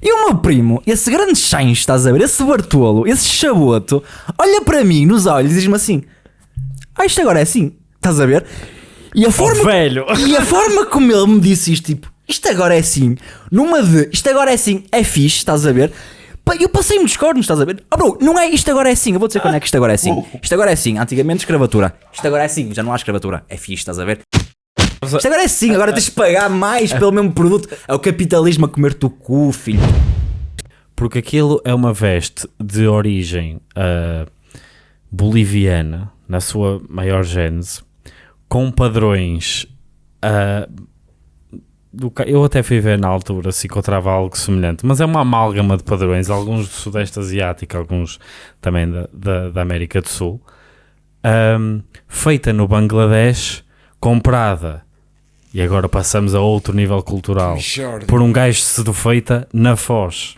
E o meu primo, esse grande chancho, estás a ver? Esse Bartolo, esse chaboto, olha para mim nos olhos e diz-me assim: Ah, isto agora é assim, estás a ver? E a forma, velho. e a forma como ele me disse isto, tipo, isto agora é assim, numa de isto agora é assim, é fixe, estás a ver? Eu passei-me dos cornos, estás a ver? Oh, bro, não é isto agora é assim, eu vou dizer quando é que isto agora é assim. Isto agora é assim, antigamente escravatura. Isto agora é assim, já não há escravatura, é fixe, estás a ver? Isto agora é assim, agora tens de pagar mais pelo mesmo produto. É o capitalismo a comer-te o cu, filho. Porque aquilo é uma veste de origem ah, boliviana, na sua maior gênese, com padrões. ah, ca- eu até fui ver na altura se encontrava algo semelhante, mas é uma amálgama de padrões, alguns do Sudeste Asiático, alguns também da, da, da América do Sul, ahm, feita no Bangladesh, comprada, e agora passamos a outro nível cultural, Jordan. por um gajo sedufeita na Foz.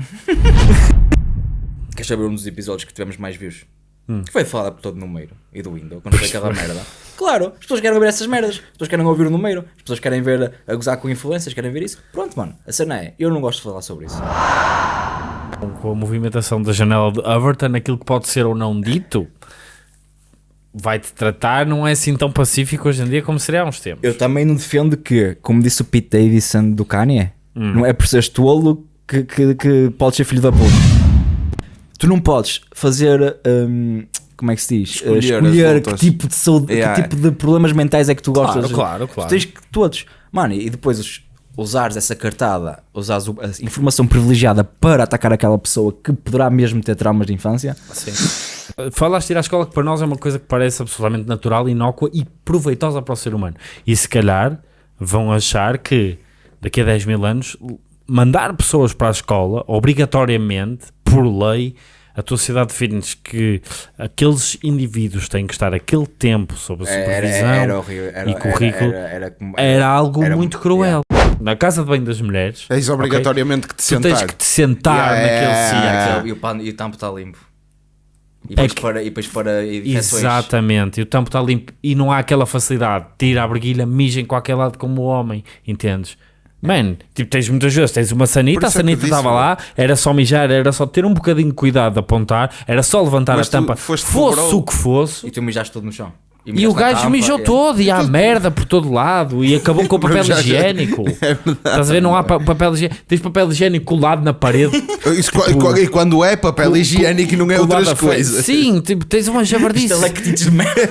Queres saber um dos episódios que tivemos mais views? Hum. Que foi falado por todo o número e do Windows, quando foi aquela merda. Claro, as pessoas querem ver essas merdas, as pessoas querem ouvir o número, as pessoas querem ver a, a gozar com influências, querem ver isso. Pronto, mano, a cena é, eu não gosto de falar sobre isso. com a movimentação da janela de Overton, aquilo que pode ser ou não dito vai-te tratar, não é assim tão pacífico hoje em dia como seria há uns tempos. Eu também não defendo que, como disse o Pete Davidson do Kanye, Hum. não é por seres tolo que, que, que podes ser filho da puta. Tu não podes fazer. hum, como é que se diz? Escolher Escolher que tipo, de saúde, Yeah. que tipo de problemas mentais é que tu Claro, gostas. claro, Tu claro. tens que todos. Mano, e depois os- usares essa cartada, usares a informação privilegiada para atacar aquela pessoa que poderá mesmo ter traumas de infância. Falaste de ir à escola que para nós é uma coisa que parece absolutamente natural, inócua e proveitosa para o ser humano. E se calhar vão achar que daqui a 10 mil anos mandar pessoas para a escola, obrigatoriamente, por lei, a tua sociedade define-nos que aqueles indivíduos têm que estar aquele tempo sob a supervisão horrível. e currículo. Era, era como- era algo era- muito cruel. Na casa de banho das mulheres, Tens obrigatoriamente que te tu tens sentar. que te sentar Yeah, naquele yeah. E o, pano- e o tampo está limpo. E É depois, que- para, e depois para infecções. Exatamente, e o tampo está limpo e não há aquela facilidade. Tira a briguilha, mija em qualquer lado como o homem, entendes? Man, tipo, tens muitas vezes, tens uma sanita, a é sanita estava lá, era só mijar, era só ter um bocadinho de cuidado de apontar, era só levantar Mas a tampa, fosse o que fosse. E tu mijaste todo no chão. E o mijaste na gajo tampa, mijou é. todo e há merda por todo lado e acabou com o papel higiênico. É verdade. Estás a ver? Não há pa- papel higiênico. Tens papel higiênico colado na parede. Isso, qu- e quando é papel higiênico não é outras coisas. Sim, tipo, tens uma javardice. Estalactites de merda.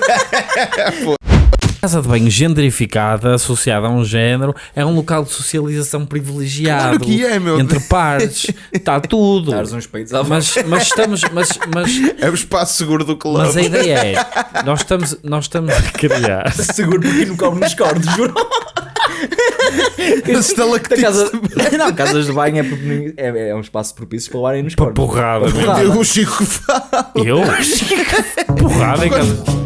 Casa de banho genderificada, associada a um género, é um local de socialização privilegiado Claro que é, meu entre Deus. pares, está tudo. Dares uns peitos à Mas, mas estamos, mas, mas, É o espaço seguro do clube. mas a ideia é, nós estamos, nós estamos a criar. Seguro porque não come nos cornos, juro. Esse estalactite. Da casa... Não, casas de banho é, é, é um espaço propício para levarem nos Para cornos. porrada, Para porrada. O Chico fala. Eu? Porrada em casa.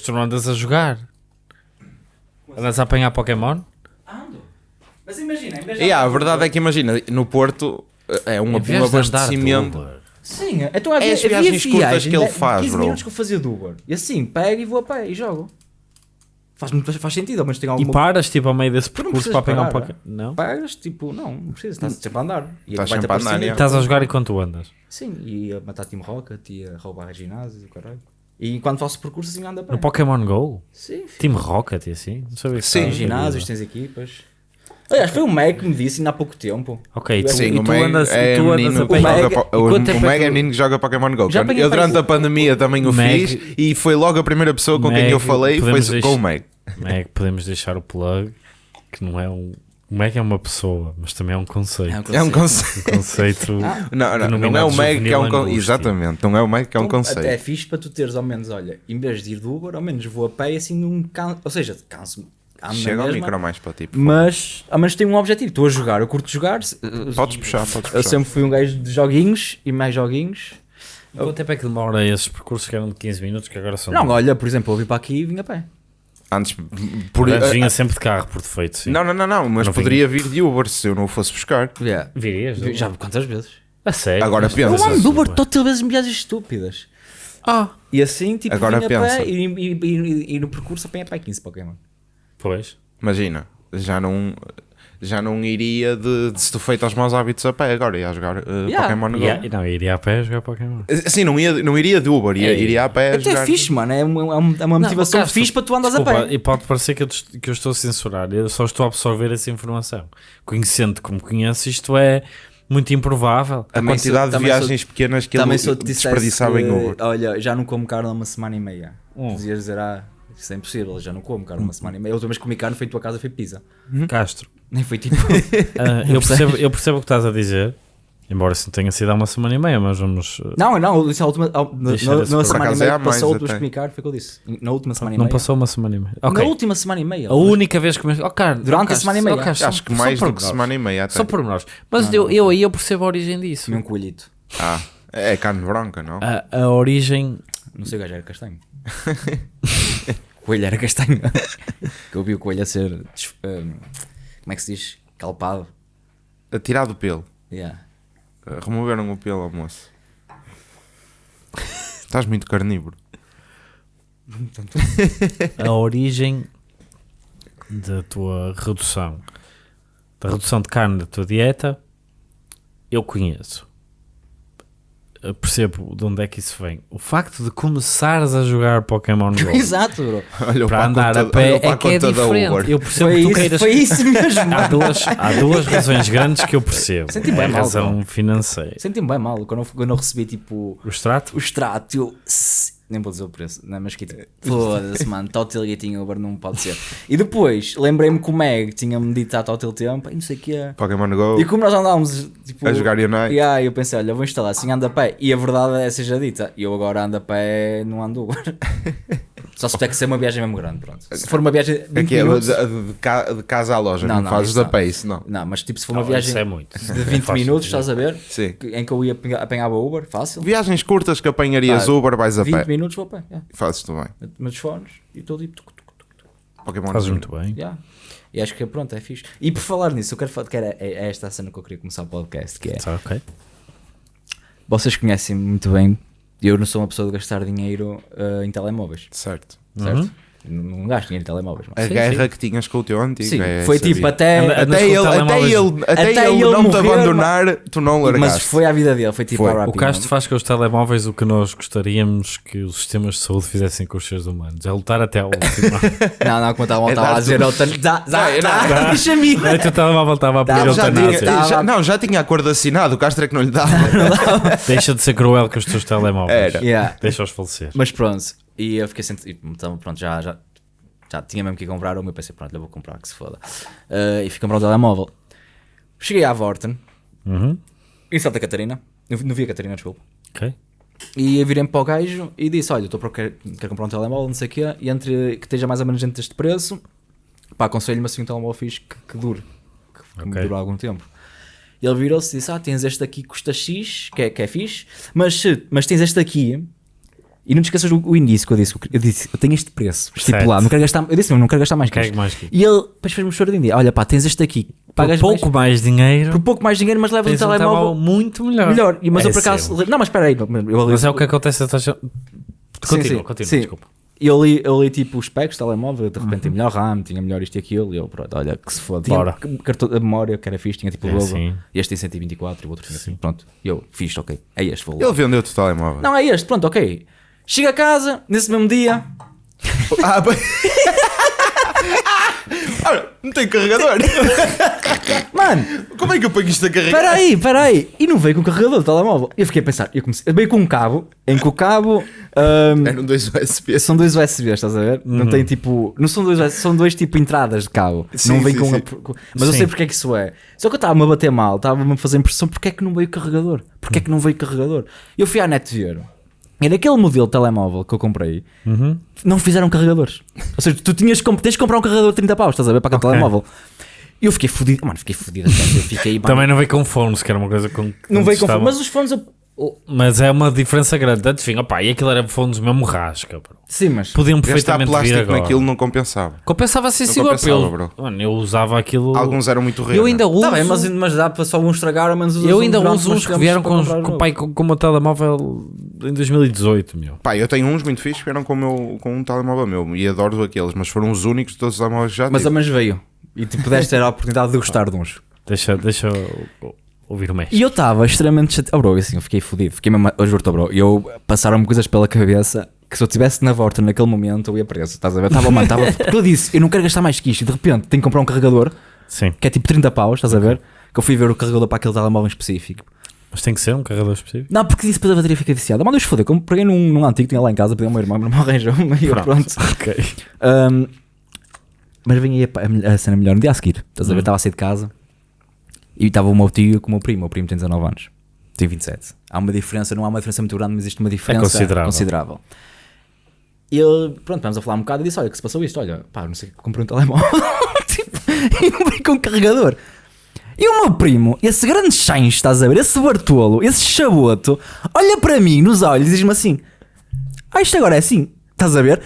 Mas tu não andas a jogar? Andas a apanhar Pokémon? Mas imagina, de- Yeah, a verdade é que imagina, no Porto é um, Em vez um abastecimento. Sim, então havia, É as havia viagens curtas viagens que ele de faz, 15 bro. minutos que eu fazia do Uber. E assim, pego e vou a pé e jogo. Faz, muito- faz sentido, mas tem E alguma paras tipo ao meio desse percurso precisas para apanhar um Pokémon? Não? Pagas, tipo, não, não precisa, estás sempre a andar. E Estás sempre a andar, é. e- Estás a jogar enquanto andas. Sim, e a matar Team Rocket e a roubar ginásios e o caralho. E quando faço percurso assim anda pé. No Pokémon GO? Sim, filho. Team Rocket e assim? Não sabia que Sim. Tens ginásios, tens equipas. Aliás, foi o Meg que me disse ainda há pouco tempo. Ok, tu, Sim, e o tu Meg andas, é tu andas a o- O é Meg é que- menino que joga Pokémon GO. Já Eu durante a pandemia também o Meg- fiz e foi logo a primeira pessoa com quem Meg, eu falei foi com o Meg. Meg, podemos deixar o plug, que não é um... O Meg é uma pessoa, mas também é um conceito. É um conceito. Um conceito... Não, não, não é o Meg que é um conceito. Exatamente, não é o Meg que é um Então, conceito. Até é fixe para tu teres ao menos, olha, em vez de ir do Uber, ao menos vou a pé e assim não can... Ou seja, canso na Chega ao micro mais para ti. por Mas ao menos tenho um objetivo. Estou a jogar, eu curto jogar. Podes puxar, podes Eu puxar. sempre fui um gajo de joguinhos e mais joguinhos. Quanto tempo é que demora esses percursos que eram de 15 minutos, que agora são... Não, olha, por exemplo, eu vim para aqui e vim a pé. Antes, por, vinha sempre de carro, por defeito, sim. não, não, não, não, mas Não vinha. poderia vir de Uber se eu não o fosse buscar. Yeah. Virias? Vi- Já quantas vezes? A sério? Agora Mas- pensa. Eu ando de Uber todas vezes em viagens estúpidas. Ah, E assim, tipo, Agora vinha pensa. pé e, e, e, e no percurso apanha para 15 Pokémon. pois. Imagina, já não, já não iria de, de se tu feito aos maus hábitos a pé agora, ia jogar eh, Yeah. Pokémon Go. Não, iria a pé jogar Pokémon. Assim, não, ia, não iria de Uber, ia, É. iria a pé Até jogar. é fixe, mano. É uma, é uma- é motivação Castro, fixe para tu andas Desculpa, a pé. E pode parecer que eu, que eu estou a censurar, eu só estou a absorver essa informação. Conhecendo como conheço, isto é muito improvável. A Também quantidade sou- de também sou- viagens pequenas que ele desperdiçava em que, Uber. Olha, já não como carne há uma semana e meia. Hum. Podias dizer, ah, isso é impossível, já não como carne há uma semana e meia. A última vez que comi carne foi em tua casa, foi pizza. Castro, Nem foi tipo. ah, eu, percebo, eu percebo o que estás a dizer, embora isso não tenha sido há uma semana e meia, mas vamos. ah, não, não, eu disse a última. a- Na, na, esse na por semana e acaso meia é a que passou, depois até. carne, foi o que eu disse. Na última semana e Não meia. passou uma semana e meia. Ok. Na última semana e meia. A única vez que me. Oh, cara, Durante oh, a Castro, semana e meia. oh, Castro, Acho que mais do que semana e meia até. Só pormenores. Mas Não, eu, não. eu aí eu percebo a origem disso. Comi um coelhito. Ah, é carne branca, não? A, a origem. Não sei, o gajo era castanho. o coelho era castanho. que eu vi o coelho a ser. des- um, como é que se diz? Calpado. Tirado o pelo. Yeah. Eh, Removeram o pelo ao moço. Estás muito carnívoro. a origem da tua redução, da redução de carne da tua dieta, eu conheço. Eu percebo de onde é que isso vem. O facto de começares a jogar Pokémon GO Exato, bro. Olha para andar a pé é que é diferente. Eu percebo Foi que tu isso, queiras. foi isso mesmo. Há duas, há duas razões grandes que eu percebo. Senti é bem a mal, razão financeira. Senti-me bem mal quando eu, quando eu recebi tipo O extrato? o extrato. Eu, nem vou dizer o preço, não, mas que tipo, foda-se, mano, Total Gatinho Uber não pode ser. E depois lembrei-me que o Meg tinha-me dito há Total tempo e não sei o que é. Pokémon Go. E como nós andávamos tipo, A jogar Unite. E aí eu pensei, olha, vou instalar assim ando a pé. E a verdade é seja dita, eu agora ando a pé, não ando Uber. Só se tiver que ser uma viagem mesmo grande, pronto. Se for uma viagem de 20 Aqui é de, minutos, de- de ca- de casa à loja, Não, não, não, fazes da não. pace, não. não, mas tipo se for uma Não, viagem isso é muito. de 20 Faz minutos, estás a ver? Sim. Que- Em que eu ia apanha- apanhava Uber, fácil. Viagens curtas que apanharias Pá, Uber, vais a 20 pé. minutos vou a pé. yeah. Fazes-te bem. Meto meus fones e estou tipo. Pokémon Fazes muito bem. yeah. E acho que pronto, é fixe. E por falar nisso, eu quero falar que era, é, é esta a cena que eu queria começar o podcast, que é Tá, ok. vocês conhecem muito bem, eu não sou uma pessoa de gastar dinheiro eh, em telemóveis, Certo. certo? Uhum. Não, não gasto dinheiro em telemóveis, mas A Sim, guerra sim. que tinhas com o teu antigo. Sim, é foi tipo até, Até ele, até ele, até até ele ele não te morrer, abandonar, tu não mas largaste. foi a vida dele, foi tipo Foi. a O. Castro faz com os telemóveis o que nós gostaríamos que os sistemas de saúde fizessem com os seres humanos. É lutar até ao último. Não, não, como estava É a dizer, deixa-me o teu telemóvel estava a pedir já eutanásia. não, já tinha acordo assinado, o Castro é que não lhe dava. Deixa de ser cruel com os teus telemóveis. Deixa-os falecer. Mas pronto, e eu fiquei sentido, então pronto, já, já, já tinha mesmo que ir comprar uma, eu pensei, pronto, eu vou comprar, que se foda. Eh, e fui comprar um telemóvel. Cheguei à Vorten, Uhum. em Santa Catarina, no, no Via Catarina, desculpa. Ok. E eu virei-me para o gajo e disse: Olha, estou para quero, quero comprar um telemóvel, não sei o quê, e entre que esteja mais ou menos dentro deste preço, pá, aconselho-me assim um telemóvel fixe que, que dure, que, que me Ok. dure algum tempo. E ele virou-se e disse: Ah, tens este aqui que custa X, que é, que é fixe, mas, mas tens este aqui. E não te esqueças o início que eu disse. Eu disse: Eu tenho este preço estipulado, não quero gastar. Eu disse: Não, não quero gastar mais que isto. mais que. E ele depois fez-me um choradinho: Olha, pá, tens este aqui, Por pagas pouco mais, mais dinheiro, por pouco mais dinheiro, mas levas um um telemóvel telemóvel muito melhor. melhor. E, mas É eu por acaso. sempre. Não, mas espera aí. Eu, Mas é o que acontece a. Continua, sim, continua, sim. desculpa. E eu li, eu li tipo os specs do telemóvel, de repente tinha melhor RAM, tinha melhor isto e aquilo, e eu, pronto, olha, que se foda. Tinha Bora. cartão de memória que era fixe, tinha tipo o É, dobro. E este tem 124 e o outro tinha assim. Pronto, e eu, fixe, ok, é este, vou lá. Ele vendeu-te o telemóvel. Não, é este, pronto, ok. Chega a casa, nesse mesmo dia, Ah, bem. Ora, não tem carregador. mano, Como é que eu ponho isto a carregar? espera aí, espera aí. E não veio com o carregador do telemóvel. E eu fiquei a pensar, eu comecei, veio com um cabo, em que o cabo. ahm, Eram dois USB. São dois USB, estás a ver? Não tem tipo. Não são dois USB, são dois tipo entradas de cabo. Sim, não vem sim, com, sim. a- Mas eu Sim. sei porque é que isso é. Só que eu estava-me a bater mal, estava-me a fazer impressão porque é que não veio carregador? Porque é que não veio carregador? Eu fui à net ver. E naquele modelo de telemóvel que eu comprei, Uhum. não fizeram carregadores. Ou seja, tu tinhas, que comp- tens de comprar um carregador de 30 paus, estás a ver? Para aquele Ok. telemóvel. E eu fiquei fodido. Mano, fiquei fodido. Eu Também não veio com fones, que era uma coisa com. que não veio com estava- Mas os fones, eu- Mas é uma diferença grande. Antes, enfim, opá, e aquilo era fones mesmo rasca, bro. Sim, mas. Podiam perfeitamente vir plástico agora. naquilo não compensava. Compensava sim, compensava, pelo- bro. Mano, eu usava aquilo. Alguns eram muito raros. Eu ainda uso. Tá bem, mas, mas dá para só um estragar, menos usas eu ainda uso uns uns que vieram com, com, com, com o meu telemóvel em 2018, meu. Pá, eu tenho uns muito fixos que vieram com, o meu, com um telemóvel meu e adoro aqueles, mas foram os únicos de todos os telemóveis que já Mas tive. ao menos veio. E tu pudeste ter a oportunidade de gostar de uns. Deixa, deixa eu ouvir o México. E eu estava extremamente chateado. Oh, bro, assim, eu fiquei fodido. Fiquei mesmo, eu juro-te, oh, bro. Eu passaram-me coisas pela cabeça que se eu estivesse na volta naquele momento eu ia preso. Estás a ver? Estava, mano, estava. Porque eu disse, eu não quero gastar mais que isto. E de repente tenho que comprar um carregador Sim, que é tipo 30 paus, estás a ver? Que eu fui ver o carregador para aquele telemóvel em específico. Mas tem que ser um carregador específico. Não, porque disse depois a bateria fica viciada. Eu foder. Como peguei num, num antigo que tinha lá em casa, pedi ao meu irmão, meu irmão arranjou-me e eu pronto. Ok. Um, mas vem aí a, a- cena melhor no dia a seguir. Estás a ver? Hum. Estava a sair de casa e estava o meu tio com o meu primo. O meu primo tem 19 anos, tem 27. Há uma diferença, não há uma diferença muito grande, mas existe uma diferença considerável. considerável. E ele, pronto, vamos a falar um bocado e disse: Olha, que se passou isto? Olha, pá, não sei, comprei um telemóvel tipo, e vem com um carregador. E o meu primo, esse grande change, estás a ver? Esse Bartolo, esse chaboto, olha para mim nos olhos e diz-me assim: Ah, isto agora é assim, estás a ver?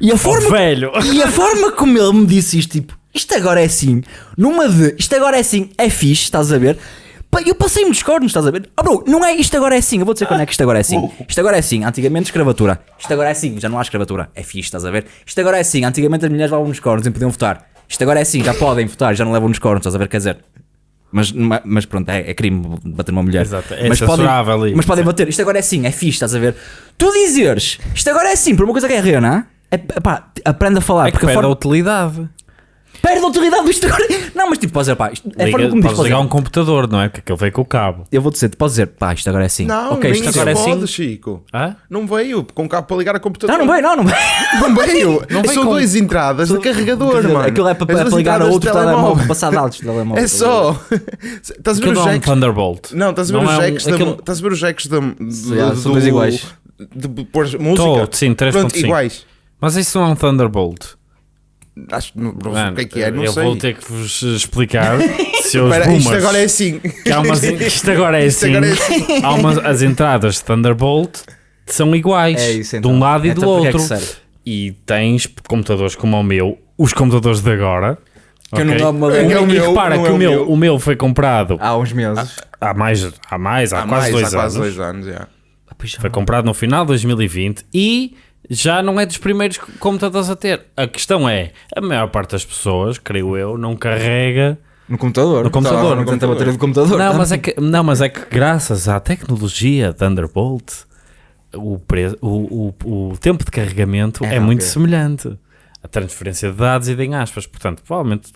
E a forma Oh, velho! e a forma como ele me disse isto, tipo, isto agora é assim, numa de isto agora é assim, é fixe, estás a ver? Eu passei muitos cornos, estás a ver? Oh, bro, não é isto agora é assim, eu vou dizer quando é que isto agora é assim. Isto agora é assim, antigamente escravatura. Isto agora é assim, já não há escravatura, é fixe, estás a ver? Isto agora é assim, antigamente as mulheres levavam nos cornos e podiam votar. Isto agora é assim, já podem votar, já não levam nos cornos, estás a ver? Quer dizer, mas, ma- mas pronto, é, é crime bater numa mulher. Exato, é mas podem, ali. mas podem bater, isto agora é assim, é fixe, estás a ver? Tu dizeres, isto agora é assim, por uma coisa que é real, é, pá, aprende a falar, É que porque a perde a forma, utilidade. Perde a autoridade isto agora. Não, mas tipo, podes dizer, pá, isto, é Liga, forma como diz, podes ligar um computador, não é? Porque aquele veio com o cabo. eu vou dizer, tu podes dizer, pá, isto agora é assim. Não, ok, nem isto agora é pode, assim. Chico. Hã? Não veio com cabo para ligar a computador. Não, não veio, não, não veio. Não veio. Não veio São com- duas entradas de carregador, mano. Aquilo é para, As para ligar a outro telemóvel, passar dados de telemóvel. É só. Estás a ver os não é um jacks? Thunderbolt. Não, estás a ver os é jacks Estás a ver os jacks da. do- são dois do- iguais. De pôr música. Sim, 3.5. Pronto, iguais. Mas isso não é um Thunderbolt. Acho, não, não sei o que é que é, não eu sei. vou ter que vos explicar. seus Espera, boomers. isto agora é assim. que há umas, isto agora é Isto assim. agora é assim. Há umas, as entradas de Thunderbolt são iguais. É isso de então. um lado e Então, do é outro. serve? e tens computadores como o meu, os computadores de agora. Que eu não uma O lei. meu- É o e meu, repara que é o meu, meu. o meu foi comprado Há uns meses. há mais, há mais, há, Há quase mais, dois há quase anos. dois anos. Ah. Foi comprado no final de 2020 e já não é dos primeiros computadores a ter. A questão é, a maior parte das pessoas, creio eu, não carrega. No computador. No computador, Não no tenta a bateria do computador. Não, tá? mas é que, não, mas é que graças à tecnologia Thunderbolt, o, pre, o, o, o tempo de carregamento É é, muito semelhante. A transferência de dados e de em aspas. Portanto, provavelmente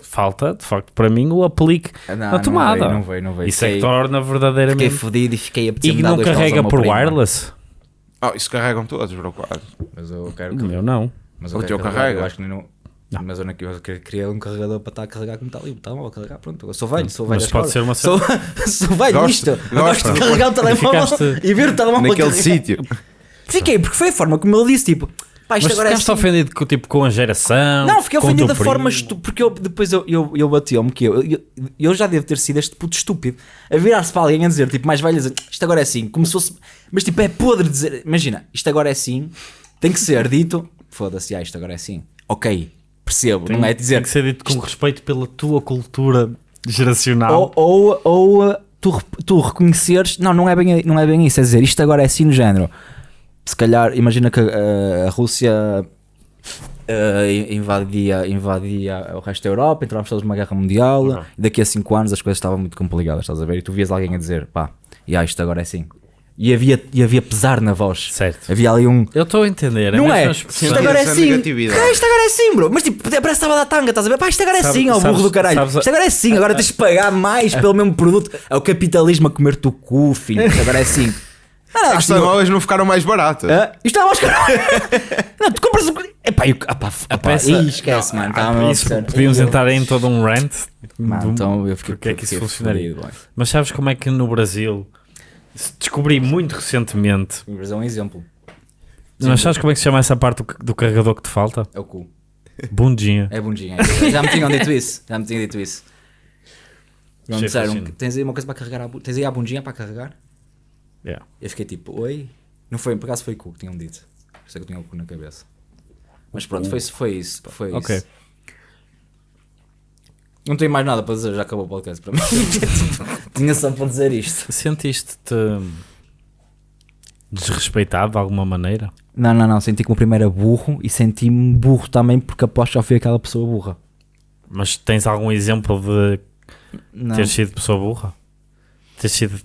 falta, de facto, para mim, o aplique Não, na não tomada. veio, não veio, não veio. Isso é que Fiquei- torna Fiquei verdadeiramente. fodido e fiquei a E não carrega por wireless? Oh, isso carregam todos, bro, quase. Mas eu quero O meu não. Mas O eu teu quero carrega? Eu acho que não. Mas eu não eu queria- um carregador para estar a carregar como está ali. Está mal a carregar, pronto. Eu sou velho, sou velho. Mas pode ser uma Sou, sou velho Gosto, nisto. Eu gosto. gosto de carregar o telemóvel Ficaste- e ver o telemóvel Naquele sítio. Fiquei, porque foi a forma como ele disse: tipo, pá, isto Mas agora é assim. ofendido com, tipo, com a geração? Não, fiquei o ofendido da teu forma estúpida. Porque eu, depois eu, eu, eu bati-me que eu, eu, eu já devo ter sido este puto estúpido a virar-se para alguém a dizer, tipo, mais velho, a dizer, isto agora é assim, como se fosse. Mas tipo, é podre dizer, imagina, isto agora é assim, tem que ser dito, foda-se, ah, isto agora é assim. Ok, percebo, não é dizer. Tem que ser dito com respeito pela tua cultura geracional. Ou, ou, ou uh, tu, tu reconheceres, não, não é, bem, não é bem isso, é dizer, isto agora é assim no género. Se calhar, imagina que uh, a Rússia uh, invadia, invadia o resto da Europa, entrávamos todos numa guerra mundial, Uhum. e daqui a 5 anos as coisas estavam muito complicadas, estás a ver? E tu vias alguém a dizer, pá, e ah, isto agora é assim. E havia, e havia pesar na voz. Certo. Havia ali um. Eu estou a entender. Não a é? Isto agora é Essa assim. Ah, Isto agora é assim, bro. Mas tipo, parece que estava a dar tanga, estás a ver? Pá, isto agora é assim, ó burro do caralho. sabes a- Isto agora é assim, agora tens de pagar mais pelo mesmo produto. É o capitalismo a comer-te o cu, filho. Isto agora é assim. Ah, não, Os assim, telemóveis não ficaram mais baratos. ah, isto é mais caro. Não, tu compras o. Epá, eu, apá, apá, peça- ih, esquece, mano. Tá isso, podíamos entrar em todo um rant. Mano, do- então eu fiquei. porque é que isso funcionaria? Mas sabes como é que no Brasil descobri muito recentemente? O Brasil é um exemplo. Mas sabes como é que se chama essa parte do, do carregador que te falta? É o cu. Bundinha. É bundinha. é. Já me tinham dito isso. Já me tinham dito isso. Já me disseram tens aí uma coisa para carregar. a Tens aí a bundinha para carregar? Yeah. Eu fiquei tipo, oi? Não foi, por acaso foi cu que tinham dito. Por isso é que eu tinha o cu na cabeça. Mas pronto, foi, foi isso. Foi Ok. isso. Não tenho mais nada para dizer, já acabou o podcast para mim. tinha só para dizer isto. Sentiste-te desrespeitado de alguma maneira? Não, não, não. Senti como primeiro burro e senti-me burro também porque aposto que já fui aquela pessoa burra. Mas tens algum exemplo de Não. ter sido pessoa burra? Ter sido.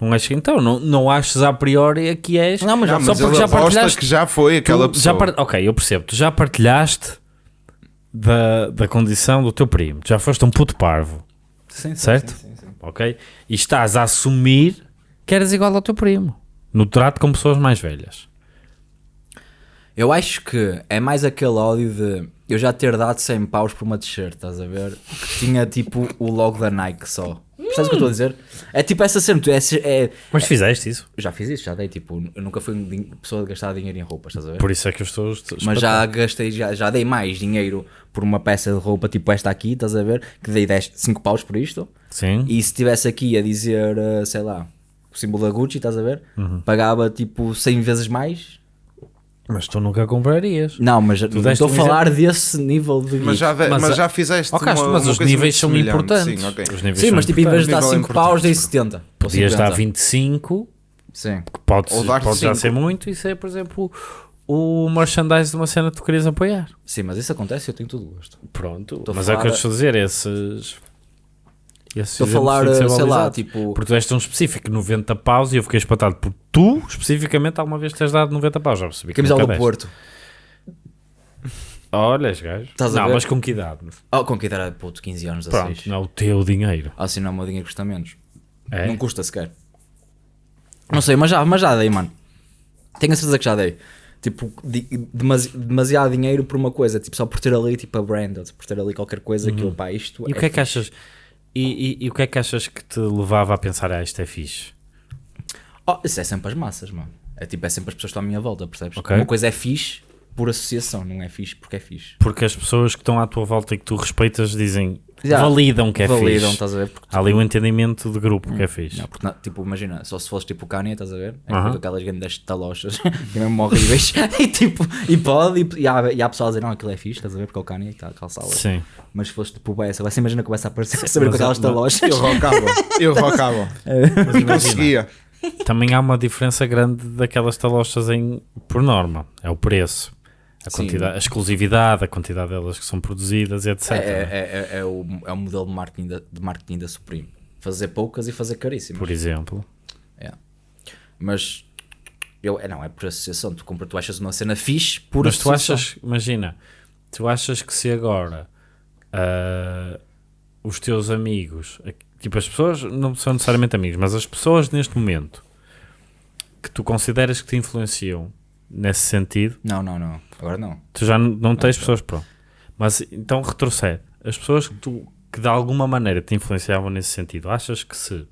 Não acho que então, não, não achas a priori que és. Não, mas já- Não, só mas porque já aposta partilhaste. que já foi aquela tu já pessoa. par- Ok, eu percebo. Tu já partilhaste da, da condição do teu primo. Tu já foste um puto parvo. Sim, sim, Certo? sim, sim, sim. Ok? E estás a assumir que eras igual ao teu primo. No trato com pessoas mais velhas. Eu acho que é mais aquele ódio de eu já ter dado 100 paus por uma t-shirt, estás a ver? Que tinha tipo o logo da Nike só. Percebes o que eu estou a dizer? É tipo essa cena, tu é, é- Mas fizeste isso. já fiz isso, já dei tipo, eu nunca fui din- pessoa de gastar dinheiro em roupas, estás a ver? Por isso é que eu estou. Mas já gastei, já, já dei mais dinheiro por uma peça de roupa tipo esta aqui, estás a ver? Que dei 10, 5 paus por isto. Sim. E se estivesse aqui a dizer, eh, sei lá, o símbolo da Gucci, estás a ver? Uhum. Pagava tipo 100 vezes mais. Mas tu nunca comprarias. Não, mas estou a um falar desse nível de Mas já, de- Mas mas já fizeste uma, mas uma os coisa níveis importantes. Sim, ok. Os níveis Sim, são mas tipo, em vez de dar Nível 5 importante, paus, dei pronto. 70. ou Podias dar 50. 25, Sim. que pode, Ou dar pode já ser muito, isso é, por exemplo, o merchandise de uma cena que tu querias apoiar. Sim, mas isso acontece e eu tenho todo o gosto. Pronto. Mas é o que eu estou a dizer, esses. Estou a falar, sei lá, tipo. Porque tu és tão específico, 90 paus, e eu fiquei espantado por tu, especificamente, alguma vez teres dado 90 paus. Já percebi que Camisola do. Porto. Olha, gajo. Estás Não, mas com que idade? Oh, com que idade puto, 15 anos, Pronto, 16. não é o teu dinheiro. Ah, sim, não, o meu dinheiro custa menos. É? Não custa sequer. Não sei, mas já, mas já dei, mano. Tenho a certeza que já dei. Tipo, demasi- demasiado dinheiro por uma coisa, tipo, só por ter ali, tipo, a brand, ou por ter ali qualquer coisa que eu, pá, isto Uhum. E o que é que achas? E, e- e o que é que achas que te levava a pensar, ah, isto é fixe? Oh, isso é sempre as massas, mano. É tipo, é sempre as pessoas que estão à minha volta, percebes? Ok. Uma coisa é fixe por associação, não é fixe porque é fixe. Porque as pessoas que estão à tua volta e que tu respeitas dizem, Já. validam que é Validam, fixe. estás a ver? Porque, Há ali um entendimento de grupo que é fixe. não, porque, na- tipo, imagina, só se fosse tipo o Kanye, estás a ver? É Aham. com aquelas grandes talochas, que é mesmo horríveis, e tipo, e pode, e, e, há, e há pessoas a dizer, não, aquilo é fixe, estás a ver? Porque é o Kanye que está a calçá-las. Sim. Mas se fosse tipo o Bessa, você imagina que começa a aparecer, saber com mas- aquelas mas- talochas. Eu rocava, eu rocava. Mas imagina, Conseguia. também há uma diferença grande daquelas talochas em, por norma. É o preço. A, quantidade, a exclusividade, a quantidade delas que são produzidas, etc. É, é, é, é o, é o modelo de marketing da, de marketing da Supreme. Fazer poucas e fazer caríssimas. Por exemplo. É. Mas eu, é, não, é por associação. Tu, compra, tu achas uma cena fixe por Mas tu achas, imagina, tu achas que se agora ah, os teus amigos, tipo as pessoas não são necessariamente amigos, mas as pessoas neste momento que tu consideras que te influenciam nesse sentido, Não, não, não. Agora não. tu já n- não tens pessoas pronto. Mas então retrocede. As pessoas que tu que de alguma maneira te influenciavam nesse sentido, achas que se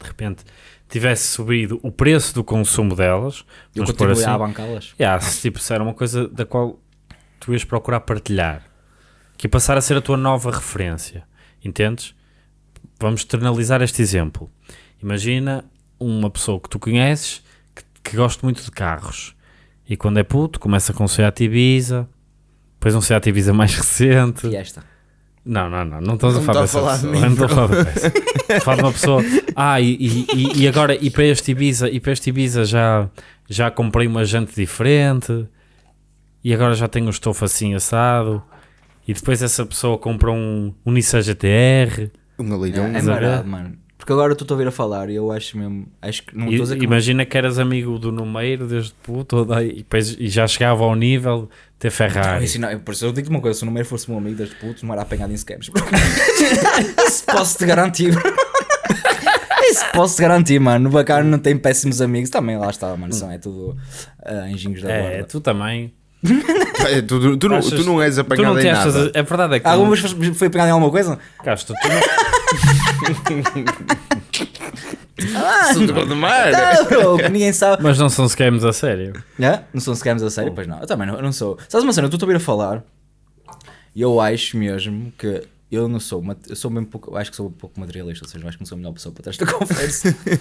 de repente tivesse subido o preço do consumo delas, Eu continuei assim, a bancá-las. Yeah, se tipo, se era uma coisa da qual tu ias procurar partilhar, que ia passar a ser a tua nova referência, entendes? Vamos externalizar este exemplo. Imagina uma pessoa que tu conheces que, gosta muito de carros e quando é puto começa com um Seat Ibiza, depois um Seat Ibiza mais recente. Fiesta. Não, não, não, não estamos Não a falar estou a dessa falar de pessoa. Não estou a falar dessa. Estou a falar de uma pessoa. Ah, e, e, e- agora, e para este Ibiza, e para este Ibiza já, já comprei uma jante diferente e agora já tenho o estofo assim assado. E depois essa pessoa compra um, um Nissan GTR. Um É, alirão. é ver? marado, mano. Porque agora tu estou a ouvir a falar e eu acho mesmo. Acho que não E, estou a não- imagina que eras amigo do Numeiro desde puto daí, e, depois, e já chegava ao nível de ter Ah, Ferrari. isso não- por isso eu digo uma coisa: se o número fosse meu amigo desde puto, não era apanhado em scams. Isso posso-te garantir. Isso posso-te garantir, mano. O bacana não tem péssimos amigos. Também lá está, mano. São, é tudo ah, anjinhos da É, borda. tu também. É, tu, tu, tu, não, Achas- tu não és tu apanhado não em nada. achas, a verdade é que tu Alguma não- vez foi apanhado em alguma coisa? Castro, tu não, Sou de mar. Não, bro, ninguém sabe. mas não são scams a sério. É? Não são scams a sério? Pois não. Eu também não, eu não sou. Sabes uma cena? Tu estou a ouvir a falar e eu acho mesmo que eu não sou, eu sou mesmo pouco, eu acho que sou um pouco materialista, ou seja, eu acho que não sou a melhor pessoa para ter esta conversa. eu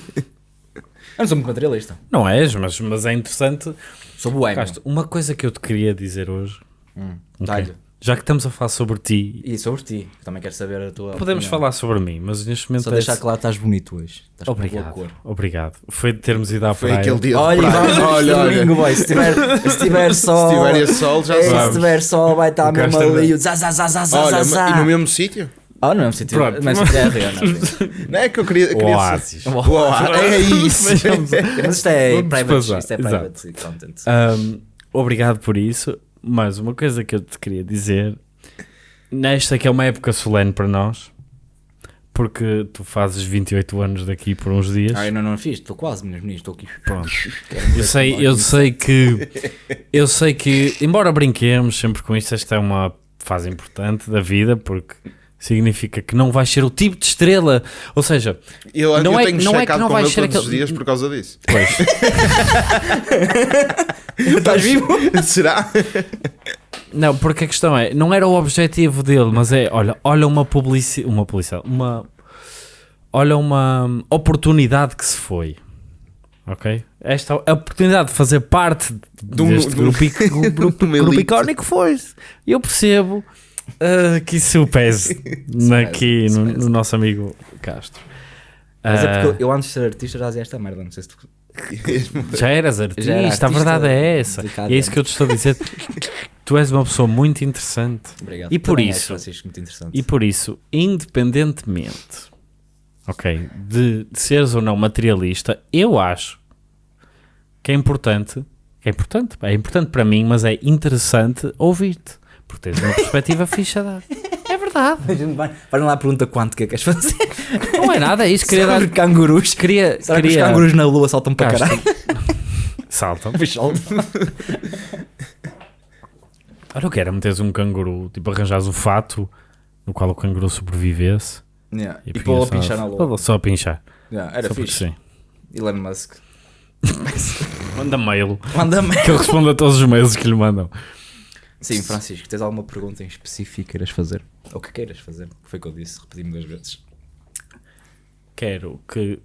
não sou muito materialista. Não és, mas, mas é interessante. Sou boêmio. Uma coisa que eu te queria dizer hoje, Hum, ok? Já que estamos a falar sobre ti, E sobre ti, também quero saber a tua podemos opinião. falar sobre mim, mas neste momento Só é- deixar claro que estás bonito hoje. Estás com Obrigado, cor. obrigado. Foi de termos ido à Foi praia. aquele dia de Olha, praia. vamos olha, olha. domingo, boy. Se tiver, se tiver sol. Se tiver esse sol, já é, se tiver sol, vai estar mesmo ali. o Zá, zá, zá, zá, zá, Olha, zá, ma- zá. e no mesmo sítio? Ah, não, se tiver. Pronto. Mas se tiver real, não. Não é que eu queria. queria Oásis. O oásis. É isso. Mas isto é Vamos private, passar, isto é exato. content. Um, obrigado por isso. Mas uma coisa que eu te queria dizer, nesta que é uma época solene para nós, porque tu fazes 28 anos daqui por uns dias. Ah, eu não, não fiz, estou quase, meus meninos, estou aqui. Pronto. Eu sei, eu sei que eu sei que, embora brinquemos sempre com isto, esta é uma fase importante da vida porque significa que não vais ser o tipo de estrela, ou seja, Eu, Não eu é- tenho não é que não com vai ele ser todos os aquele- dias por causa disso. pois, Estás vivo? Será? não, porque a questão é, não era o objetivo dele, mas é, olha, olha uma publicidade, uma publicidade, uma olha uma oportunidade que se foi. Ok? Esta a oportunidade de fazer parte um- deste de um- grupo, ic- grupo, grupo elite. icónico foi. Eu percebo ah, que isso pese aqui Isso no, pese. no nosso amigo Castro. Mas é Ah, porque eu antes de ser artista já dizia esta merda, não sei se tu. já eras artista, Já era a artista verdade é essa. E é isso que eu te estou a dizer. tu és uma pessoa muito interessante. Obrigado. E por Também isso-. E por isso, independentemente, ok, de, de seres ou não materialista, eu acho que é importante, que é importante, é importante para mim, mas é interessante ouvir-te, porque tens uma perspectiva fixa a dar. É verdade. Vai, vai lá a pergunta quântica que queres fazer. Não é nada, é isso. Queria dar. que os cangurus? Queria, Será que os queria... cangurus na lua saltam para Castro. caralho? Saltam. Olha, eu quero meteres um canguru, tipo, arranjares o fato no qual o canguru sobrevivesse. Yeah. E punhas pô-lo a pinchar na lua. Só a pinchar. Yeah, era só fixe. sim. Elon Musk. Manda mail. Manda-me. Que ele responda a todos os mails que lhe mandam. Sim, Francisco, tens alguma pergunta em específico que queiras fazer? Ou que queiras fazer? Foi o que eu disse, repeti-me duas vezes. Quero que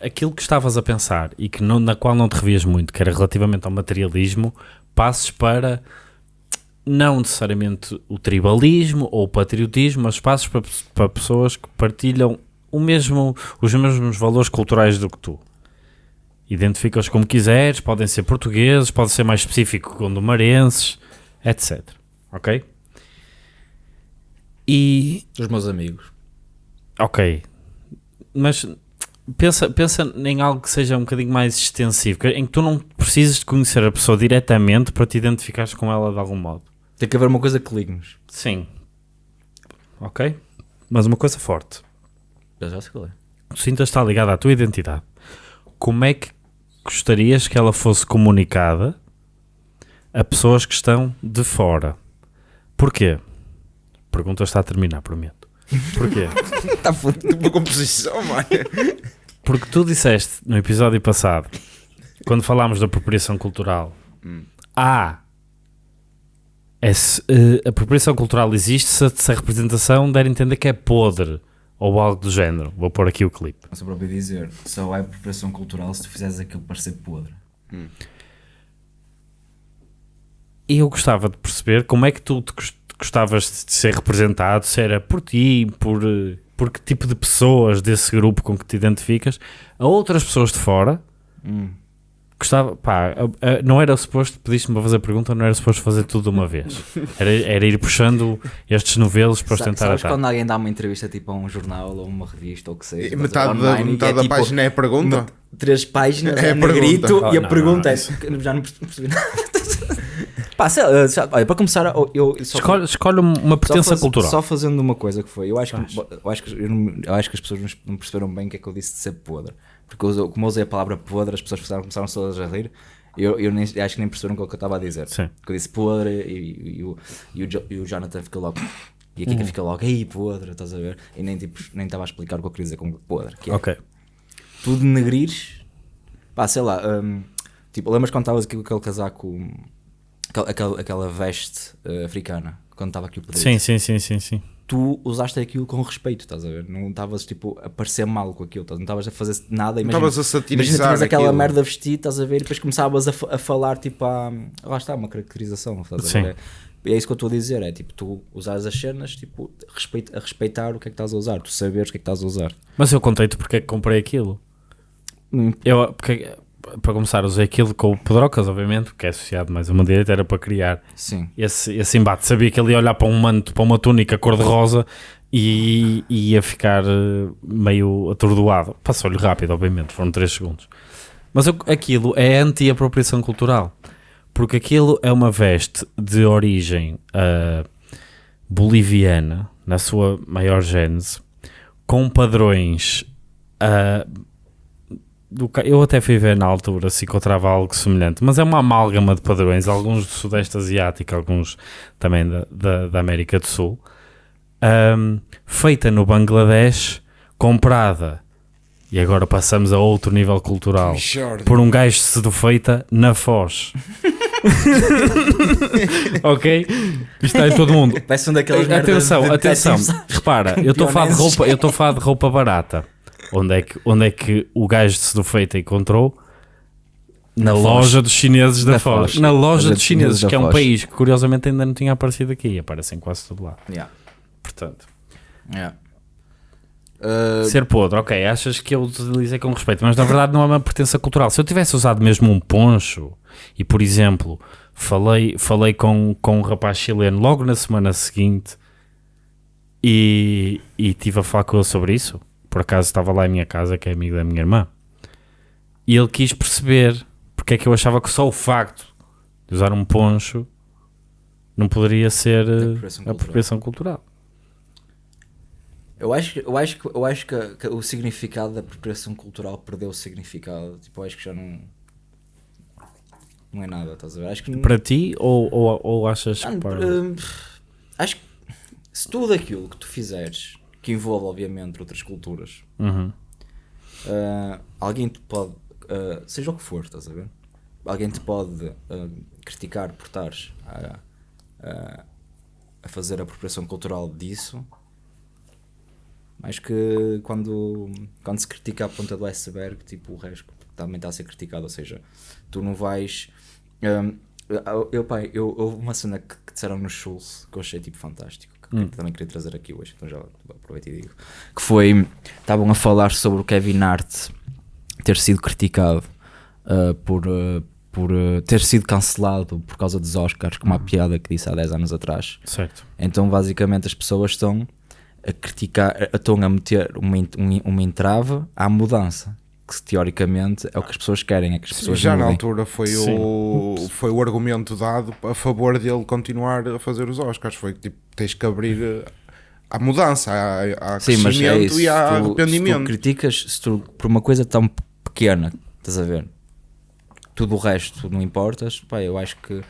aquilo que estavas a pensar e que não, na qual não te revias muito, que era relativamente ao materialismo, passes para não necessariamente o tribalismo ou o patriotismo, mas passes para, para pessoas que partilham o mesmo, os mesmos valores culturais do que tu. Identifica-os como quiseres, podem ser portugueses, pode ser mais específico gondomarenses, etc. Ok? E Os meus amigos. Ok, mas pensa, pensa em algo que seja um bocadinho mais extensivo, que- em que tu não precises de conhecer a pessoa diretamente para te identificares com ela de algum modo. Tem que haver uma coisa que ligue-nos. Sim. Ok? Mas uma coisa forte. Eu já sei qual é. O Cinta está ligada à tua identidade. Como é que gostarias que ela fosse comunicada a pessoas que estão de fora? Porquê? A pergunta está a terminar, prometo. Porquê? Está fodido. Uma composição, mano. Porque tu disseste no episódio passado, quando falámos da apropriação cultural, ah, esse, eh, a apropriação cultural existe se, a- se a representação der a entender que é podre ou algo do género. Vou pôr aqui o clipe. Só para ouvir dizer, só é apropriação cultural se tu fizeres aquilo parecer podre. E eu gostava de perceber como é que tu te gos- gostavas de ser representado, se era por ti, por, por que tipo de pessoas desse grupo com que te identificas, a outras pessoas de fora. Gostava, pá, não era suposto, pediste-me para fazer a pergunta, não era suposto fazer tudo de uma vez. Era, era ir puxando estes novelos para os tentar Sabes atar. quando alguém dá uma entrevista tipo a um jornal ou uma revista ou o que seja? ver, Metade, da, online, e metade é da tipo página é a pergunta. três páginas, É é, a negrito pergunta. Oh, e a não, pergunta não, é. Já não percebi nada. Pá, sei lá, já- olha, para começar, eu, eu só- Escolhe, escolhe uma só pertença faz- cultural. Só fazendo uma coisa que foi, eu acho que, eu acho que, eu, não- eu acho que as pessoas não- perceberam bem o que é que eu disse de ser podre. Porque eu, como eu usei a palavra podre, as pessoas começaram, começaram todas a rir. Eu, eu nem, acho que nem perceberam o que eu estava a dizer. Sim. Porque eu disse podre e, e- o, e, o, e o Jonathan fica logo. E a Uhum. Kika fica logo, ei, podre, estás a ver? E nem tipo, nem estava a explicar o que eu queria dizer com podre. Que é, Ok. tu denegrires, pá, sei lá, hum, tipo, lembras quando estavas aqui com aquele casaco, aquela, aquela, veste eh, africana, quando estava aqui o Pedrito? Sim, sim, sim, sim, sim. tu usaste aquilo com respeito, estás a ver? Não estavas tipo a parecer mal com aquilo, estás- não estavas a fazer nada. Imagina, estavas a imagina satirizar tinhas aquela aquilo. merda vestida, estás a ver? E depois começavas a, a falar tipo a. Lá está, uma caracterização, estás a Sim. ver? É, é isso que eu estou a dizer, é tipo tu usares as cenas tipo, respeito, a respeitar o que é que estás a usar, tu saberes o que é que estás a usar. Mas eu contei-te porque é que comprei aquilo. Hum. Eu, porque, para começar, usei aquilo com o Pedrocas, obviamente, porque é associado mais a uma direita, era para criar Sim. esse, esse embate. Sabia que ele ia olhar para um manto, para uma túnica cor-de-rosa e, e ia ficar eh, meio atordoado. Passou-lhe rápido, obviamente, foram 3 segundos. Mas aquilo é anti-apropriação cultural, porque aquilo é uma veste de origem ah, boliviana, na sua maior gênese, com padrões. ah, do eu até fui ver na altura se encontrava algo semelhante, mas é uma amálgama de padrões, alguns do Sudeste Asiático, alguns também da, da, da América do Sul, ahm, feita no Bangladesh, comprada, e agora passamos a outro nível cultural, por um gajo sedufeita na Foz. ok? Isto está em todo mundo. Parece um daquelas merdas Atenção, de atenção. Repara, eu estou a falar de roupa, eu estou a falar de roupa barata. Onde é que, onde é que o gajo de sedufeita encontrou? Na, Na Foz. loja dos chineses da, Da Foz. Foz. Na loja dos chineses, que é um Foz. país que curiosamente ainda não tinha aparecido aqui. Aparece em quase todo lado. Yeah. Portanto, Yeah. Uh, ser podre, ok, achas que eu utilizei com respeito, mas na verdade não é uma pertença cultural. Se eu tivesse usado mesmo um poncho e, por exemplo, falei, falei com, com um rapaz chileno logo na semana seguinte e, e tive a falar com ele sobre isso, por acaso estava lá em minha casa, que é amigo da minha irmã, e ele quis perceber porque é que eu achava que só o facto de usar um poncho não poderia ser eh, Apropriação cultural. cultural. Eu acho, que- eu acho, que, eu acho que, que o significado da apropriação cultural perdeu o significado. Tipo, eu acho que já não. Não é nada, estás a ver? Acho que. Para ti ou, ou, ou achas Ah, que para- hum, acho que se tudo aquilo que tu fizeres, que envolve, obviamente, outras culturas, Uhum. ah, alguém te pode. ah, seja o que for, estás a ver? Alguém te pode ah, criticar por estares a, a, a fazer a apropriação cultural disso. Acho que quando, quando se critica a ponta do iceberg, tipo, o resto também está a ser criticado. Ou seja, tu não vais. eu, eu, pai, eu, houve uma cena que, que disseram no Schultz que eu achei tipo fantástico, que Hum. também queria trazer aqui hoje, então já aproveito e digo. Que foi. Estavam a falar sobre o Kevin Hart ter sido criticado uh, por, uh, por uh, ter sido cancelado por causa dos Oscars, com uma Uhum. piada que disse há 10 anos atrás. Certo. Então, basicamente, as pessoas estão a criticar, estão a meter uma, um- uma entrave à mudança. Que teoricamente é o que as pessoas querem, é que as pessoas Já na altura foi Sim. o, foi o argumento dado a favor dele continuar a fazer os Oscars. Foi que tipo, tens que abrir eh, à mudança, à, à Sim, mas é crescimento isso. e se tu, se tu arrependimento. criticas, se tu, por uma coisa tão pequena, estás a ver? Tudo o resto não importas, pá, eu acho que,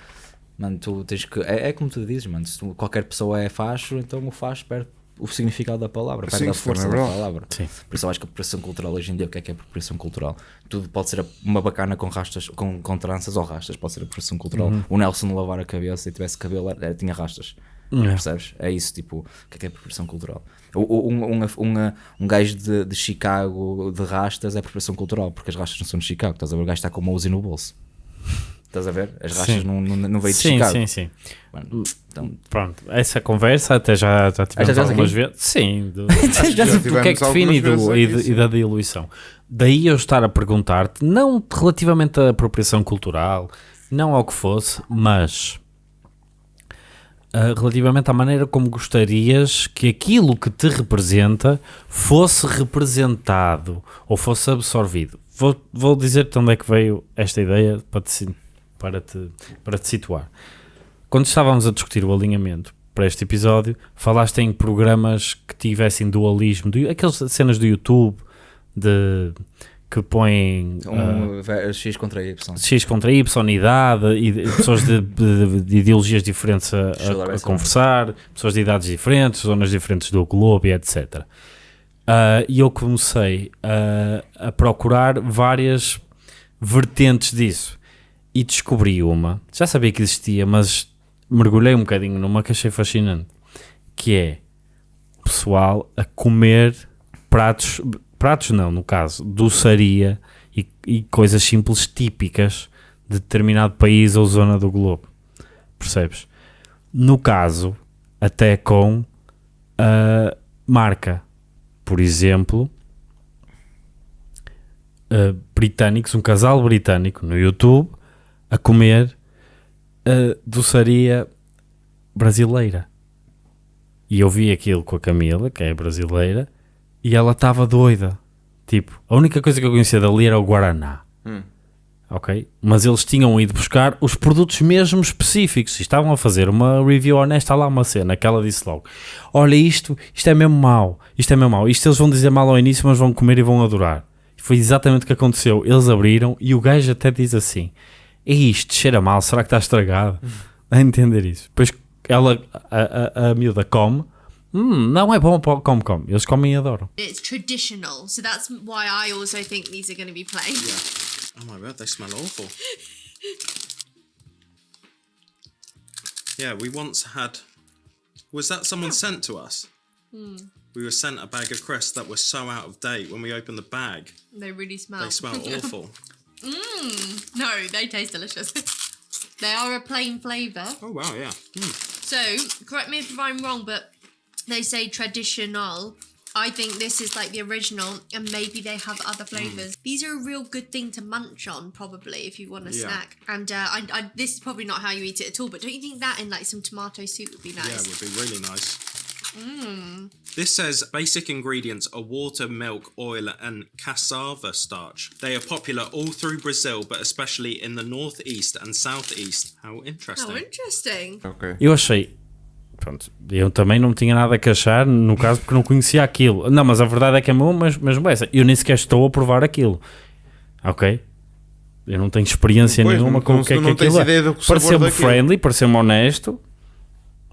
mano, tu tens que. É, é como tu dizes, mano, se tu- qualquer pessoa é facho, então o facho perde o significado da palavra, perde Sim, a força da é verdade. palavra. Sim. Por isso eu acho que a apropriação cultural hoje em dia, o que é que é apropriação cultural? Tudo pode ser uma bacana com rastas, com, com tranças ou rastas, pode ser apropriação cultural. Uhum. O Nelson lavar a cabeça e tivesse cabelo, era- tinha rastas. É. Percebes? É isso, tipo, o que é que é apropriação cultural? Um, um, um, um gajo de, de Chicago de rastas é apropriação cultural, porque as rastas não são de Chicago, estás a ver? O gajo está com uma Uzi no bolso. Estás a ver? As Sim. não, não, não veio de Sim, Chicago. sim, sim. Mano, então, Pronto, essa conversa até já, já tivemos Ah, já tivemos algumas aqui? vezes. Sim, do, já do que é que define e, algumas do- e, de- e da diluição. Daí eu estar a perguntar-te, não relativamente à apropriação cultural, não ao que fosse, mas ah, relativamente à maneira como gostarias que aquilo que te representa fosse representado ou fosse absorvido. Vou, vou dizer-te onde é que veio esta ideia para te, para te, para te situar. Quando estávamos a discutir o alinhamento para este episódio, falaste em programas que tivessem dualismo, do- aquelas cenas do YouTube de, que põem um, ve- X contra Y. X contra Y, idade, e de- pessoas de, de- de ideologias diferentes a, a- a conversar, pessoas de idades diferentes, zonas diferentes do globo e etc. Ah, E eu comecei a, a procurar várias vertentes disso e descobri uma, já sabia que existia, mas mergulhei um bocadinho numa que achei fascinante, que é pessoal a comer pratos, pratos não, no caso, doçaria e, e coisas simples típicas de determinado país ou zona do globo. Percebes? No caso, até com a marca. Por exemplo, uh, britânicos, um casal britânico no YouTube a comer uh, doçaria brasileira. E eu vi aquilo com a Camila, que é brasileira, e ela estava doida. Tipo, a única coisa que eu conhecia dali era o Guaraná. Hum. Ok? Mas eles tinham ido buscar os produtos mesmo específicos. E estavam a fazer uma review honesta lá, uma cena, que ela disse logo: Olha, isto, isto é mesmo mau, isto é mesmo mau. Isto eles vão dizer mal ao início, mas vão comer e vão adorar. E foi exatamente o que aconteceu. Eles abriram e o gajo até diz assim: É isto, cheira mal, será que está estragado? A entender isso. Depois ela, a, a, a miúda come. Hum, não é bom, pô, come, come. Eles comem e adoram. It's traditional, so that's why I also think these are going to be plain. Oh my god, they smell awful. yeah, we once had. Was that someone sent to us? Hmm. We were sent a bag of crisps that were so out of date. When we opened the bag, They really smell. they smell awful. No, they taste delicious. they are a plain flavour. Oh wow, yeah. Mm. So, correct me if I'm wrong, but they say traditional. I think this is like the original, and maybe they have other flavors. These are a real good thing to munch on, probably, if you want a Yeah. snack. And uh, I, I, this is probably not how you eat it at all, but don't you think that in like some tomato soup would be nice? Yeah, it would be really nice. This says basic ingredients are water, milk, oil, and cassava starch. They are popular all through Brazil, but especially in the northeast and southeast. How interesting. Oh, interesting. Ok. Eu achei. Pronto, eu também não tinha nada a queixar, no caso, porque não conhecia aquilo. Não, mas a verdade é que é mesmo, mas, mesmo essa. Eu nem sequer estou a provar aquilo. Ok? Eu não tenho experiência Pois, nenhuma com o que é que aquilo é. Pareceu-me friendly, pareceu-me honesto.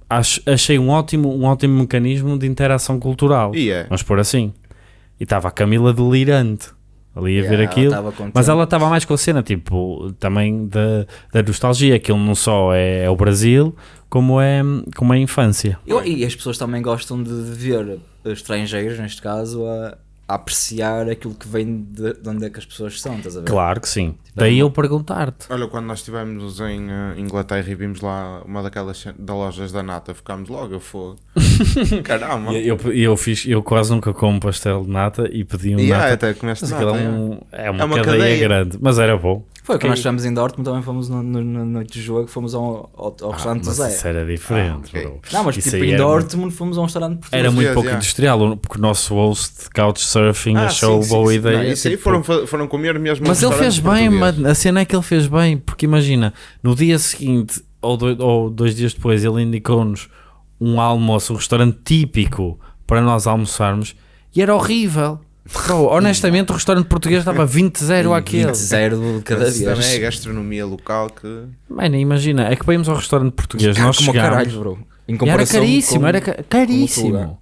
Acho- achei um ótimo, um ótimo mecanismo de interação cultural. E é. Vamos pôr assim. E estava a Camila delirante ali a Yeah, ver ela aquilo. contente. Mas ela estava mais com a cena, tipo, também da, da nostalgia. Aquilo não só é, é o Brasil, como é, como é a infância. Eu- e as pessoas também gostam de ver estrangeiros, neste caso, a, a apreciar aquilo que vem de, de onde é que as pessoas são, estás a ver? Claro que sim. Daí eu perguntar-te. Olha, quando nós estivemos em eh, Inglaterra e vimos lá uma daquelas das lojas da nata, ficámos logo a fogo. Caramba! E Eu, eu, fiz, eu quase nunca como pastel de nata e pedi um E ah, nata. até comeste nata. aquilo é, é. um- é uma, É uma cadeia, cadeia. grande, mas era bom. Foi Ok. quando nós estivemos em Dortmund, também fomos no, no, no- na noite de jogo, fomos ao, ao, ao restaurante do Mas Zé. isso era diferente, Ah, ok. bro. Não, mas Isso tipo aí em era muito- Dortmund fomos a um restaurante português. Era muito Yes, pouco yeah. industrial, porque o nosso host de Couchsurfing Ah, achou sim, boa sim, sim. ideia. Não, isso aí tipo, foram, fa- foram comer mesmo Mas ele fez restaurante bem. A cena é que ele fez bem, porque imagina, no dia seguinte ou, do- ou dois dias depois, ele indicou-nos um almoço, um restaurante típico para nós almoçarmos e era horrível. Bro, honestamente, o restaurante português estava 20-0 àquele. 20 de cada Mas vez. também é gastronomia local que. Mano, imagina, é que para irmos ao restaurante português, nós como chegámos. caralho, bro. Em E era comparação caríssimo, com- era ca- lugar. caríssimo.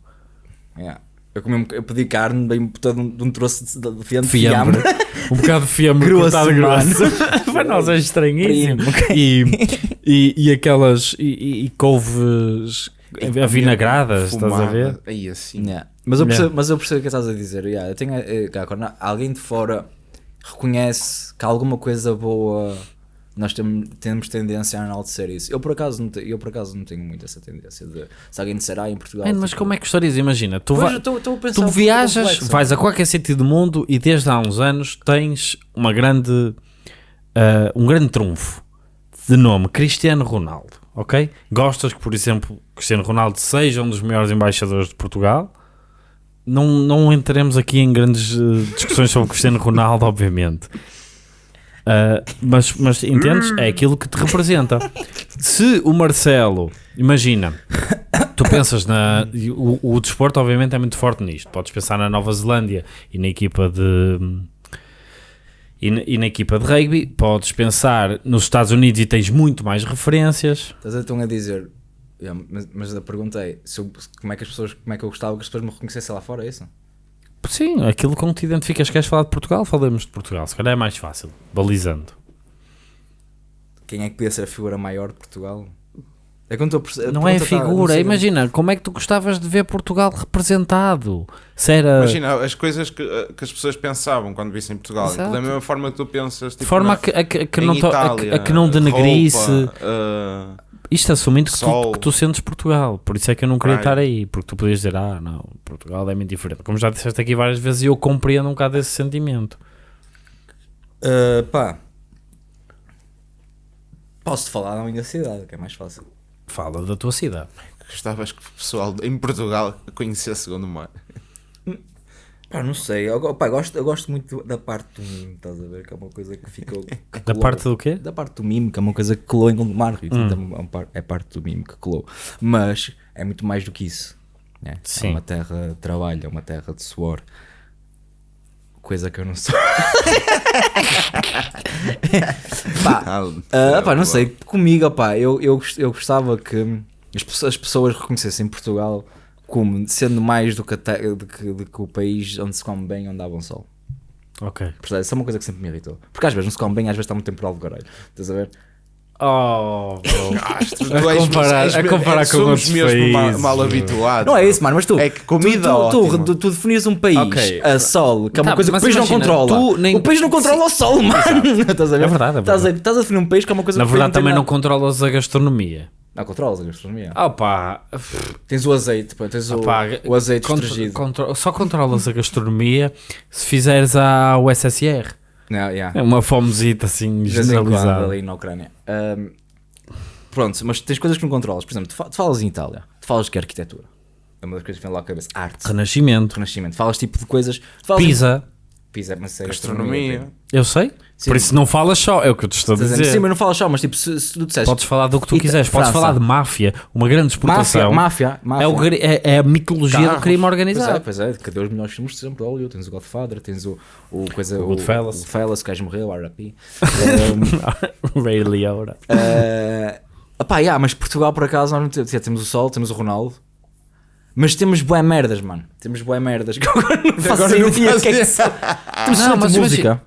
Yeah. Eu, comi, eu pedi carne bem todo um, de um troço de, de fiambre. Fiambre. um bocado de fiambre Grosso, grosso. Para nós é estranhíssimo. E, e, e aquelas. E, e- e couves avinagradas, estás a ver? Aí assim. Yeah. Mas, eu percebo, mas eu percebo o que estás a dizer. Yeah, eu tenho, eh, quando alguém de fora reconhece que há alguma coisa boa, nós temos, temos tendência a enaltecer isso. Eu por, acaso não te- eu por acaso não tenho muito essa tendência de se alguém disser ah, em Portugal. Mano, mas como é que histórias? Imagina, tu, vai- a pensar tu viajas, complexo. vais a qualquer sítio do mundo e desde há uns anos tens uma grande, ah, um grande trunfo de nome Cristiano Ronaldo, ok? Gostas que, por exemplo, Cristiano Ronaldo seja um dos maiores embaixadores de Portugal? Não, não entraremos aqui em grandes eh, discussões sobre CristianoRonaldo, obviamente. Ah, mas, mas entendes? É aquilo que te representa. Se o Marcelo, imagina, tu pensas na. O, o desporto, obviamente, é muito forte nisto. Podes pensar na Nova Zelândia e na equipa de. E na, e na equipa de rugby, podes pensar nos Estados Unidos e tens muito mais referências. Estás a, a dizer. Yeah, mas, mas a pergunta é se eu- como é que as pessoas, como é que eu gostava que as pessoas me reconhecessem lá fora, é isso? Sim, aquilo com que te identificas. Queres falar de Portugal? Falamos de Portugal. Se calhar é mais fácil, balizando. Quem é que podia ser a figura maior de Portugal? É quando estou a a Não é tá- não figura. sei- Imagina, como é que tu gostavas de ver Portugal representado? Se era Imagina as coisas que, que as pessoas pensavam quando vissem Portugal. Exato. Da mesma forma que tu pensas. de Tipo, forma na- a que, a que- a não, to- a que- Itália, a que não denegrisse. roupa, eh, Isto assumindo que tu, que tu sentes Portugal. Por isso é que eu não queria Praia. estar aí. Porque tu podias dizer, ah, não, Portugal é muito diferente. Como já disseste aqui várias vezes, e eu compreendo um bocado esse sentimento. Uh, pá. Posso-te falar da minha cidade, que é mais fácil. Fala da tua cidade. Gostavas que o pessoal em Portugal conhecesse o mar. Pá, não sei. Eu, pá, gosto, eu gosto muito da parte do mimo, estás a ver? Que é uma coisa que ficou. que Da parte do quê? Da parte do mimo, que é uma coisa que colou em Gondomar. Hum. Então, é É parte do mimo que colou. Mas é muito mais do que isso. né? É uma terra de trabalho, é uma terra de suor. Coisa que eu não sou. pá, Ah, pá, não sei, comigo, opá, eu, eu, eu gostava que as pessoas reconhecessem Portugal como sendo mais do que, a te- do que, do que o país onde se come bem, onde há bom sol. Ok. Percebes? Isso é uma coisa que sempre me irritou. Porque às vezes não se come bem, às vezes está muito temporal de Gorelho. Estás a ver? Oh, bro. Tu és- comparar- és- a comparar és- com outros mesmo mal, países, mal meu. habituados. Não é isso, mano, mas tu. É que comida tu, tu, ótima. tu, tu definias um país Ok. a sol, que é uma Tá, coisa que o país não imagina, controla. tu nem- O país não controla o sol, mano. Estás a ver? É verdade, é Estás, a, estás a definir um país que é uma coisa Na que verdade, também não nada. controlas a gastronomia. Não, controlas a gastronomia. Ah, pá. Tens o azeite, pá, tens o, Pá, o azeite contro- contro- só controlas a gastronomia se fizeres a USSR. Não, yeah. É uma fomezita assim generalizada. ali na Ucrânia. Ahm, pronto, mas tens coisas que não controlas. Por exemplo, tu, tu falas em Itália, tu falas que arquitetura. É uma das coisas que vem lá à cabeça. Arte, Renascimento. renascimento. Falas tipo de coisas. falas em- Pisa, mas é Gastronomia. Eu sei. Sim. Por isso não falas só. É o que eu te estou a dizer? Sim, mas não falas só, mas tipo, se, se tu disseste. Podes falar do que tu Ita- quiseres. Podes França. falar de máfia. Uma grande exportação. Máfia, máfia, máfia. É, o é- é a mitologia do Carros. crime Pois é, organizado. pois é, cadê os melhores filmes de sempre de Hollywood? Tens o Godfather, tens o, o coisa, o, Goodfellas. o Goodfellas, que gajo morreu, o RAP. Ray Liotta. Uh, opá, yeah, mas Portugal, por acaso, nós não temos, yeah, temos o Sol, temos o Ronaldo, mas temos bué merdas, mano. Temos bué merdas que eu agora não faço Agora não ideia o que é que são. Temos Não, excelente mas música.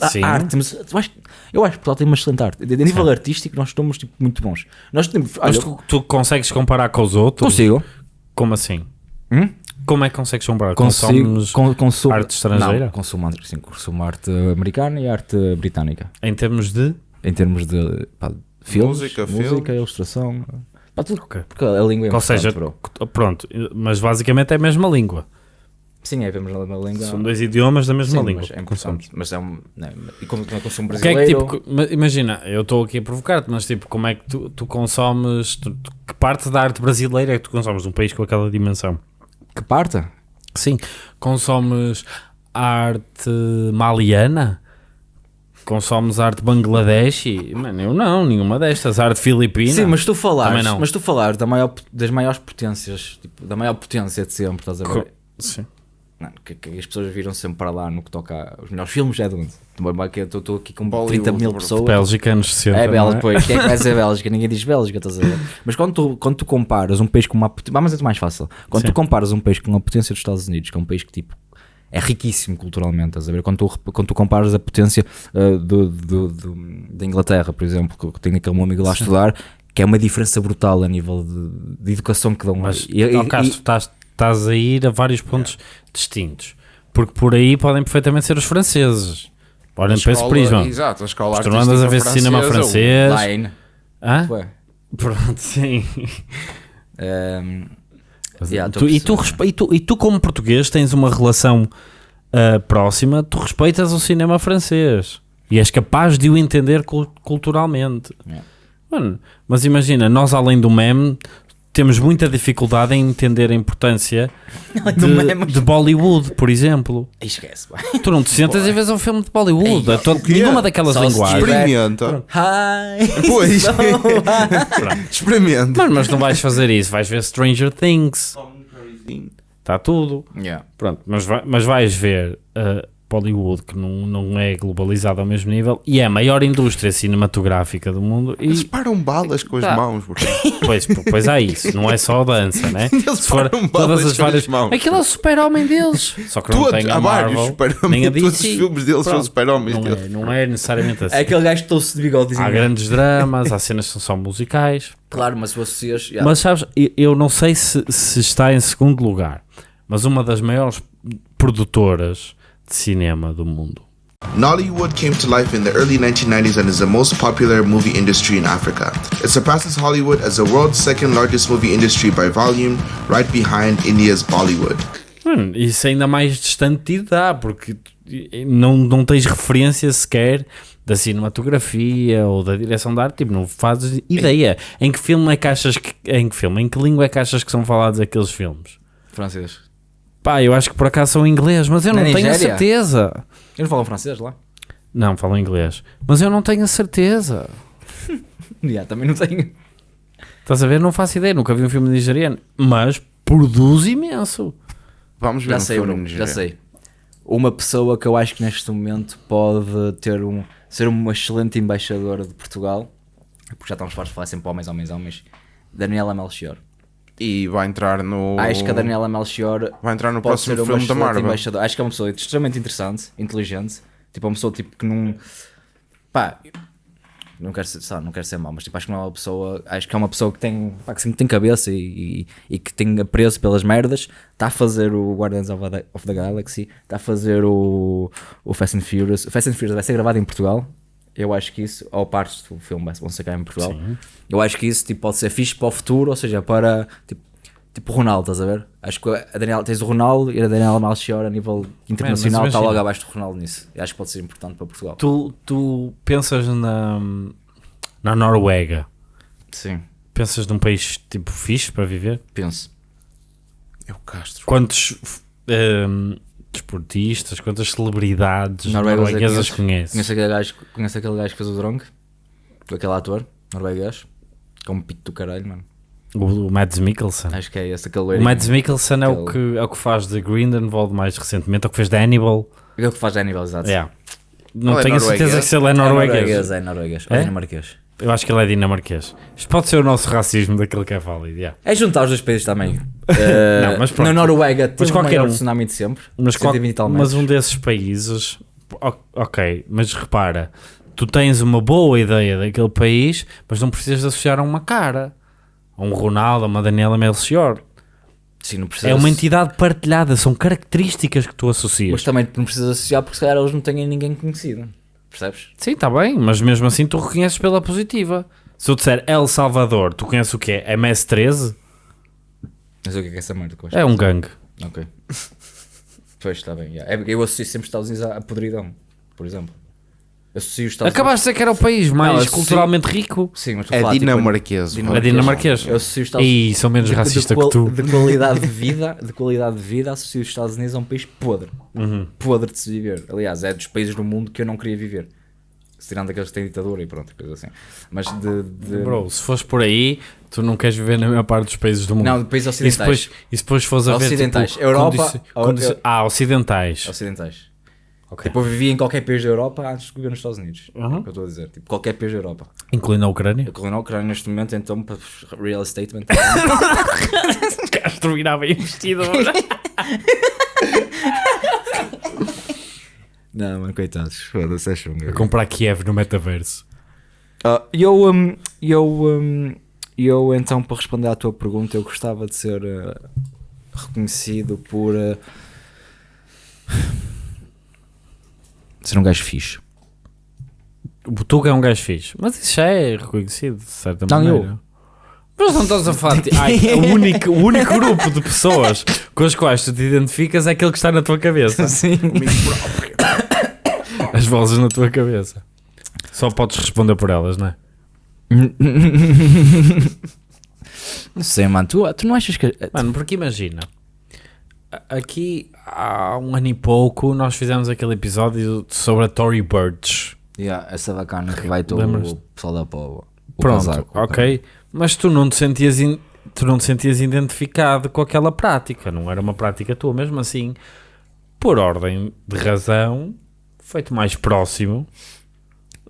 A- Sim. Arte, temos, eu, acho, eu acho que Portugal tem uma excelente arte. A nível artístico, nós estamos tipo, muito bons. Nós temos. Mas Olha, tu, tu consegues comparar com os outros? consigo. Como assim? Hum? Como é que consegues comparar? Consigo. Consomes Con, consumo, arte estrangeira? Não, consumo, arte- sim, consumo arte americana e arte britânica. em termos de. Em termos de pá, filmes, Música, música, filmes. ilustração. Pá, tudo. Ok. Porque a língua é Ou seja, bro. pronto, mas basicamente é a mesma língua. Sim, é, vemos na língua. São dois idiomas da mesma Sim, língua. mas é importante. Mas é um. Não, e como também consumo O que é brasileiro. que tipo, imagina, eu estou aqui a provocar-te, mas tipo, como é que tu, tu consomes, tu- tu- que parte da arte brasileira é que tu consomes de um país com aquela dimensão? Que parta? Sim, consomes arte maliana? Consomes arte bangladeshi? Mano, eu não, nenhuma destas. Arte filipina? Sim, mas tu falares, não. mas tu falares da maior, das maiores potências, tipo, da maior potência de sempre, estás a ver? Co- Sim. Não, que, que as pessoas viram sempre para lá no que toca os melhores filmes é de onde? Estou aqui com Bollywood, 30 mil pessoas. Bélgica anos 60. É Bélgica, pois. Quem é que vai dizer Bélgica? Ninguém diz Bélgica, estás a ver? Mas quando tu, quando tu comparas um país com uma potência. Mas é mais fácil. Quando Sim. tu comparas um país com uma potência dos Estados Unidos, que é um país que tipo. É riquíssimo culturalmente, estás a ver? Quando tu, quando tu comparas a potência uh, do, do, do- da Inglaterra, por exemplo, que eu tenho aquele meu amigo lá a estudar, que é uma diferença brutal a nível de, de educação que dão. Mas, E- e- Castro, estás, estás a ir a vários pontos distintos. Porque por aí podem perfeitamente ser os franceses. Olhem para esse Escola- prisma. Exato, a escola Tu não andas a ver artística cinema francesa, francês. Line. Hã? Ué. Pronto, sim. Um, yeah, Tu- e, tu, respe- e, tu, e tu, como português, tens uma relação ah, próxima, tu respeitas o cinema francês e és capaz de o entender cul- culturalmente. Yeah. Mano, mas imagina, nós além do meme temos muita dificuldade em entender a importância de, meme. de Bollywood, por exemplo. Esquece, pá. Tu não te sentas e vês um filme de Bollywood. Ei, a to- o quê? nenhuma daquelas Só linguagens. Experimenta. Hi! Pois. So Experimenta. Mas, mas não vais fazer isso, vais ver Stranger Things. Está tudo. Yeah. Pronto, mas, vai- mas vais ver uh, Bollywood, que não, não é globalizado ao mesmo nível, e é a maior indústria cinematográfica do mundo. E, Eles param balas com as Tá. mãos, bro. pois, pois há isso, não é só a dança, né? Eles Se for param todas balas as com várias. as mãos. Aquilo é o super-homem deles. Só que não Todos, tem a Marvel, super nem a Todos os DC. filmes deles são Pronto. super-homens Não deles. é, não é necessariamente assim. É aquele gajo que trouxe de bigodezinho. Há grandes dramas, há cenas que são só musicais. Claro, mas se vocês. yeah. Mas sabes, eu- eu não sei se, se está em segundo lugar, mas uma das maiores produtoras de cinema do mundo. Nollywood came to life in the early 1990s and is the most popular movie industry in Africa. It surpasses Hollywood as the world's second largest movie industry by volume, right behind India's Bollywood. Hum, isso ainda mais distante te dá, porque não, não tens referência sequer da cinematografia ou da direção de arte, tipo, não fazes ideia. Em que filme é que achas que. Em que filme? Em que língua é que achas que são falados aqueles filmes? Francês. Pá, eu acho que por acaso são inglês, mas eu Na não tenho a Nigéria? certeza. Eles falam francês lá? Não, falam inglês. Mas eu não tenho a certeza. Yeah, também não tenho. Estás a ver? Não faço ideia, nunca vi um filme nigeriano. Mas produz imenso. Vamos ver Já um sei, filme Bruno, já nigeriano. sei. Uma pessoa que eu acho que neste momento pode ter um, ser uma excelente embaixadora de Portugal, porque já estamos fartos de falar sempre homens, homens, homens, Daniela Melchior. E vai entrar no. Acho que a Daniela Melchior Vai entrar no próximo filme da Marvel. embaixadora. Acho que é uma pessoa extremamente interessante, inteligente, tipo uma pessoa tipo que não. Pá, não quero ser, sabe, não quero ser mau, mas tipo, acho que não é uma pessoa. Acho que é uma pessoa que tem, pá, que sempre tem cabeça e, e, e que tem apreço pelas merdas. Está a fazer o Guardians of the, of the Galaxy, está a fazer o, o Fast and Furious. O Fast and Furious vai ser gravado em Portugal. Eu acho que isso, ou partes do filme vão ser cá em Portugal. Eu acho que isso tipo, pode ser fixe para o futuro, ou seja, para tipo, tipo o Ronaldo, estás a ver? Acho que a Daniela, tens o Ronaldo e a Daniela Melchior a nível internacional está logo abaixo do Ronaldo nisso. Eu acho que pode ser importante para Portugal. Tu, tu pensas na, na Noruega. Sim, Pensas num país tipo fixe para viver? penso. É o Castro. Quantos ehm, desportistas, quantas celebridades eu norueguesas conheço. conheces? Conheço aquele, gajo, conheço aquele gajo que fez o Drong, aquele ator norueguês, que é um pito do caralho, mano. O, o Mads Mikkelsen. Acho que é esse, aquele O. Mads Mikkelsen é o, Aquele- que, é o que faz de Grindelwald mais recentemente, é o que fez de Hannibal. Aquele que faz de Hannibal, exato. Yeah. Não Ele é tenho a certeza norueguês? se ele é É norueguês. norueguês, é norueguês. Ou É? dinamarquês. Eu acho que ele é dinamarquês. Isto pode ser o nosso racismo daquele que é válido. yeah. É juntar os dois países também. Eh, Não, mas pronto. Na Noruega, teve qualquer o maior um. tsunami de sempre. Mas, qual- 120 tal mas um desses países, ok, mas repara, tu tens uma boa ideia daquele país, mas não precisas associar a uma cara, a um Ronaldo, a uma Daniela Melchior. Sim, não precisa É uma entidade partilhada, são características que tu associas. Mas também não precisas associar porque se calhar eles não têm ninguém conhecido. Percebes? Sim, está bem, mas mesmo assim tu reconheces pela positiva. Se eu disser El Salvador, tu conheces o que é? MS-13? Mas o que é que é essa merda? que? É um gangue. Ok. pois, está bem. yeah. É Eu associo sempre os Estados Unidos à podridão, por exemplo. Associo os Estados Acabaste de dizer que era o país mais associo- culturalmente rico. Unidos... Sim, mas estou a É falar, tipo, dinamarquês. É dinamarquês. Eu associo os Estados E sou menos de- de racista qual- que tu. De qualidade de vida, de qualidade de vida, associo os Estados Unidos a um país podre. Uhum. Podre de se viver. Aliás, é dos países do mundo que eu não queria viver. Se Tirando aqueles que têm ditadura e pronto, coisa assim. Mas de. de- Bro, se fores por aí, tu não queres viver na maior parte dos países do mundo. Não, de países E se ocidentais. depois, e se depois fores a ver. Ocidentais. Tipo, Europa- condici- ou- condici- Ah, ocidentais. Ocidentais. Ok. Tipo, eu vivia em qualquer país da Europa antes de viver nos Estados Unidos. É Uhum. o que eu estou a dizer. Tipo, qualquer país da Europa. Incluindo a Ucrânia. Corri na Ucrânia neste momento, então, para real estate. Castro virava investidor. não, mano, coitados. Foda-se, é chunga. Comprar Kiev no metaverso. Ah, eu, hum, eu, hum, eu, então, para responder à tua pergunta, eu gostava de ser ah, reconhecido por ah, ser um gajo fixe. O Tuga é um gajo fixe. Mas isso já é reconhecido, de certa Não, maneira. eu. Mas não estás a falar. de- Ai, o, único, o único grupo de pessoas com as quais tu te identificas é aquele que está na tua cabeça. Sim. As vozes na tua cabeça. Só podes responder por elas, não é? Não sei, mano. Tu, tu não achas que. Mano, porque imagina, aqui há um ano e pouco nós fizemos aquele episódio sobre a Tory Burch. Yeah, essa bacana que vai todo o pessoal da. O Pronto, casaco, ok. Mas tu não te sentias in- tu não te sentias identificado com aquela prática, não era uma prática tua, mesmo assim. por ordem de razão, feito mais próximo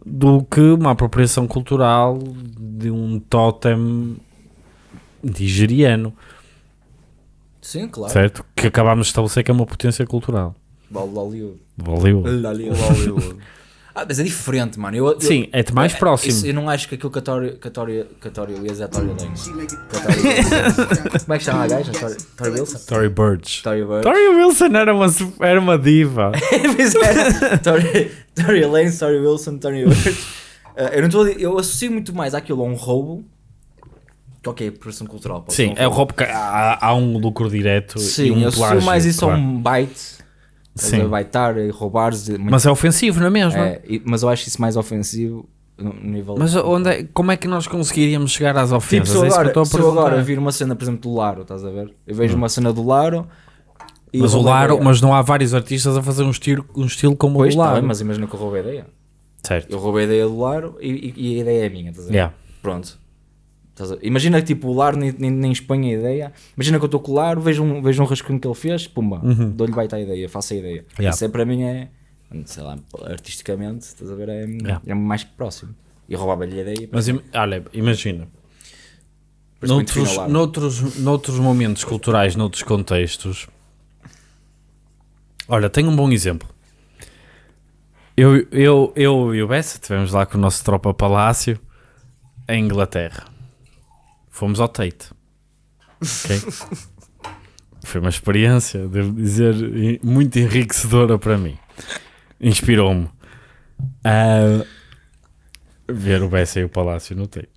do que uma apropriação cultural de um totem nigeriano, Sim, claro. certo? Que acabámos de estabelecer que é uma potência cultural. Hollywood. Valeu. Hollywood. ah, mas é diferente, mano. Eu, eu- Sim, é-te mais é- próximo. isso- eu não acho que aquilo que a Tori, que a Tori, que a Tori Wilson é a Tori Lanez. Que a Tori Wilson- Como é que chama a gaja? Tori, Tori Wilson? Tory Burch. Tori Bird. Tori Wilson era uma, era uma diva. É. Tori, Tori Lanez, Tori Wilson, Tori Bird. Uh, eu não dizer- eu associo muito mais àquilo a um roubo ok, produção cultural. pode Sim, é o roubo que há, há um lucro direto e Sim, um eu plágio, mais isso claro. a um bite. Sim. Baitar e roubares. de- Mas é ofensivo, não é mesmo? é, e- mas eu acho isso mais ofensivo. Mas onde é- como é que nós conseguiríamos chegar às Tipo, ofensas? se eu é isso que eu agora, estou a se agora vir uma cena, por exemplo, do Laro, estás a ver? Eu vejo uma cena do Laro e Mas o Laro, mas não há vários artistas a fazer um estilo, um estilo como Pois, o tá Laro. bem, mas imagina que eu roubei a ideia. Certo. Eu roubei a ideia do Laro e, e- e a ideia é minha, estás a ver? Yeah. Pronto. Imagina que tipo, o Laro nem, nem, nem expõe a ideia. Imagina que eu estou com o Laro, vejo um, vejo um rascunho que ele fez, pumba, dou-lhe baita a ideia, faço a ideia. Uhum. Yeah. Isso é para mim é, sei lá, artisticamente, estás a ver, é, Yeah. é mais próximo. E roubava-lhe a ideia. Mas im- olha, imagina. Noutros, noutros, noutros momentos culturais, noutros contextos. Olha, tenho um bom exemplo. Eu, eu, eu e o Bessa estivemos lá com o nosso tropa palácio em Inglaterra. Fomos ao Tate. Ok? Foi uma experiência, devo dizer, muito enriquecedora para mim. Inspirou-me a ver o Bessa e o palácio no Tate.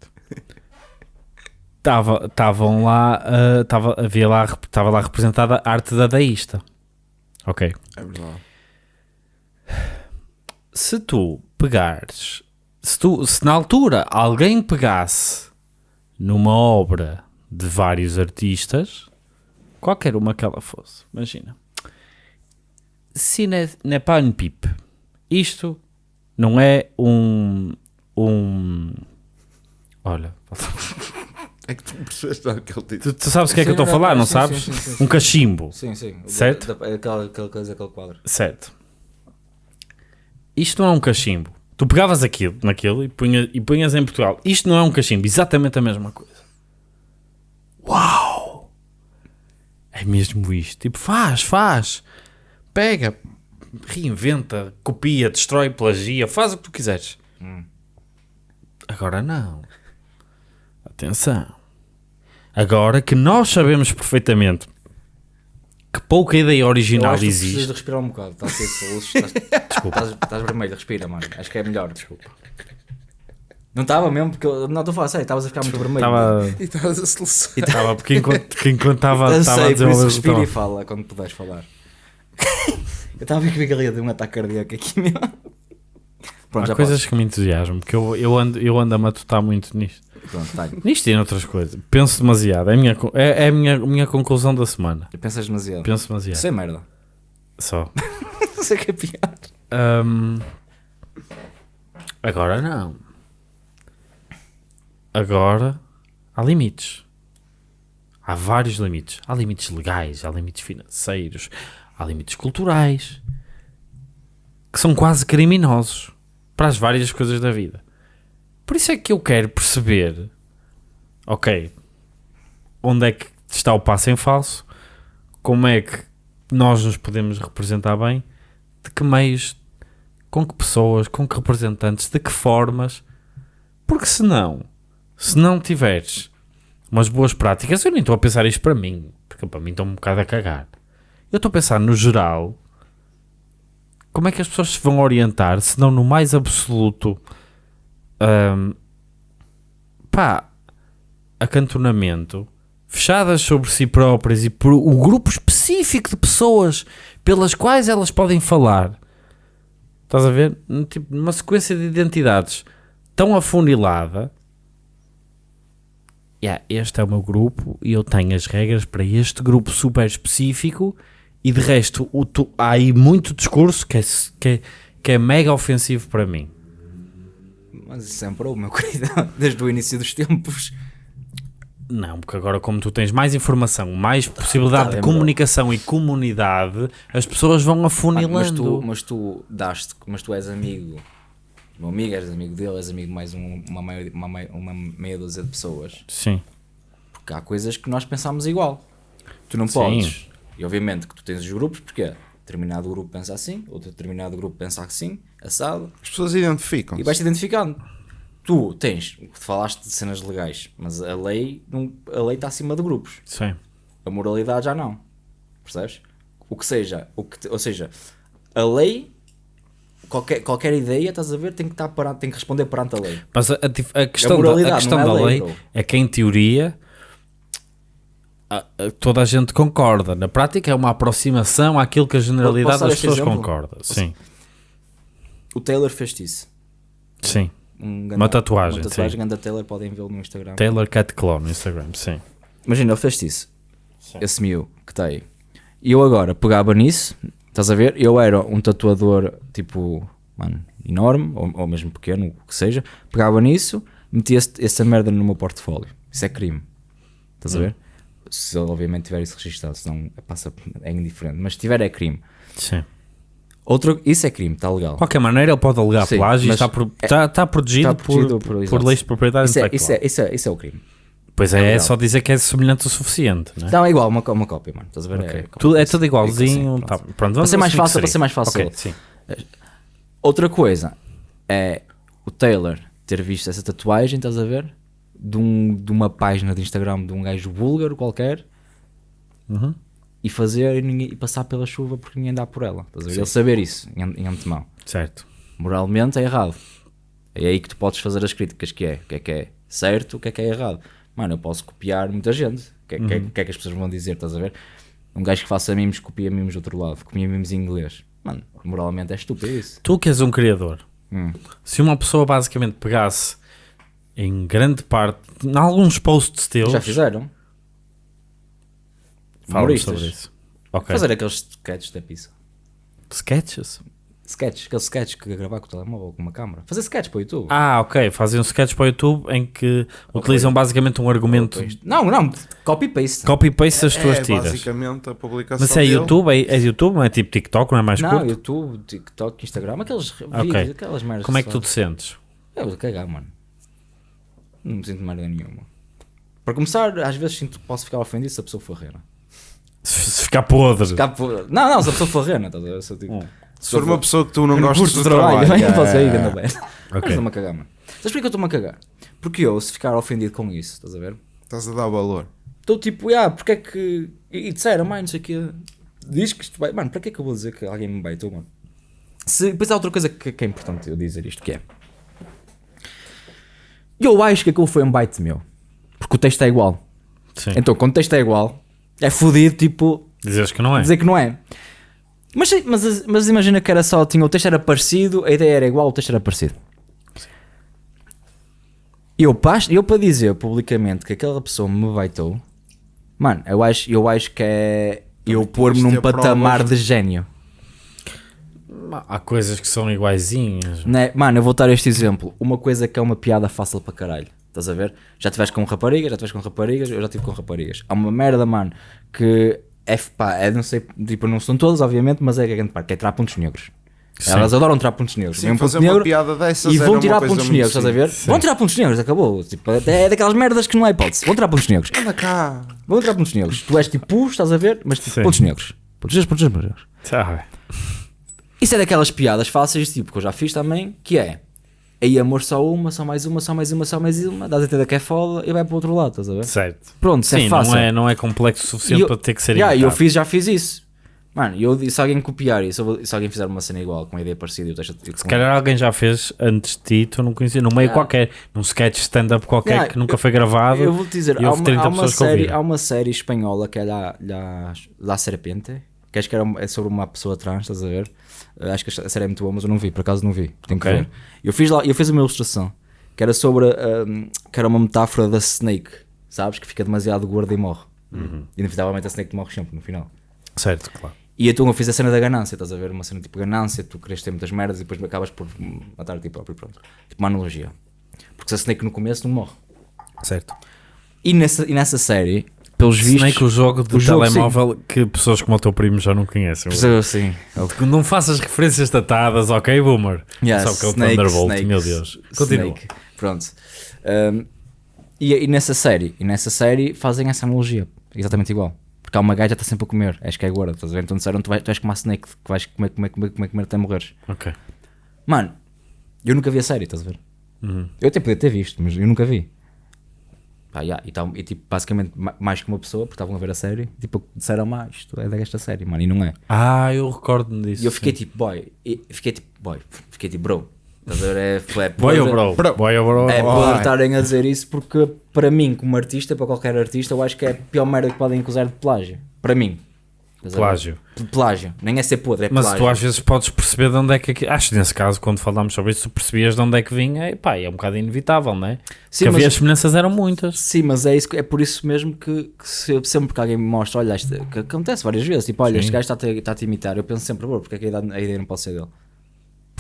Estavam lá, ah, tava, havia lá, estava lá representada a arte dadaísta. Ok. É verdade. Se tu pegares, se, tu, se na altura alguém pegasse numa obra de vários artistas, qualquer uma que ela fosse, imagina, se pas une pipe, isto não é um, um, olha, É que tu percebeste o que ele disse. tu, tu sabes o que é que eu estou a falar, não sim, sabes? sim, sim, sim, Um cachimbo. Sim, sim. Certo? Da, da, aquela, aquela coisa, aquele quadro. Certo. Isto não é um cachimbo. Tu pegavas aquilo, naquilo e, punha, e punhas em Portugal. Isto não é um cachimbo, exatamente a mesma coisa. Uau! É mesmo isto. Tipo, faz, faz. Pega, reinventa, copia, destrói, plagia, faz o que tu quiseres. Agora não. Atenção. Agora que nós sabemos perfeitamente que pouca ideia Eu original acho que tu precisas existe. de respirar um bocado. Estás a ter soluço. Estás, Desculpa. estás, estás vermelho, respira, mano. Acho que é melhor. Desculpa. Não estava mesmo, porque eu, não estou a falar sério, estavas a ficar muito vermelho. Estava. E estavas a solução. Estava, porque enquanto, estava, a sei, por isso desenvolver o respira e fala quando puderes falar. eu estava a ver que ele ia ter um ataque cardíaco aqui, meu. Pronto, Há já coisas que me entusiasmam, porque eu, eu, ando, eu ando a matutar muito nisto. Pronto, tá. Nisto e em outras coisas. Penso demasiado. É a minha, é, é a minha, minha conclusão da semana. Pensas demasiado. Penso demasiado. Isso é merda. Só. Isso é que é pior. Ahm, agora não. Agora há limites. Há vários limites. Há limites legais, há limites financeiros, há limites culturais que são quase criminosos para as várias coisas da vida. Por isso é que eu quero perceber, ok, onde é que está o passo em falso, como é que nós nos podemos representar bem, de que meios, com que pessoas, com que representantes, de que formas, porque senão, se não tiveres umas boas práticas, eu nem estou a pensar isto para mim, porque para mim estou um bocado a cagar. Eu estou a pensar no geral, como é que as pessoas se vão orientar, se não no mais absoluto, hum, pá, acantonamento, fechadas sobre si próprias e por o grupo específico de pessoas pelas quais elas podem falar. Estás a ver? Tipo, numa sequência de identidades tão afunilada. Yeah, este é o meu grupo e eu tenho as regras para este grupo super específico e de resto o tu- há aí muito discurso que é, que, é, que é mega ofensivo para mim. Mas isso sempre houve, meu querido. Desde o início dos tempos. Não, porque agora como tu tens mais informação, mais possibilidade Tá de bem, comunicação e comunidade, as pessoas vão afunilando. mas, tu, mas tu daste, mas tu és amigo, meu amigo, és amigo dele, és amigo de mais um- uma, meia, uma, meia- uma meia dúzia de pessoas. Sim, Porque há coisas que nós pensamos igual. Tu não Sim. podes. E obviamente que tu tens os grupos, porque determinado grupo pensa assim, outro determinado grupo pensa assim, assado, As pessoas identificam. e vais-te identificando. Tu tens, falaste de cenas legais, mas a lei não- a lei está acima de grupos. sim. A moralidade já não. Percebes? O que seja, o que, ou seja, a lei, qualquer, qualquer ideia, estás a ver, tem que, estar perante, tem que responder perante a lei. Mas a, a a questão, da, moralidade, a questão é da lei, lei é que, em teoria, a- a- toda a gente concorda. Na prática, é uma aproximação àquilo que a generalidade das pessoas exemplo? concorda. Sim, O Taylor fez isso. sim. Um Uma tatuagem, Uma tatuagem sim. grande da Taylor, podem vê-lo no Instagram. Taylor Cat Claw no Instagram, sim. Imagina, ele fez isso. Esse miu que está aí. E eu agora pegava nisso, estás a ver? Eu era um tatuador tipo, mano, enorme, ou, ou mesmo pequeno, o que seja. Pegava nisso, metia essa merda no meu portfólio. Isso é crime. Estás a ver? Se ele obviamente tiver isso registado, senão passa, é indiferente. Mas se tiver, é crime. sim. Outro, isso é crime, está legal. De qualquer maneira, ele pode alegar Sim, plágio e está, pro- é- está, está protegido, está protegido por, por- por, leis de propriedade Isso é, isso, é, isso, é, isso é o crime. Pois é, é legal. só dizer que é semelhante o suficiente? Não, é igual, uma, uma cópia, mano. Estás a ver? Ok. É, tudo, é tudo igualzinho. Sim, tá, pronto. pronto, Para ser mais fácil, para ser mais fácil. Ok, sim. Outra coisa é o Taylor ter visto essa tatuagem, estás a ver? De, um, de uma página de Instagram de um gajo búlgaro qualquer Uhum. E fazer e, ninguém- e passar pela chuva porque ninguém dá por ela. Estás a ver? Ele saber isso em, em antemão. Certo. Moralmente é errado. É aí que tu podes fazer as críticas, que é o que é que é certo, o que é que é errado. Mano, eu posso copiar muita gente. O que, é- que é- que é que as pessoas vão dizer, estás a ver? Um gajo que faça mimos copia mimos do outro lado, copia mimos em inglês. Mano, moralmente é estúpido isso. Tu que és um criador, Hum. se uma pessoa basicamente pegasse em grande parte, em alguns posts teus, Já fizeram? Fala Humoristas. sobre isso. Ok. Fazer aqueles sketches da pizza. Sketches? Sketches, aqueles sketches que gravar com o telemóvel ou com uma câmera. Fazer sketches para o YouTube. Ah, ok. Fazem um sketch para o YouTube em que utilizam basicamente um argumento Não, não, copy-paste. copy-paste das tuas é tiras. basicamente a publicação Mas é dele. YouTube? É, é YouTube? Não é tipo TikTok? Não é mais Não, curto? YouTube, TikTok, Instagram, aqueles Ok. vídeos, aquelas merdas. Como é que tu te sentes? Eu vou cagar, mano. Não me sinto merda nenhuma. Para começar, às vezes sinto que posso ficar ofendido se a pessoa for rena. Se ficar podre. Ficar por- Não, não, se a pessoa for rena, estás a ver? Se eu digo- Se for uma pessoa que tu não gostas do trabalho, trabalho, também posso é, ir, ganda merda. Mas Ok. estou-me a cagar, mano. Sabes porquê que eu estou-me a cagar? Porque eu, se ficar ofendido com isso, estás a ver? estás a dar valor. Estou tipo, ah, porque é que. E, e disseram, mãe, não sei o quê. Diz que isto vai. Mano, para que é que eu vou dizer que alguém me baitou, mano? Se, depois há outra coisa que, que é importante eu dizer isto, que é. Eu acho que aquilo foi um bite meu. Porque o texto é igual. Sim. Então, quando o texto é igual, é fodido, tipo, Dizes que não é. dizer que não é. Mas, mas, mas imagina que era só, tinha, o texto era parecido, a ideia era igual, o texto era parecido. Eu, pas- eu para dizer publicamente que aquela pessoa me baitou, mano, eu acho, eu acho que é eu pôr-me num patamar provas. de gênio. Há coisas que são iguaizinhas. Né? Mano, eu vou dar este exemplo. Uma coisa que é uma piada fácil para caralho. Estás a ver? Já tiveste com raparigas, já tiveste com raparigas, eu já tive com raparigas. Há uma merda, mano, que é, pá, é não sei, tipo, não são todas, obviamente, mas é a grande parte, que é tirar pontos negros. Sim. Elas adoram tirar pontos negros. Sim, um fazer ponto uma negro piada dessas e vão tirar pontos negros, estás a ver? simples. Vão tirar pontos negros, acabou. Tipo, é daquelas merdas que não há hipótese. Vão tirar pontos negros. Anda cá. Vão tirar pontos negros. Tu és tipo estás a ver? Mas tipo, Sim. pontos negros. Pontos negros, pontos negros, pontos negros. Ah, Isso é daquelas piadas fáceis, tipo, que eu já fiz também, que é aí amor só uma, só mais uma, só mais uma, só mais uma, dás a entender que é foda e vai para o outro lado, estás a ver? certo. Pronto, isso Sim, é fácil. não é, não é complexo o suficiente eu- para ter que ser Yeah, eu fiz, já fiz isso. Mano, e eu, se alguém copiar isso, se alguém fizer uma cena igual, com uma ideia parecida, eu deixo Se calhar alguém já fez antes de ti, tu não conhecia, num meio Yeah. qualquer, num sketch stand-up qualquer Yeah, que nunca foi gravado. Eu vou te dizer, há uma, 30 há, uma série, há uma série espanhola que é La, La, La Serpiente, que acho que era, é sobre uma pessoa trans, estás a ver? Uh, acho que a série é muito boa, mas eu não vi, por acaso não vi. Tenho que Ok. ver. Eu fiz, lá, eu fiz uma ilustração que era sobre um, que era uma metáfora da Snake, sabes? Que fica demasiado gorda e morre. Uhum. E inevitavelmente a Snake morre sempre no final. Certo, claro. E então eu fiz a cena da ganância, estás a ver? Uma cena tipo ganância, tu queres ter muitas merdas e depois acabas por matar a ti próprio, pronto. Tipo uma analogia. Porque se a Snake no começo não morre. Certo. E nessa, e nessa série, pelos vistos. Snake, o jogo de o jogo, telemóvel que pessoas como o teu primo já não conhecem. Pessoas assim. Não faças referências datadas, ok, Boomer? Yeah, Só que é o Snake, Thunderbolt, Snake, meu Deus. Continua. Snake. Pronto. Um, e, e nessa série, e nessa série fazem essa analogia, exatamente igual. Porque há uma gaja que está sempre a comer, acho que é agora, estás a ver? Então disseram, tu, vais, tu como a Snake, que vais comer, comer, comer, comer, comer até morreres. Ok. Mano, eu nunca vi a série, estás a ver? Uhum. Eu até podia ter visto, mas eu nunca vi. Pá, yeah, e, tal- e tipo, basicamente, ma- mais que uma pessoa, porque estavam a ver a série, tipo, disseram, mais isto é desta série, mano, e não é. Ah, eu recordo-me disso. E eu fiquei tipo, boy, e fiquei tipo, boy, fiquei tipo, bro, estás a ver? É, é Boy ou bro? Boy ou bro? É podre estarem a dizer isso porque, para mim, como artista, para qualquer artista, eu acho que é a pior merda que podem acusar de plágio. Para mim. Plágio. Plágio. Nem é ser podre, é Mas plágio. tu às vezes podes perceber de onde é que... Acho que nesse caso, quando falámos sobre isso, tu percebias de onde é que vinha. E pá, é um bocado inevitável, não é? Sim, Porque havia mas- as semelhanças eram muitas. Sim, mas é, isso, é por isso mesmo que, que se sempre que alguém me mostra, olha, isto, que acontece várias vezes, tipo, olha, Sim. este gajo está-te a, está-te a imitar, eu penso sempre, bro, porque é que a ideia, a ideia não pode ser dele?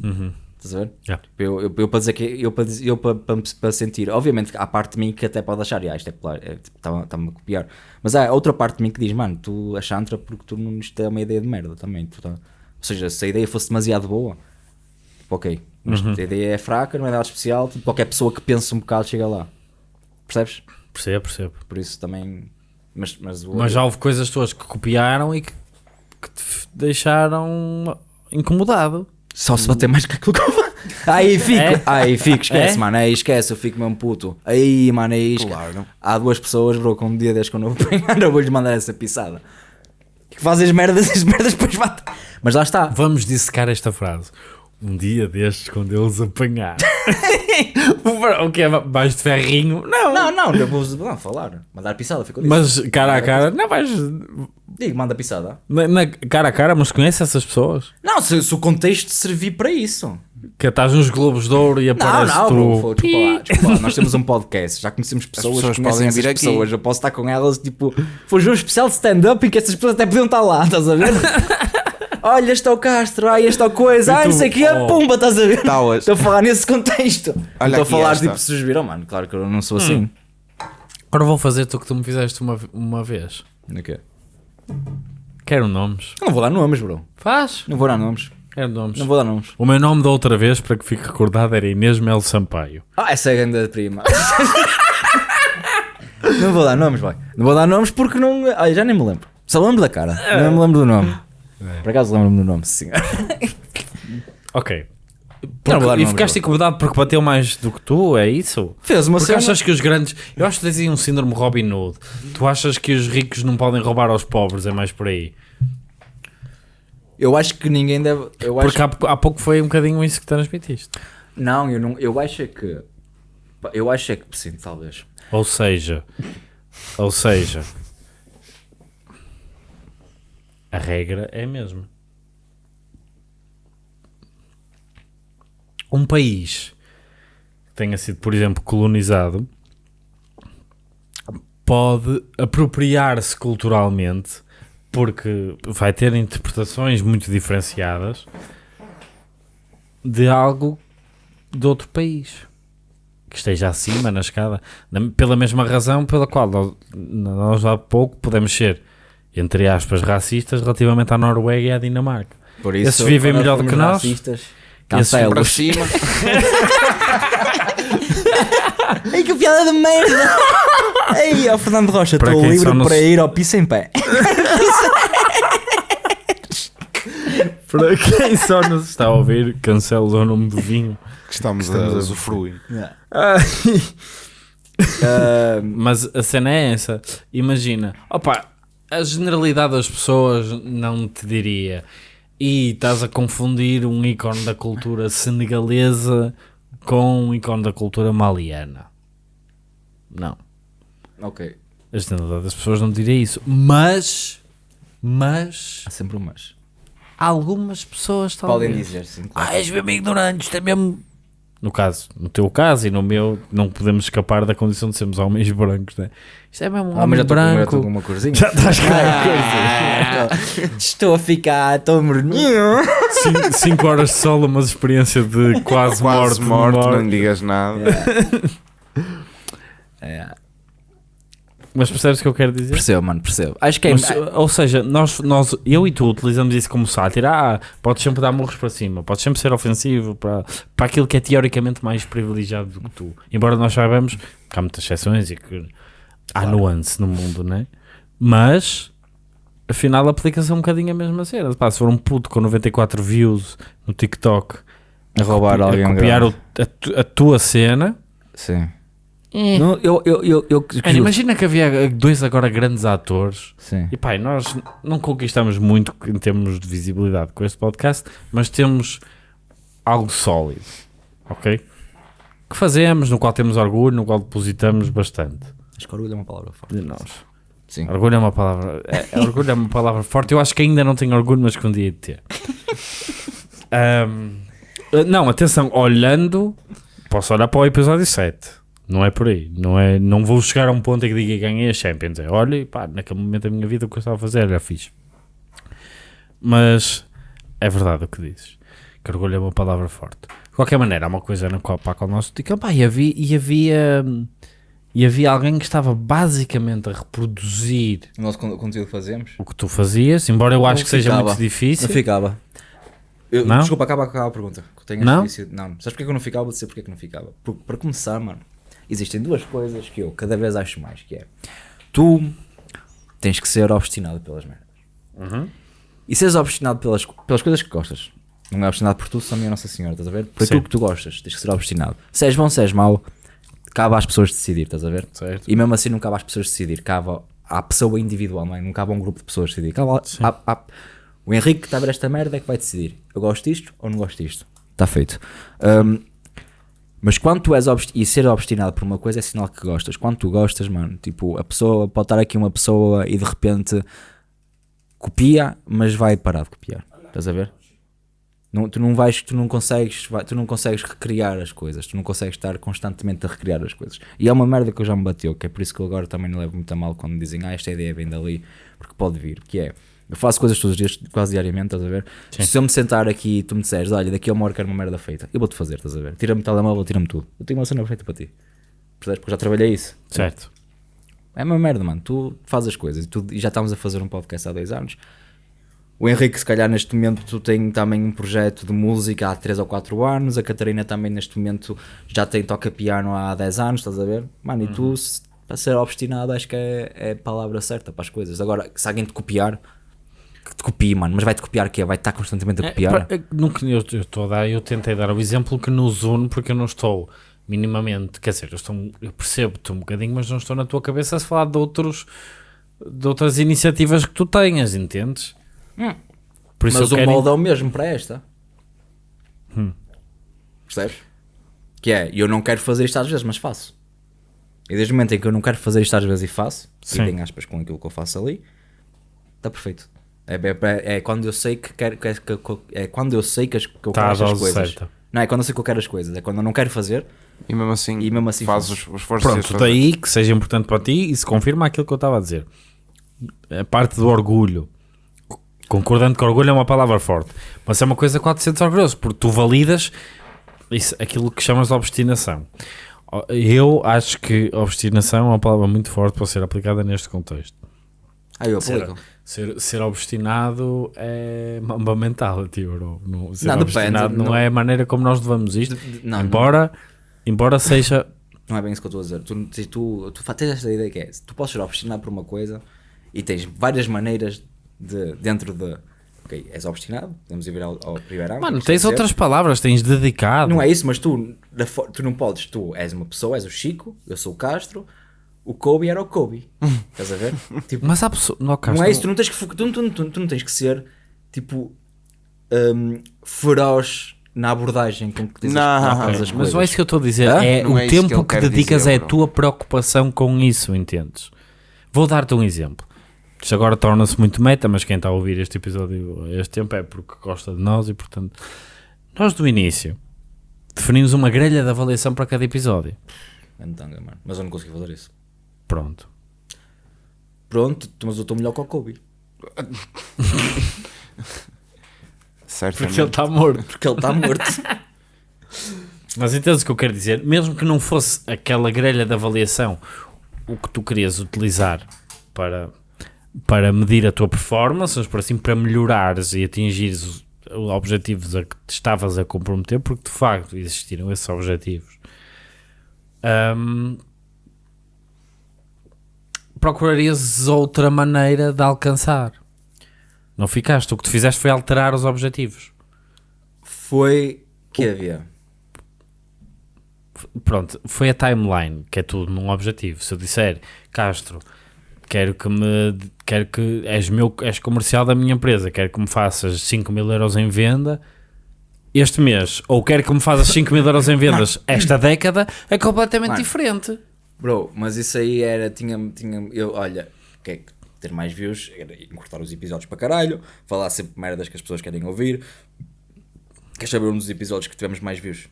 Uhum. Estás a ver? Yeah. Eu, eu, eu para dizer que eu para, eu para, para, para sentir, obviamente há parte de mim que até pode achar, "Ah, isto é plágio, é, tipo, está- está-me a copiar, mas há outra parte de mim que diz, mano, tu a chantra porque tu não isto é uma ideia de merda também. Tu tá- Ou seja, se a ideia fosse demasiado boa, tipo, ok, mas Uhum. a ideia é fraca, não é nada especial, tipo, qualquer pessoa que pense um bocado chega lá. Percebes? Percebo, percebo. Por isso também. Mas, mas, o- Mas já houve coisas tuas que copiaram e que, que te deixaram incomodado. Só se bater mais que aquilo que eu. Aí fico, É? aí fico, esquece, É? mano, aí esquece, eu fico mesmo puto. Aí, mano, aí esque- Claro. Há duas pessoas, bro, com um dia desde que eu não vou apanhar, eu vou-lhes mandar essa pisada. Que fazem as merdas, as merdas depois batem. Mas lá está. Vamos dissecar esta frase. Um dia destes, quando eles apanhar. o que é mais de ferrinho? Não. Não, não, eu vou não, falar. Mandar pisada, ficou disso. Mas cara a cara, não vais. Digo, manda pisada. Na, na- cara a cara, mas conhece essas pessoas? Não, se, se o contexto servir para isso. Que estás nos Globos de Ouro e Não, aparece não, tu. bro, foi, desculpa lá, desculpa lá. Nós temos um podcast, já conhecemos pessoas, pessoas que conhecem podem essas vir aqui. pessoas. Eu posso estar com elas, tipo, foi um especial de stand-up em que essas pessoas até podiam estar lá, estás a ver? Olha, este é o Castro, ai, este é o coisa, ai, tu, não sei o que, oh. pumba, estás a ver? Tauas. Estou a falar nesse contexto. Não Olha Estou a aqui falar, esta. tipo, se os viram, mano, claro que eu não sou assim. Agora vou fazer tu que tu me fizeste uma, uma vez. O quê? Quero nomes. Eu não vou dar nomes, bro. Faz. Não vou dar nomes. Quero nomes. Não vou dar nomes. O meu nome da outra vez, para que fique recordado, era Inês Melo Sampaio. Ah, essa é a grande prima. não vou dar nomes, vai. Não vou dar nomes porque não. Ai, já nem me lembro. Só lembro da cara. Não me lembro do nome. Por acaso lembro-me do nome, sim. Ok. Não Porque- dar e ficaste incomodado porque bateu mais do que tu, é isso? Fez uma Porque cena. achas que os grandes. Eu acho que tens aí um síndrome Robin Hood. Tu achas que os ricos não podem roubar aos pobres, é mais por aí. Eu acho que ninguém deve. Eu acho Porque há, há pouco foi um bocadinho isso que transmitiste. Não, eu não. Eu acho é que. Eu acho é que sim, talvez. Ou seja, ou seja, a regra é a mesma. Um país que tenha sido, por exemplo, colonizado pode apropriar-se culturalmente porque vai ter interpretações muito diferenciadas de algo de outro país que esteja acima na escada, na- pela mesma razão pela qual nós, nós há pouco podemos ser, entre aspas, racistas relativamente à Noruega e à Dinamarca. Por Esses vivem melhor do que nós. racistas, Esses Para cima. Ei, que piada de merda! Ei, ó Fernando Rocha, estou livre para ir ao piso em pé. Para quem só nos está a ouvir, cancela o nome do vinho. Que estamos, a usufruir. Ah, Mas a cena é essa. Imagina, opa, a generalidade das pessoas não te diria. E estás a confundir um ícone da cultura senegalesa com um ícone da cultura maliana. Não. Ok. A generalidade das pessoas não diria isso. Mas, mas, Há sempre um mas. algumas pessoas talvez. Podem dizer, sim. claro. Ah, és mesmo ignorante, isto é mesmo. No caso, no teu caso e no meu, não podemos escapar da condição de sermos homens brancos, né? Isto é mesmo um Ah, homem já estou com, já branco. estou com uma corzinha. Já estás com Ah, Estou a ficar tão morninho. 5 horas de sol, mas experiência de quase, Quase morte. morto, morte. não digas nada. É. Mas percebes o que eu quero dizer? Percebo, mano, percebo. Acho que é. Mas, ou seja, nós, nós, eu e tu utilizamos isso como sátira. Ah, podes sempre dar murros para cima, podes sempre ser ofensivo para, para aquilo que é teoricamente mais privilegiado do que tu. Embora nós saibamos que há muitas exceções e que há nuance no mundo, né? Mas afinal aplica-se um bocadinho a mesma cena. Pá, se for um puto com 94 views no TikTok a roubar alguém a copiar o- a, tu- a tua cena. Sim. Não, eu, eu, eu, eu, Mano, imagina que havia dois agora grandes atores Sim. E pá, e nós não conquistamos muito em termos de visibilidade com este podcast, mas temos algo sólido, ok? Que fazemos, no qual temos orgulho, no qual depositamos bastante Acho que orgulho é uma palavra forte. de nós. Sim. Orgulho é uma palavra, é, é- orgulho é uma palavra forte. Eu acho que ainda não tenho orgulho, mas que um dia de ter. Ahm, eh, não, atenção, olhando, posso olhar para o episódio 7. Não é por aí. Não, é, não vou chegar a um ponto em que diga que ganhei a Champions. É, olha, pá, naquele momento da minha vida o que eu estava a fazer era fixe. Mas é verdade o que dizes. Que orgulho é uma palavra forte. De qualquer maneira, há uma coisa na qual, para a qual nós pá, e havia, e havia e havia alguém que estava basicamente a reproduzir O nosso con- conteúdo que fazemos. o que tu fazias, embora eu acho que seja ficava. muito difícil. Não ficava. Eu- Não? Desculpa, acaba, acaba a pergunta. que eu tenho Não? esse vício. Não. Sabes porque é que eu não ficava? Vou dizer porque é que não ficava. Porque, para começar, mano, existem duas coisas que eu cada vez acho mais, que é tu tens que ser obstinado pelas merdas. E seres obstinado pelas, pelas coisas que gostas. Não é obstinado por tu, só minha Nossa Senhora, estás a ver? Por Sim. aquilo que tu gostas, tens que ser obstinado. Se és bom, se és mau, cabe às pessoas decidir, estás a ver? Certo. E mesmo assim não cabe às pessoas decidir, cabe à pessoa individual, não é? Não cabe a um grupo de pessoas decidir. Cabe a- a- a- o Henrique que está a ver esta merda é que vai decidir. Eu gosto disto ou não gosto disto. Está feito. Hum, mas quando tu és obst e ser obstinado por uma coisa é sinal que gostas. Quando tu gostas, mano, tipo, a pessoa pode estar aqui uma pessoa e de repente copia, mas vai parar de copiar. Estás a ver? Não, tu não vais, tu não consegues, tu não consegues recriar as coisas, tu não consegues estar constantemente a recriar as coisas. E é uma merda que eu já me bateu, que é por isso que eu agora também não levo muito a mal quando me dizem, ah, esta ideia vem dali, porque pode vir, que é, eu faço coisas todos os dias, quase diariamente, estás a ver? Se eu me sentar aqui e tu me disseres, olha, daqui a uma hora quero uma merda feita, eu vou-te fazer, estás a ver? Tira-me o telemóvel, tira-me tudo. Eu tenho uma cena feita para ti. Percebes? Porque já trabalhei isso. Certo. É uma merda, mano. Tu fazes as coisas e, tu- e já estamos a fazer um podcast há dois anos. O Henrique, se calhar, neste momento, tu tem também um projeto de música há 3 ou 4 anos. A Catarina também, neste momento, já tem toca piano há 10 anos, estás a ver? Mano, e tu, se- para ser obstinado, acho que é, é a palavra certa para as coisas. Agora, se alguém te copiar, que te copie, mano. Mas vai-te copiar o quê? Vai-te estar constantemente a É, copiar? é, nunca- eu, eu, estou a dar, eu tentei dar o exemplo que nos une porque eu não estou minimamente, quer dizer, eu, estou, eu percebo-te um bocadinho, mas não estou na tua cabeça a falar de outros de outras iniciativas que tu tenhas, entendes? Por isso Mas o quero- molde é o mesmo para esta. Hum. Percebes? Que é, eu não quero fazer isto às vezes, mas faço. E desde o momento em que eu não quero fazer isto às vezes e faço, Sim. e tenho aspas com aquilo que eu faço ali, está perfeito. É, é- é quando eu sei que quero que, que- que- é quando eu sei que, as, que eu Tá a quero as coisas. certa. Não, é quando eu sei que eu quero as coisas, é quando eu não quero fazer. E mesmo assim, E mesmo assim faz faz. os, os esforços Pronto, daí que seja importante para ti e se confirma aquilo que eu estava a dizer. A parte do orgulho. Concordando que orgulho é uma palavra forte, mas é uma coisa que ser orgulhoso, porque tu validas isso, aquilo que chamas de obstinação. Eu acho que obstinação é uma palavra muito forte para ser aplicada neste contexto. Ah, eu Ser, aplico. ser, ser obstinado é mamba mental, tio. bro. Não, ser Não, depende, obstinado não, não- é a maneira como nós levamos isto. De- não, embora, embora seja. Não é bem isso que eu estou a dizer. Tu, tu, tu tens esta ideia que é, tu podes ser obstinado por uma coisa e tens várias maneiras de, dentro de. Ok, és obstinado, podemos ir ver ao, ao primeiro Mano, tens outras palavras, tens dedicado. Não é isso, mas tu, tu não podes, tu és uma pessoa, és o Chico, eu sou o Castro, o Kobe era o Kobe. Estás a ver? Tipo, Mas há pessoas. Não, não é isso, tu não tens que, tu, tu, tu, tu não tens que ser tipo hum, feroz na abordagem com que dizes Não, que colocas as Mas coisas. não é isso que eu estou a dizer. Hã? É Não o é que tempo que, quer dedicas dizer, é a bro. tua preocupação com isso, entendes? Vou dar-te um exemplo. Isto agora torna-se muito meta, mas quem está a ouvir este episódio este tempo é porque gosta de nós e, portanto, nós do início definimos uma grelha de avaliação para cada episódio. Mano. Mas eu não consegui fazer isso. Pronto. Pronto, mas eu estou melhor que o Kobe. Certamente. Porque ele está morto. Porque ele está morto. Mas entendes o que eu quero dizer? Mesmo que não fosse aquela grelha de avaliação o que tu querias utilizar para, para medir a tua performance, vamos por assim, para melhorares e atingires os os objetivos a que te estavas a comprometer, porque de facto existiram esses objetivos. Ahm, procurarias outra maneira de alcançar. Não ficaste. O que tu fizeste foi alterar os objetivos. Foi que havia. Pronto, foi a timeline, que é tudo num objetivo. Se eu disser, Castro, quero que me quero que és meu és comercial da minha empresa, quero que me faças 5 mil euros em venda este mês, ou quero que me faças 5 mil euros em vendas esta década, é completamente Mano. diferente. Bro, mas isso aí era. Tinha, tinha, eu, olha, quer ter mais views, era encurtar os episódios para caralho, falar sempre merdas que as pessoas querem ouvir. Queres saber um dos episódios que tivemos mais views?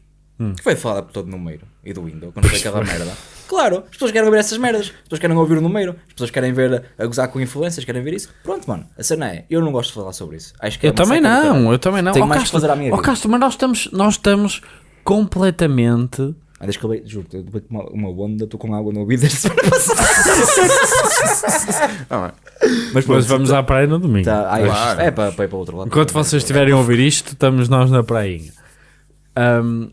Que foi falar por todo o número e do Windows, quando foi aquela merda. Claro, as pessoas querem ouvir essas merdas, as pessoas querem ouvir o número, as pessoas querem ver a gozar com influências, querem ver isso. Pronto, mano, a cena é, eu não gosto de falar sobre isso. Acho que é Eu também seca do não, caralho. eu também não. Tenho Ó, mais Castro, que fazer à minha ó, vida. Castro, mas nós estamos, nós estamos completamente. Ah, deixa que eu be- juro, eu bebi uma, uma onda, estou com água no ouvido desde semana passada. Ah, Mas, pronto, vamos à praia no domingo. Tá, ai, Claro. É para, para ir para o outro lado. Enquanto vocês estiverem a ouvir isto, estamos nós na prainha. Ahm,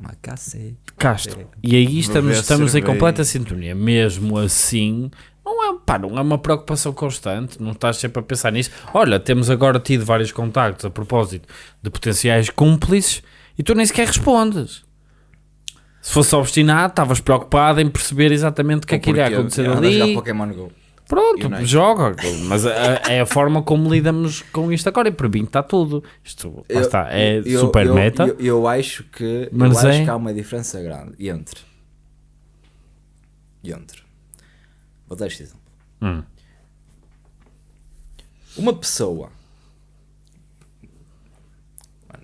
Macacete. Castro, e aí estamos, Beber estamos em cerveja. completa sintonia. Mesmo assim, não é, pá, não é uma preocupação constante, não estás sempre a pensar nisso. Olha, temos agora tido vários contactos a propósito de potenciais cúmplices e tu nem sequer respondes. Se fosse obstinado, estavas preocupado em perceber exatamente o que é que iria acontecer ali. Pokémon Go. Pronto, Unite. joga. Mas a- é a forma como lidamos com isto agora. E para mim está tudo. Isto Eu- está, é eu- super eu, meta. Eu, eu acho que, Mas eu acho é- que há uma diferença grande entre. Entre. Vou dar este exemplo. Hum. Uma pessoa.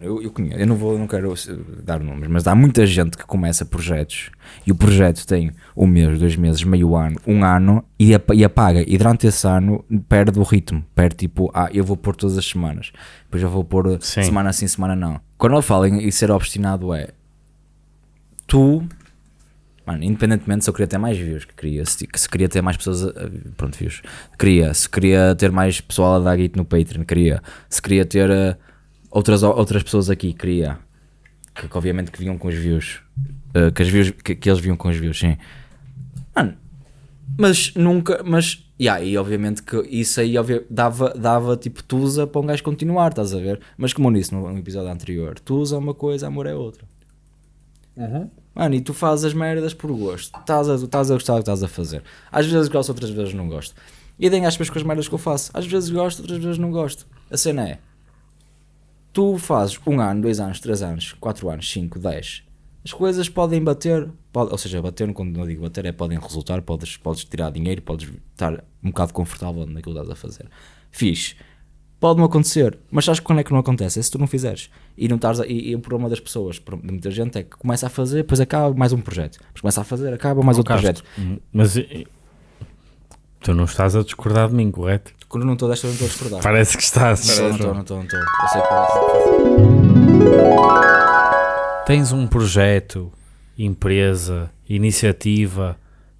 Eu, eu conheço, eu não vou, não quero eh, dar nomes, mas há muita gente que começa projetos e o projeto tem um mês, dois meses, meio ano, um ano e, e apaga. E durante esse ano perde o ritmo. Perde tipo, ah, eu vou pôr todas as semanas, depois eu vou pôr eh, Sim. semana sim, semana não. Quando eu falo em, em ser obstinado, é tu, mano, independentemente se eu queria ter mais views, que queria, se, que se queria ter mais pessoas, a- a- pronto, views, queria, se queria ter mais pessoal a dar guito no Patreon, queria, se queria ter eh, outras, outras pessoas aqui, queria, que, que obviamente que vinham com os views, eh, que, as views que, que eles vinham com os views, sim. Mano, mas nunca, mas, yeah, e obviamente que isso aí obvia- dava, dava tipo tusa para um gajo continuar, estás a ver? Mas como eu disse no, no episódio anterior, tusa é uma coisa, amor é outra. Mano, e tu fazes as merdas por gosto. Estás a, estás a gostar do que estás a fazer. Às vezes gosto, outras vezes não gosto. E às vezes com as merdas que eu faço. Às vezes gosto, outras vezes não gosto. A cena é: tu fazes um ano, dois anos, três anos, quatro anos, cinco, dez. As coisas podem bater, pode- ou seja, bater, quando eu digo bater, é podem resultar, podes, podes tirar dinheiro, podes estar um bocado confortável naquilo que estás a fazer. Fixe. Pode não acontecer, mas sabes quando é que não acontece? É se tu não fizeres. E, não estás a- e, e o problema das pessoas, de muita gente, é que começa a fazer, depois acaba mais um projeto. Depois começa a fazer, acaba mais outro projeto. Mas eh, tu não estás a discordar de mim, correto? Quando não estou desta, eu não estou a discordar. Parece que estás. Não estou, não estou, não estou. Eu sei que parece. Tens um projeto, empresa, iniciativa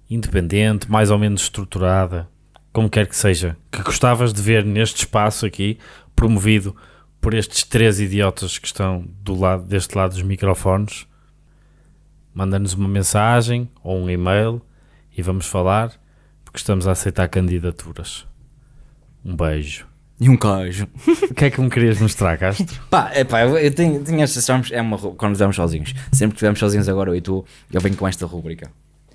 independente, mais ou menos estruturada, como quer que seja, que gostavas de ver neste espaço aqui, promovido por estes três idiotas que estão do lado, deste lado dos microfones, manda-nos uma mensagem ou um e-mail e vamos falar, porque estamos a aceitar candidaturas. Um beijo. E um queijo. O que é que me querias mostrar, Castro? Pá, é pá, eu, tenho, tenho estas é uma quando estamos sozinhos. Sempre que estivermos sozinhos agora, eu e tu, eu venho com esta rúbrica.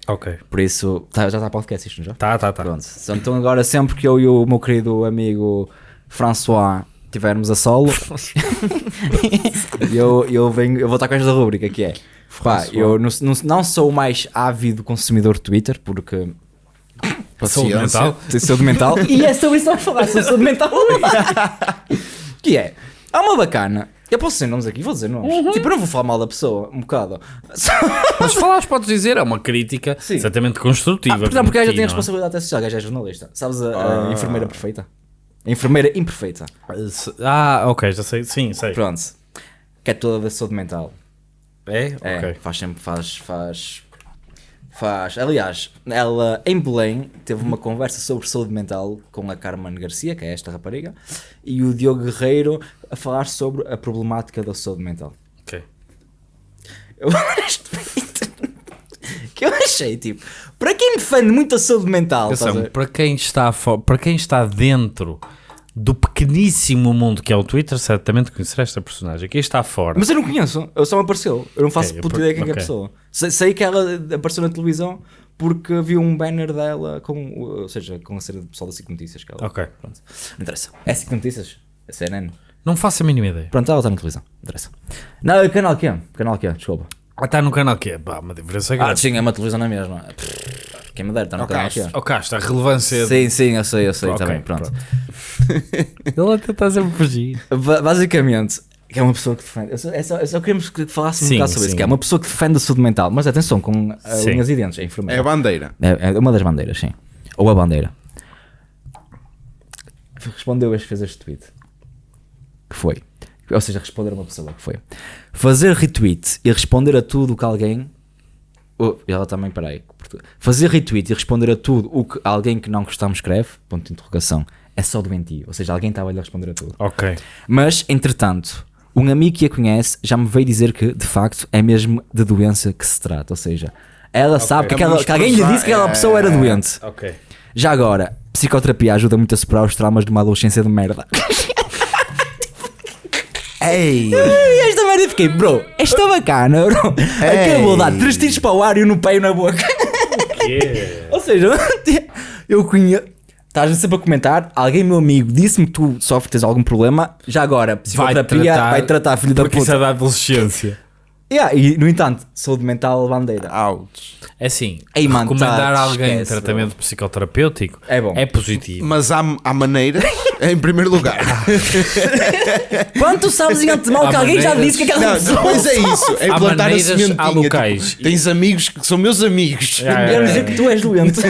Ok. Por isso, tá- já está podcast isto, não já? Tá, tá, tá. Pronto. Então agora sempre que eu e o meu querido amigo François tivermos a solo, eu, eu, venho, eu vou estar com esta rúbrica que é. Pá, eu não, não, não sou o mais ávido consumidor de Twitter, porque Saúde Paciência. mental? Tenho saúde mental. e é sobre isso que vamos falar, sobre saúde mental. que é, há uma bacana. Eu posso dizer nomes aqui, vou dizer nomes. Uhum. Tipo, eu não vou falar mal da pessoa, um bocado. Mas falares, podes dizer, é uma crítica Sim. certamente construtiva. Ah, portanto, porque a gaja aqui, tem a é? responsabilidade até social, a gaja é jornalista. Sabes a, a enfermeira perfeita? A enfermeira imperfeita. Ah, ok, já sei. Sim, sei. Pronto. Que é toda da saúde mental. É? É, Ok. faz sempre, faz, faz, Faz. Aliás, ela em Belém teve uma conversa sobre saúde mental com a Carmen Garcia, que é esta rapariga, e o Diogo Guerreiro a falar sobre a problemática da saúde mental. Ok. Eu que eu achei, tipo, para quem defende muito a saúde mental, Atenção, para quem, está fo- para quem está dentro do pequeníssimo mundo que é o Twitter, certamente conhecerá esta personagem. Quem está fora. mas eu não conheço, eu só me apareceu, eu não faço Ok, puta ideia quem é a ok. pessoa. Sei, sei que ela apareceu na televisão porque vi um banner dela com, ou seja, com a cena do pessoal da SIC Notícias. Que ela, Ok. Pronto. Não interessa. É SIC Notícias? É CNN? Não faço a mínima ideia. Pronto, ela está na televisão. Não interessa. Não, canal que é? Canal que é? Desculpa. Ah, está no canal que é? Bah, uma diferença Ah, grande. sim, é uma televisão na mesma. Quem me dera, está no canal cá está, a relevância. Sim, sim, eu sei, eu sei Ok, também. Pronto. Ele até está sempre a fugir. Ba- Basicamente, que é uma pessoa que defende. Eu só, é só, eu só queremos que falássemos um Sim, bocado sobre isso. sim. Que é uma pessoa que defende a saúde mental. Mas atenção, com uh, Sim. unhas e dentes, é É enfermeira. a bandeira. É, é uma das bandeiras, sim. Ou a bandeira. Respondeu este fez este tweet. Que foi. Ou seja, responder a uma pessoa que foi. Fazer retweet e responder a tudo o que alguém. Oh, e ela também, peraí. Fazer retweet e responder a tudo o que alguém que não gostamos escreve, ponto de interrogação, é só doentio. Ou seja, alguém estava a lhe responder a tudo. Ok. Mas, entretanto, um amigo que a conhece já me veio dizer que, de facto, é mesmo de doença que se trata. Ou seja, ela sabe que, aquela- que alguém lhe disse que aquela pessoa era é- doente. Ok. Já agora, psicoterapia ajuda muito a superar os traumas de uma adolescência de merda. Ei! E esta merda eu fiquei, bro, esta bacana, bro. Acabou de dar três tiros para o ar e um no pé e na boca. Ou seja, eu conheço. Estás sempre a comentar, alguém, meu amigo, disse-me que tu sofres algum problema. Já agora, psicoterapia vai tratar, filho da Porque isso é puta. da adolescência. Yeah, e, no entanto, saúde mental bandeira. Ouch. É assim, Ei, mano, recomendar tá, a alguém esquece, tratamento psicoterapêutico É bom. é positivo. Mas há, há maneiras, em primeiro lugar. Quando tu sabes em antemão que alguém já maneiras- disse que aquela Não, pessoa. depois é isso. É Há plantar a maneiras, sementinha. há locais. Tipo, tens amigos que são meus amigos. Yeah, yeah, Quero dizer que tu és doente.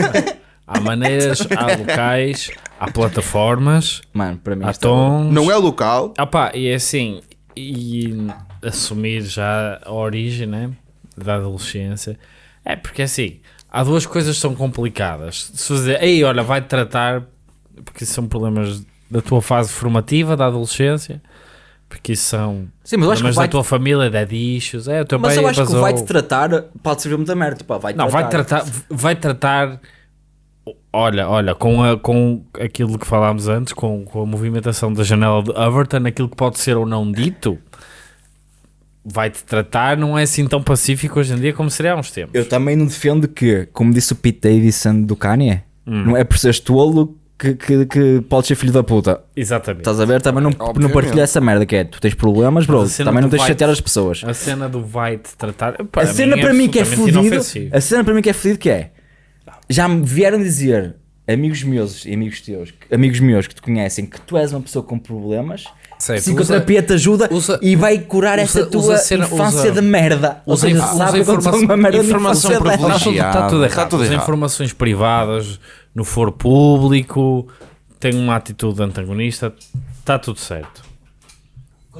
Há maneiras, há locais, há plataformas, Mano, para mim. há é- tons. Não é local. Ah pá, e é assim, e assumir já a origem né, da adolescência. É porque assim, há duas coisas que são complicadas. Se fazer, ei, olha, vai tratar, porque isso são problemas da tua fase formativa, da adolescência, porque isso são Sim, mas da tua família, de issues, é, o teu Mas pai eu acho que vai-te tratar, pode servir muita merda. Pá, vai Não, vai tratar, vai tratar. Olha, olha, com, a, com aquilo que falámos antes, com, com a movimentação da janela de Overton, aquilo que pode ser ou não dito, vai-te tratar, não é assim tão pacífico hoje em dia como seria há uns tempos. Eu também não defendo que, como disse o Pete Davidson do Kanye, Hum. não é por seres tolo que, que, que podes ser filho da puta. Exatamente. Estás a ver? Também não, não Obviamente. partilha essa merda que é. Tu tens problemas, bro. Também não tens de chatear as pessoas. A cena do vai-te tratar. A cena para mim que é inofensivo. A cena para mim que é fodido que é. Já me vieram dizer amigos meus e amigos teus, amigos meus que te conhecem, que tu és uma pessoa com problemas. Certo, Psicoterapia te ajuda usa- e vai curar usa- essa usa tua cena- infância usa- de merda. Ou Usa, seja, sabe usa informação, uma merda de informação privilegiada. Está tudo errado. Está tudo Usa errado. informações privadas no foro público, tem uma atitude antagonista, está tudo certo.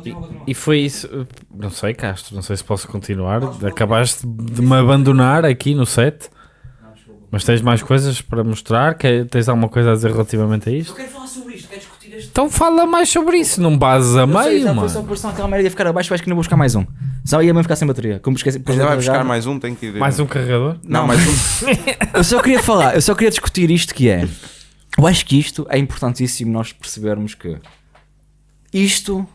E, e foi isso. Não sei, Castro, não sei se posso continuar. Acabaste de me abandonar aqui no set. Mas tens mais coisas para mostrar? Que, tens alguma coisa a dizer relativamente a isto? quero falar sobre Então fala mais sobre isso, não bases a meio, Foi mano. só por aquela merda ia ficar abaixo, acho que não vou buscar mais um. Senão ia mesmo ficar sem bateria. Como esqueci, Ainda vai buscar mais um, tem que ir. Mais um carregador? Não, mais um. Eu só queria falar, eu só queria discutir isto que é. Eu acho que isto é importantíssimo nós percebermos que isto,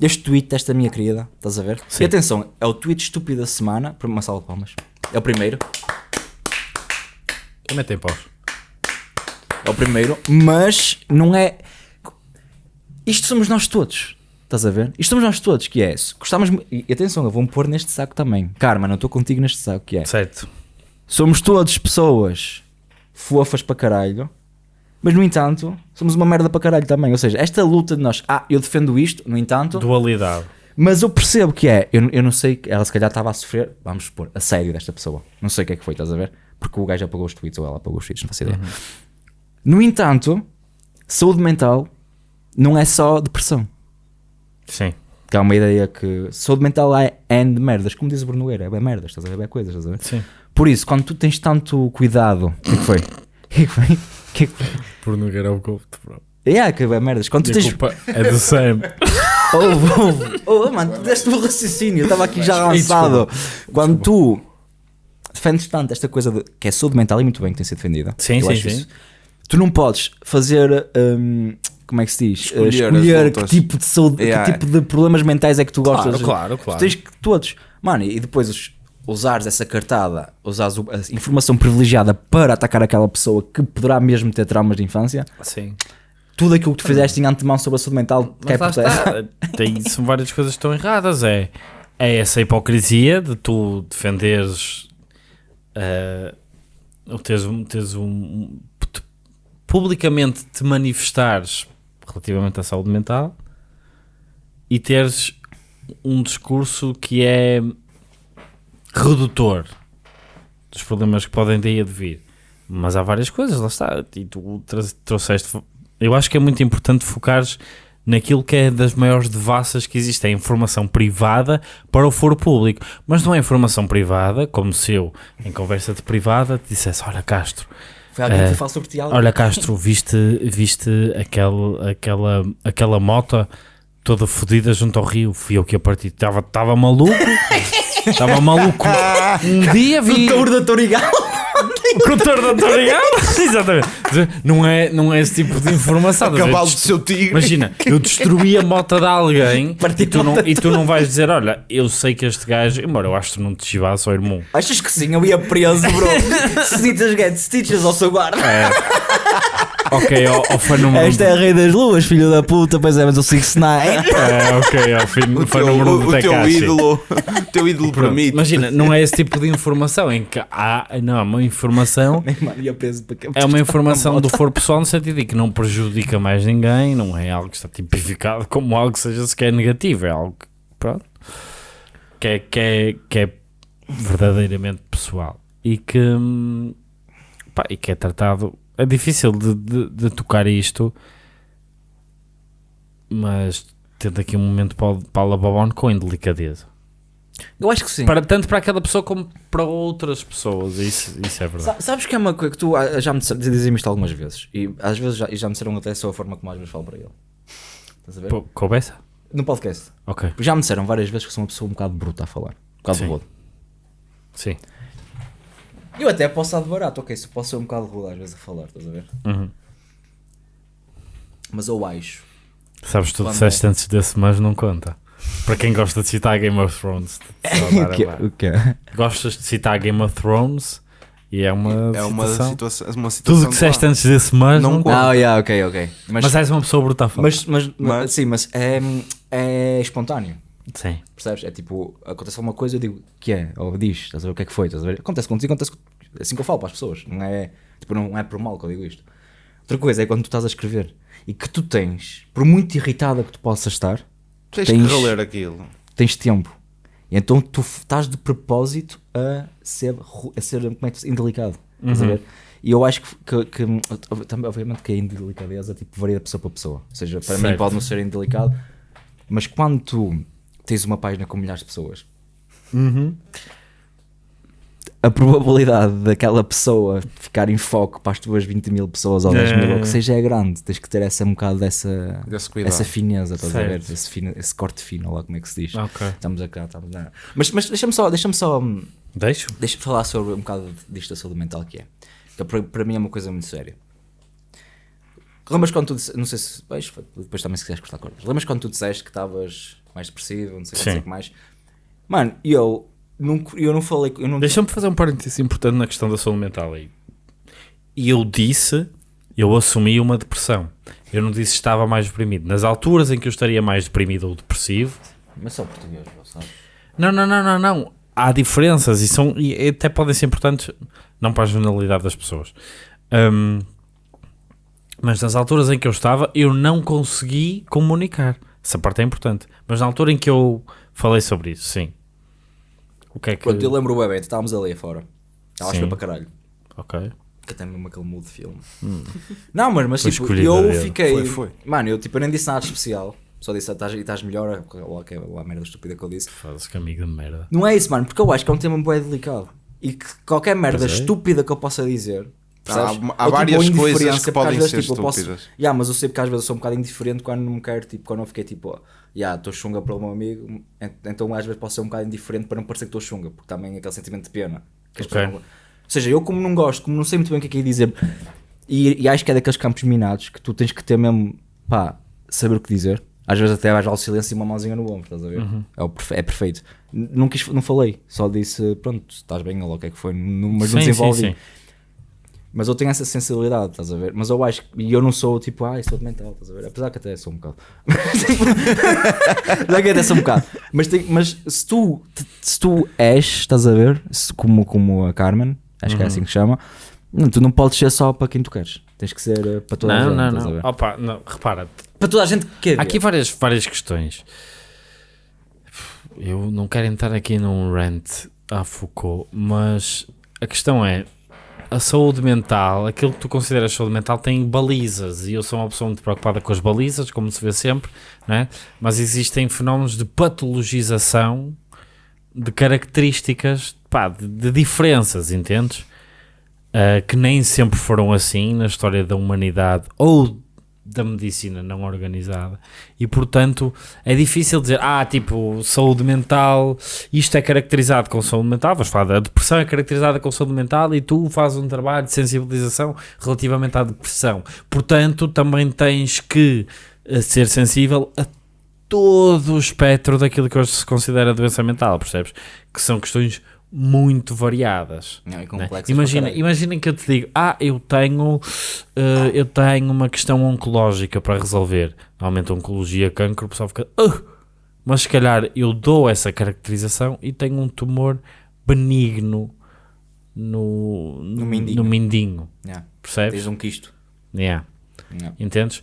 este tweet desta minha querida, estás a ver? E atenção, é o tweet estúpido da semana, para uma sala de palmas. É o primeiro, Também tem paus. é o primeiro, mas não é. Isto somos nós todos. Estás a ver? Isto somos nós todos, que é isso. Gostamos. E atenção, eu vou-me pôr neste saco também. Karma, não estou contigo neste saco, que é. Certo. Somos todos pessoas fofas para caralho, mas no entanto, somos uma merda para caralho também. Ou seja, esta luta de nós, ah, eu defendo isto, no entanto, Dualidade. mas eu percebo que é, eu, eu não sei, ela se calhar estava a sofrer, vamos supor, a sério desta pessoa. Não sei o que é que foi, estás a ver? Porque o gajo apagou os tweets ou ela apagou os tweets, não faço ideia. No entanto, saúde mental não é só depressão. Sim. Que é uma ideia que saúde mental é de merdas, como diz o Bruno Nogueira, é bem merdas, estás a ver? É bem coisas, estás a ver? Sim. Por isso, quando tu tens tanto cuidado. O que é que foi? O que é que foi? O que é que foi? Por não o gosto, bro. Yeah, que é merdas. Quando tu E tens. culpa é do Sam. Ouve, ouve. Oh, mano, tu deste o raciocínio, eu estava aqui já avançado. Quando tu defendes tanto esta coisa de, que é saúde mental e muito bem que tem sido defendida. Sim, eu sim, sim. isso. Tu não podes fazer. hum, como é que se diz? Escolher Uh, escolher que tipo de saúde, Yeah. que tipo de problemas mentais é que tu gostas. Claro, claro, claro. Tu tens que todos. Mano, e depois usares essa cartada, usares a informação privilegiada para atacar aquela pessoa que poderá mesmo ter traumas de infância, Sim. tudo aquilo que tu fizeste em antemão sobre a saúde mental cai por terra. Tem, são várias coisas que estão erradas. É, é essa hipocrisia de tu defenderes. eh, ou teres, um- teres um. um- publicamente te manifestares relativamente à saúde mental e teres um discurso que é redutor dos problemas que podem daí advir. Mas há várias coisas, lá está. E tu trouxeste. Eu acho que é muito importante focares naquilo que é das maiores devassas que existe, é informação privada para o foro público. Mas não é informação privada, como se eu, em conversa de privada, te dissesse: Olha, Castro, Foi alguém Eh, que fala sobre ti algo. Olha, Castro, viste, viste aquele, aquela, aquela moto toda fodida junto ao rio? Fui eu que a partir. Estava maluco. Estava maluco. Um dia vi. Touro da Torigal. O contor da Torigal. Exatamente. Não é, não é esse tipo de informação. ver? Cavalo do seu tigre. Imagina, eu destruí a moto de alguém e tu, não, e tu não vais dizer: Olha, eu sei que este gajo, embora eu acho que não te chivasse ao irmão. Achas que sim? Eu ia preso, bro. Stitches get stitches ao seu guarda. Ok, ao, ao fã número Esta é a Rei das Luas, filho da puta. Pois é, mas o 6 9 É, ok, ao fim, O fã teu, número o, do o teu Tekashi. ídolo, o teu ídolo permite. Imagina, não é esse tipo de informação em que há, não, uma informação Mano, ia preso para é uma informação do foro pessoal no sentido de que não prejudica mais ninguém, não é algo que está tipificado como algo que seja sequer negativo, é algo que, pronto, que é, que é, que é verdadeiramente pessoal e que, hum, pá, e que é tratado. É difícil de, de, de tocar isto, mas tendo aqui um momento para, o- para a Lababon com indelicadeza. Eu acho que sim. Para, tanto para aquela pessoa como para outras pessoas, isso, isso é verdade. Sa- Sabes que é uma coisa que tu ah, já me dizem isto algumas vezes e às vezes já, já me disseram até só a forma como às vezes falo para ele. Estás a ver? Pô? No podcast. Ok, Já me disseram várias vezes que sou uma pessoa um bocado bruta a falar. Um bocado Sim. rude. sim. Eu até posso barato, ok, se posso ser um bocado rude às vezes a falar, estás a ver? Uhum. Mas eu acho. Sabes, tu Quando disseste antes desse, mas não conta. Para quem gosta de citar Game of Thrones, que, lá. o quê? gostas de citar Game of Thrones e é uma É uma situação. situação, uma situação Tudo que disseste antes desse, mas Não não, conta. Ah, yeah, ok, ok. Mas, Mas és uma pessoa bruta a falar. mas, mas, Mas- sim, mas é, é espontâneo. Sim. Percebes? É tipo, acontece alguma coisa, eu digo, que é? Ou diz, estás a ver o que é que foi? Estás a ver? Acontece contigo, acontece com- é assim que eu falo para as pessoas. Não é, tipo, não é por mal que eu digo isto. Outra coisa é quando tu estás a escrever e que tu tens, por muito irritada que tu possas estar, Tens, Tens- que reler aquilo. tens tempo. E então tu estás de propósito a ser, a ser como é que indelicado. Estás a ver? E eu acho que, que, que- também, obviamente que a indelicadeza tipo, varia de pessoa para pessoa. Ou seja, para mim Certo. pode não ser indelicado, mas quando tu tens uma página com milhares de pessoas, a probabilidade daquela pessoa ficar em foco para as tuas 20 mil pessoas ou 10 mil, ou o que É. seja, é grande. Tens que ter essa um bocado dessa, Desse cuidado. essa fineza, estás a ver? Esse, fina- esse corte fino, lá como é que se diz. Ok. Estamos a cá, estamos a... Mas, mas deixa-me só, deixa-me só, hum, Deixo? deixa-me falar sobre um bocado disto da saúde mental que é. Que para, para mim é uma coisa muito séria. Lembras quando tu disse, não sei se, pois, depois também se quiseres cortar cordas, lembras quando tu disseste que estavas mais depressivo, não sei o que, não sei Sim. o que mais? Mano, eu não, eu não falei, eu não Deixa-me fazer um parênteses importante na questão da saúde mental aí. E eu disse, eu assumi uma depressão. Eu não disse que estava mais deprimido. Nas alturas em que eu estaria mais deprimido ou depressivo, Mas só português, sabe? Não, não, não, não, não. Há diferenças e, são, e até podem ser importantes, não para a generalidade das pessoas. Hum, mas nas alturas em que eu estava, eu não consegui comunicar. Essa parte é importante. Mas na altura em que eu falei sobre isso, sim. O que é que. Pronto, eu lembro o bebê, estávamos ali fora. Foi para caralho. Ok. Que até mesmo aquele mood de filme. Não, mas, mas tipo, a eu fiquei. Foi, foi. Mano, eu tipo, eu nem disse nada especial. Só disse, "Ah, estás, e estás melhor, ou aquela merda estúpida que eu disse. Foda-se que amigo de merda. Não é isso, mano, porque eu acho que é um tema bem delicado. E que qualquer merda é. estúpida que eu possa dizer. Percebes? há Ou, tipo, várias ou coisas que podem vezes, ser tipo, eu posso- estúpidas. Ya, mas eu sei porque às vezes eu sou um bocado indiferente quando não me quero, tipo, quando eu fiquei tipo, ó, ya, estou chunga para o meu amigo, ent- então às vezes posso ser um bocado indiferente para não parecer que estou chunga, porque também é aquele sentimento de pena. que as Ok. pessoas não- Ou seja, eu como não gosto, como não sei muito bem o que é que é dizer, e, e acho que é daqueles campos minados que tu tens que ter mesmo, pá, saber o que dizer. Às vezes até vais ao silêncio e uma mãozinha no ombro, estás a ver? Uhum. É, o perfe- é perfeito. Não, quis, não falei, só disse, pronto, estás bem, ou o que é que foi, mas não Sim, sim, desenvolvi. sim. Mas eu tenho essa sensibilidade, estás a ver? Mas eu acho que. E eu não sou tipo, ai, sou de mental, estás a ver? Apesar que até sou um bocado. Apesar que até sou um bocado. Mas, tem- mas se tu se tu és, estás a ver? Se- como, como a Carmen, acho que é assim que se chama, não, tu não podes ser só para quem tu queres. Tens que ser eh, para toda a Não, gente. não, estás a não. ver? Opa, não. Repara, Para toda a gente que quer. há aqui várias, várias questões. Eu não quero entrar aqui num rant a Foucault, mas a questão é a saúde mental, aquilo que tu consideras saúde mental tem balizas e eu sou uma pessoa muito preocupada com as balizas, como se vê sempre, não é? mas existem fenómenos de patologização de características, pá, de, de diferenças, entendes? Ah, que nem sempre foram assim na história da humanidade ou da medicina não organizada. E portanto é difícil dizer ah tipo saúde mental isto é caracterizado com saúde mental vamos falar da depressão é caracterizada com saúde mental e tu fazes um trabalho de sensibilização relativamente à depressão. Portanto também tens que eh, ser sensível a todo o espectro daquilo que hoje se considera doença mental percebes? Que são questões muito variadas Não, e né? complexas Imagina, imaginem que eu te digo, ah, eu tenho, eh, eu tenho uma questão oncológica para resolver. Normalmente oncologia, cancro, o pessoal fica, "Ah", mas se calhar eu dou essa caracterização e tenho um tumor benigno no, No mindinho. no mindinho, Yeah. percebes? Tens um quisto. Yeah. Yeah. Entendes?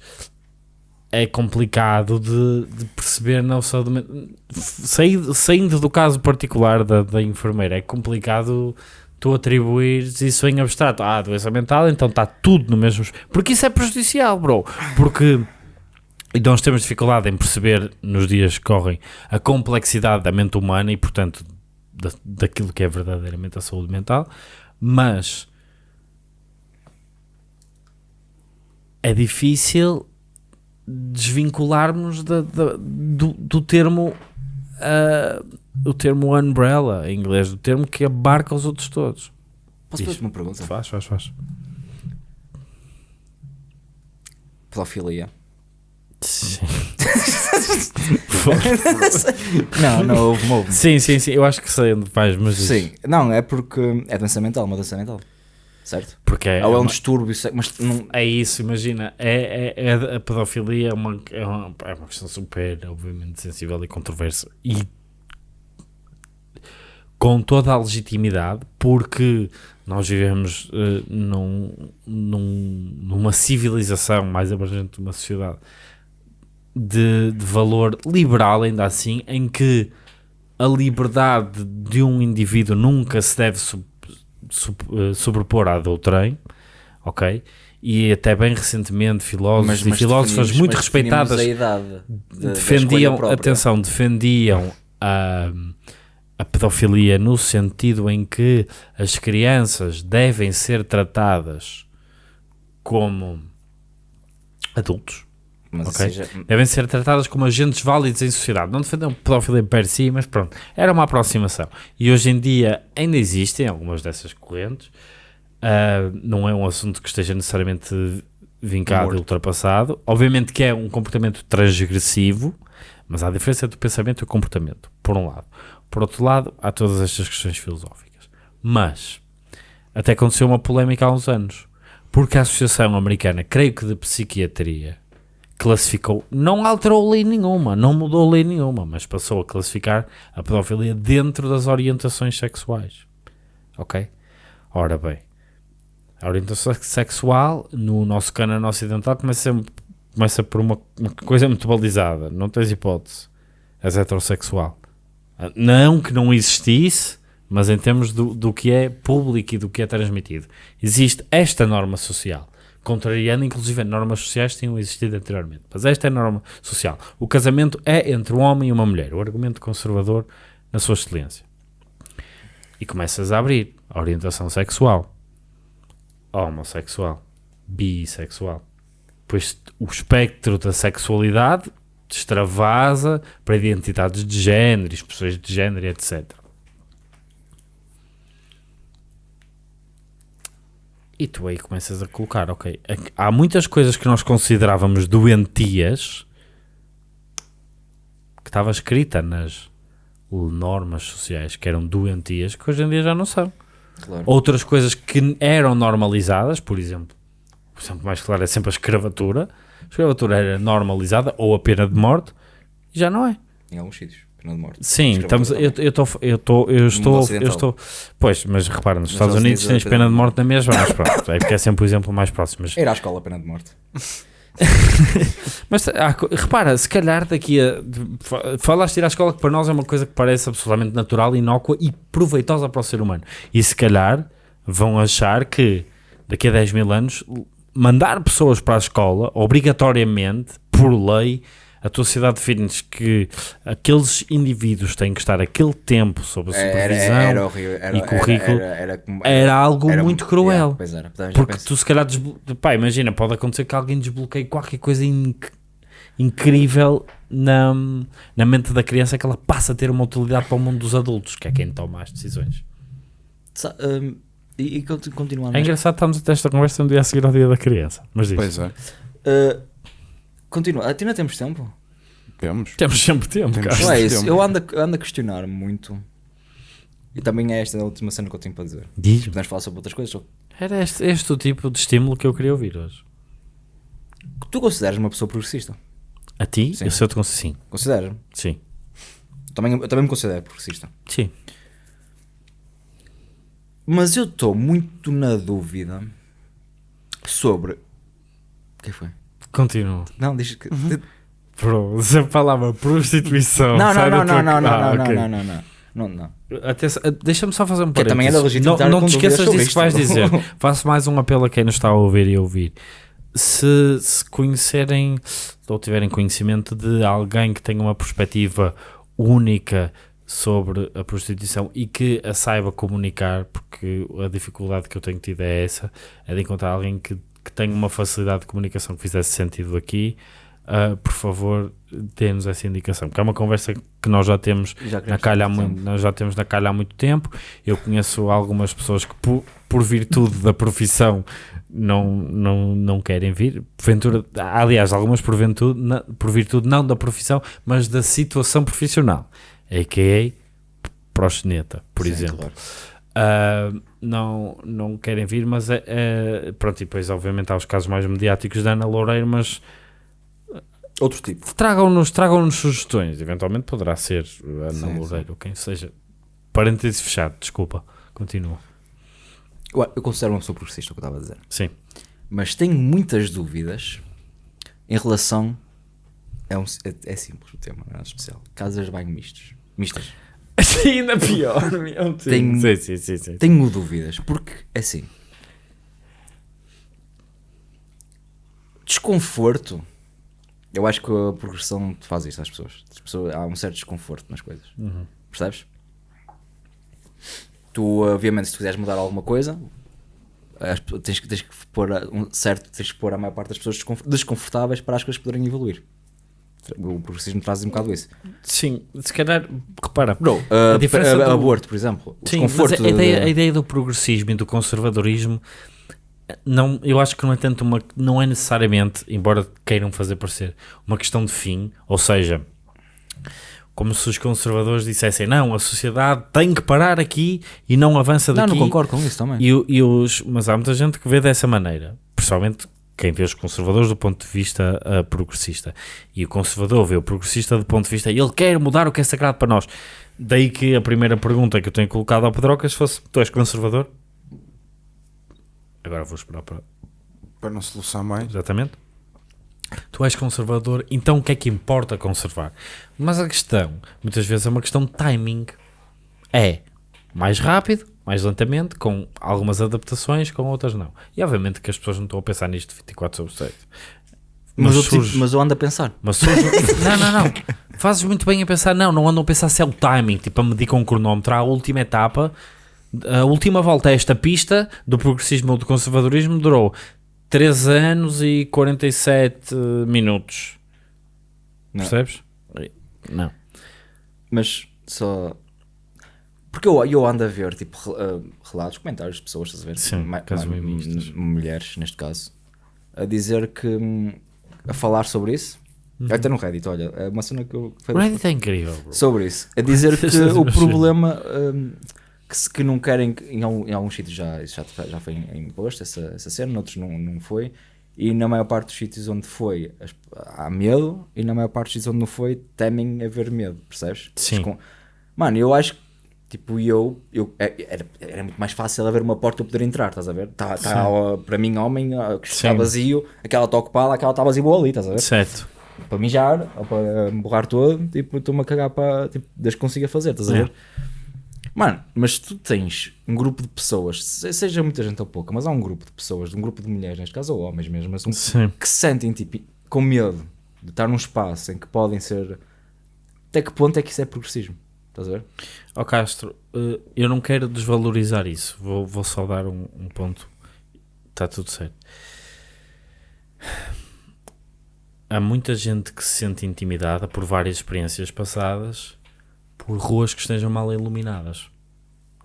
É complicado de, de perceber na saúde mental. Saindo, saindo do caso particular da, da enfermeira, é complicado tu atribuires isso em abstrato. Ah, doença mental, então está tudo no mesmo. Porque isso é prejudicial, bro. Porque nós temos dificuldade em perceber nos dias que correm a complexidade da mente humana e, portanto, da, daquilo que é verdadeiramente a saúde mental, mas é difícil desvincularmos da- da- do, do termo ah, o termo umbrella em inglês, do termo que abarca os outros todos. Posso fazer uma pergunta? Faz, faz, faz. Pedofilia. Sim. não, não houve, houve. sim, sim, sim, eu acho que sei onde vais, mas. Sim, não, é porque é doença mental, uma doença mental. Certo? porque é, Ou é um uma- distúrbio, mas não. é isso, imagina, é, é, é- a pedofilia é uma, é, uma, é uma questão super, obviamente, sensível e controversa e com toda a legitimidade, porque nós vivemos eh, num, num- numa civilização mais abrangente de uma sociedade de, de valor liberal, ainda assim, em que a liberdade de um indivíduo nunca se deve sub- sub- eh, sobrepor à do outrem, ok? E até bem recentemente filósofos e filósofas muito mas respeitadas de- defendiam, atenção, defendiam a, a pedofilia no sentido em que as crianças devem ser tratadas como adultos, Mas ok? seja, devem ser tratadas como agentes válidos em sociedade. Não defendem pedofilia per si, mas pronto, era uma aproximação. E hoje em dia ainda existem algumas dessas correntes. Ah, não é um assunto que esteja necessariamente vincado Morto. e ultrapassado. Obviamente que é um comportamento transgressivo, mas há diferença entre o pensamento e o comportamento, por um lado. Por outro lado, há todas estas questões filosóficas. Mas, até aconteceu uma polémica há uns anos, porque a Associação Americana, creio que de Psiquiatria, classificou, não alterou lei nenhuma, não mudou lei nenhuma, mas passou a classificar a pedofilia dentro das orientações sexuais. Ok? Ora bem, a orientação sexual no nosso cânone ocidental começa, começa por uma, uma coisa muito balizada, não tens hipótese, és heterossexual. Ah, Não que não existisse, mas em termos do, do que é público e do que é transmitido. Existe esta norma social, contrariando inclusive normas sociais que tinham existido anteriormente. Mas esta é a norma social. O casamento é entre um homem e uma mulher. O argumento conservador na sua excelência. E começas a abrir a orientação sexual, homossexual, bissexual. Depois o espectro da sexualidade extravasa para identidades de género, expressões de género, etc. E tu aí começas a colocar, ok, há muitas coisas que nós considerávamos doentias que estava escrita nas normas sociais que eram doentias que hoje em dia já não são. Claro. Outras coisas que eram normalizadas, por exemplo, o exemplo mais claro é sempre a escravatura. A escravatura era normalizada ou a pena de morte e já não é. Em alguns sítios, pena de morte. Sim, estamos, eu, eu, tô, eu, tô, eu estou, eu estou, pois, mas repara, nos Estados Unidos tens pena de morte na mesma, mas pronto, é porque é sempre o exemplo mais próximo. Mas, Ir à escola, pena de morte. mas repara, se calhar daqui a. Falaste ir à escola que para nós é uma coisa que parece absolutamente natural, inócua e proveitosa para o ser humano. E se calhar vão achar que daqui a 10 mil anos mandar pessoas para a escola, obrigatoriamente, por lei, a tua sociedade define-nos que aqueles indivíduos têm que estar aquele tempo sob a Era, supervisão. era horrível. Era, e currículo Era, era, era algo era- muito cruel. Yeah, era. Porque penso. tu se calhar desblo... pá, imagina, pode acontecer que alguém desbloqueie qualquer coisa inc- incrível na, na mente da criança que ela passa a ter uma utilidade para o mundo dos adultos, que é quem toma as decisões. Sa- hum, e, e conti- continuando. É engraçado estarmos a ter esta conversa no dia a seguir ao dia da criança. Mas diz. Pois é, Uh, continua. Ah, ainda temos tempo? temos. Temos sempre tempo, Temos. cara. Não é isso. tempo. Eu ando, a- eu ando a questionar muito. E também é esta a última cena que eu tenho para dizer. Diz. Podemos falar sobre outras coisas. Era este, este o tipo de estímulo que eu queria ouvir hoje. Tu consideras uma pessoa progressista? A ti? Sim. Eu sei te consigo. Sim. Consideras? Sim. Também, eu também me considero progressista. Sim. Mas eu estou muito na dúvida sobre. O que foi? Continua. Não, diz que. Bro, se a palavra prostituição. Não, não, não, não, não, não, não, não, não, não, não, Deixa-me só fazer um Que também é parênteses. da legítima Não, não te esqueças disso que vais dizer. Faço mais um apelo a quem nos está a ouvir e a ouvir. Se, se conhecerem ou tiverem conhecimento de alguém que tenha uma perspectiva única sobre a prostituição e que a saiba comunicar, porque a dificuldade que eu tenho tido é essa, é de encontrar alguém que, que tenha uma facilidade de comunicação que fizesse sentido aqui, ah, por favor, dê-nos essa indicação, porque é uma conversa que nós já temos Já na calha há nós já temos na calha há muito tempo. Eu conheço algumas pessoas que, por, por virtude da profissão, não, não, não querem vir. Porventura, aliás, algumas por na- por virtude não da profissão, mas da situação profissional, a.k.a. proxeneta, por Sim, exemplo. claro. Ah, não, não querem vir, mas é, é- pronto, e depois obviamente há os casos mais mediáticos da Ana Loureiro, mas Outro tipo. tragam-nos tragam sugestões, eventualmente poderá ser Ana Sim, Loureiro, ou quem seja. Parênteses fechado, desculpa, continua. Eu, considero uma pessoa progressista, o que eu estava a dizer. Sim. Mas tenho muitas dúvidas em relação. É, um, é, é simples o tema, não é especial. Casas de banho mistos. Mistas. ainda pior, meu Deus. Tenho- Sim, sim, sim, sim. Tenho dúvidas, porque, é assim. Desconforto. Eu acho que a progressão faz isso às pessoas. As pessoas há um certo desconforto nas coisas. Percebes? Tu, obviamente, se tu quiseres mudar alguma coisa, tens, que- tens que pôr a- um certo, tens que pôr a maior parte das pessoas desconf- desconfortáveis para as coisas poderem evoluir. O progressismo traz um bocado isso. Sim, se calhar, repara. Bro, A a, diferença do- aborto, por exemplo. Sim, mas a ideia, de- a ideia do progressismo e do conservadorismo não, eu acho que não é tanto uma não é necessariamente, embora queiram fazer parecer, uma questão de fim, ou seja, como se os conservadores dissessem, não, a sociedade tem que parar aqui e não avança Não, daqui. não concordo com isso também. E, e os, mas há muita gente que vê dessa maneira, principalmente quem vê os conservadores do ponto de vista ah, progressista. E o conservador vê o progressista do ponto de vista, ele quer mudar o que é sagrado para nós. Daí que a primeira pergunta que eu tenho colocado ao Pedrocas fosse: Tu és conservador? Agora vou esperar para. Para não soluçar mais. Exatamente. Tu és conservador, então o que é que importa conservar? Mas a questão, muitas vezes, é uma questão de timing. É mais rápido mais lentamente, com algumas adaptações, com outras não. E obviamente que as pessoas não estão a pensar nisto 24 sobre 7. Mas, eu, tipo, surge- mas eu ando a pensar. mas surge- não, não, não. Fazes muito bem a pensar, não, não andam a pensar se é o timing, tipo a medir com um cronómetro. A última etapa, a última volta a esta pista do progressismo ou do conservadorismo durou 3 anos e 47 minutos. Não. Percebes? Não. Mas só. Porque eu, eu ando a ver tipo, uh, relatos, comentários de pessoas, estás a ver? Sim, Ma- ma- mulheres, neste caso, a dizer que. a falar sobre isso. Até no Reddit, olha, é uma cena que eu. O Reddit é incrível, bro. sobre isso. A dizer que Vocês o problema um, que, se- que não querem, que em, algum- em alguns sítios já, já, já foi em posto essa, essa cena, noutros não, não foi. E na maior parte dos sítios onde foi há medo, e na maior parte dos sítios onde não foi temem haver medo, percebes? Sim. Mano, eu acho que, tipo, eu, eu é- era, era muito mais fácil haver uma porta para eu poder entrar, estás a ver? Tá, tá, para mim, homem, ó, que está vazio, aquela está ocupada, aquela está vazia boa ali, estás a ver? Certo. para mijar ou para me borrar todo, tipo, estou-me a cagar para, tipo, desde que consiga fazer, estás a ver? Mano, mas tu tens um grupo de pessoas, se- seja muita gente ou pouca, mas há um grupo de pessoas, um grupo de mulheres, neste caso, ou homens mesmo, mas um- Sim. que se sentem tipo, com medo de estar num espaço em que podem ser. Até que ponto é que isso é progressismo? Estás a ver? Ó Castro, eh, eu não quero desvalorizar isso. Vou, vou só dar um, um ponto. Está tudo certo. Há muita gente que se sente intimidada por várias experiências passadas por ruas que estejam mal iluminadas.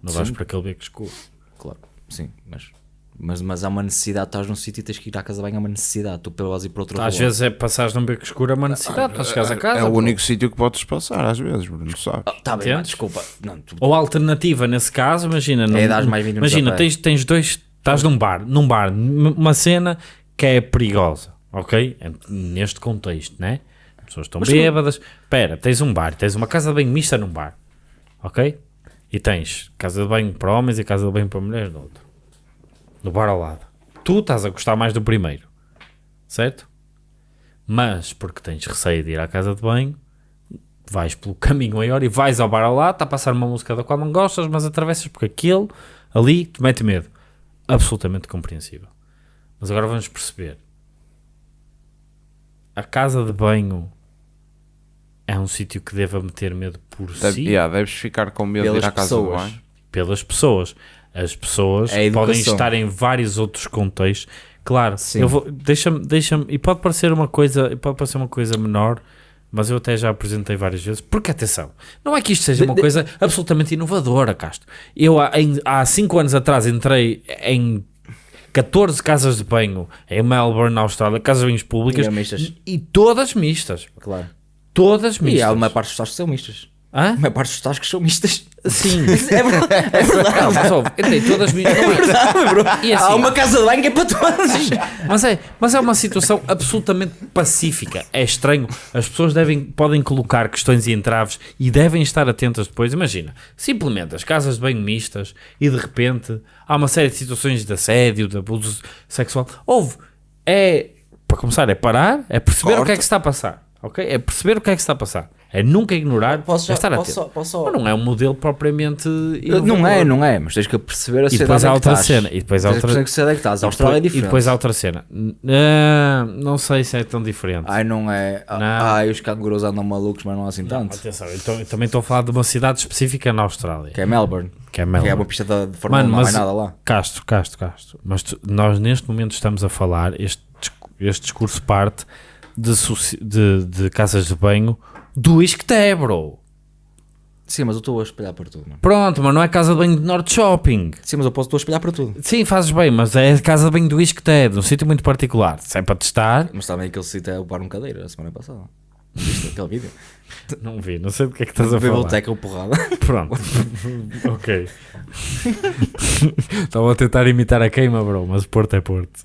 Não vais para aquele beco escuro. Claro, sim, mas. Mas, mas há uma necessidade, estás num sítio e tens que ir à casa bem, há uma necessidade, tu pelas ir para outro Às rua. vezes é passares num beco escuro, é uma necessidade para chegares a casa. É o bro. único sítio que podes passar, às vezes, Bruno, sabes? Ah, tá bem, mano, desculpa. Não, tu- Ou alternativa nesse caso, imagina, dares mais 20 minutos imagina, tens, tens dois, estás num bar, num bar, uma cena que é perigosa, ok? É Neste contexto, né? As pessoas estão bêbadas. Espera, tens um bar, tens uma casa de banho mista num bar, ok? E tens casa de banho para homens e casa de banho para mulheres no outro, no bar ao lado. Tu estás a gostar mais do primeiro, certo? Mas porque tens receio de ir à casa de banho, vais pelo caminho maior e vais ao bar ao lado, está a passar uma música da qual não gostas, mas atravessas porque aquele ali te mete medo. Absolutamente compreensível. Mas agora vamos perceber. A casa de banho é um sítio que deva meter medo por Deve- si, yeah, deves ficar com medo de Pelas ir à casa de pessoas. banho. pelas pessoas. As pessoas podem estar em vários outros contextos. Claro, Sim. eu vou, deixa-me, deixa-me, e pode parecer uma coisa, e pode parecer uma coisa menor, mas eu até já apresentei várias vezes, porque atenção, não é que isto seja uma coisa absolutamente inovadora, Castro. Eu há, em- há cinco anos atrás entrei em 14 casas de banho em Melbourne, na Austrália, casas de banhos públicas, E mistas. e todas mistas. Claro. Todas E mistas. há uma parte dos tascos que são mistas. Hã? A maior parte dos tascos são mistas. Sim. É verdade. É verdade. Não, mas ouve, entrei todas mistas. Não é- bro. E assim- Há uma casa de banho que é para todas. Mas é, mas é uma situação absolutamente pacífica. É estranho. As pessoas devem, podem colocar questões e entraves e devem estar atentas depois. Imagina, simplesmente as casas de banho mistas e de repente há uma série de situações de assédio, de abuso sexual. Houve. É, para começar, é parar, é perceber o que é Corta. que se está a passar. Ok? É perceber o que é que se está a passar. É nunca ignorar, Posso é já- estar posso atento. posso Mas não é um modelo propriamente. Não inovador. é, não é, mas tens que perceber a E depois há que outra cena. E depois há que outra. perceber que sociedade é que estás. A Austrália é E diferente. depois há outra cena. Ah, não sei se é tão diferente. Ai, não é. Ah, Não. Ai, os cangurus andam malucos, mas não há assim tanto. Atenção, eu, também estou a falar de uma cidade específica na Austrália, Que é Melbourne. que é Que Melbourne. é uma pista de, de Fórmula 1, Mano, não há nada lá. Castro, Castro, Castro. Mas nós neste momento estamos a falar, este, este discurso parte de, de, de casas de banho do Isqueté, bro. Sim, mas eu estou a espelhar para tudo, mano. Pronto, mas não é casa de banho de Norte Shopping. Sim, mas eu posso estou a espelhar para tudo. Sim, fazes bem, mas é a casa de banho do de um sítio muito particular. Se é para testar, Mas também aquele sítio é o bar um cadeira a semana passada. Viste aquele vídeo? não vi, não sei do que é que estás a falar. teca ou porrada. Pronto. ok. Estava a tentar imitar a queima, bro, mas Porto é Porto.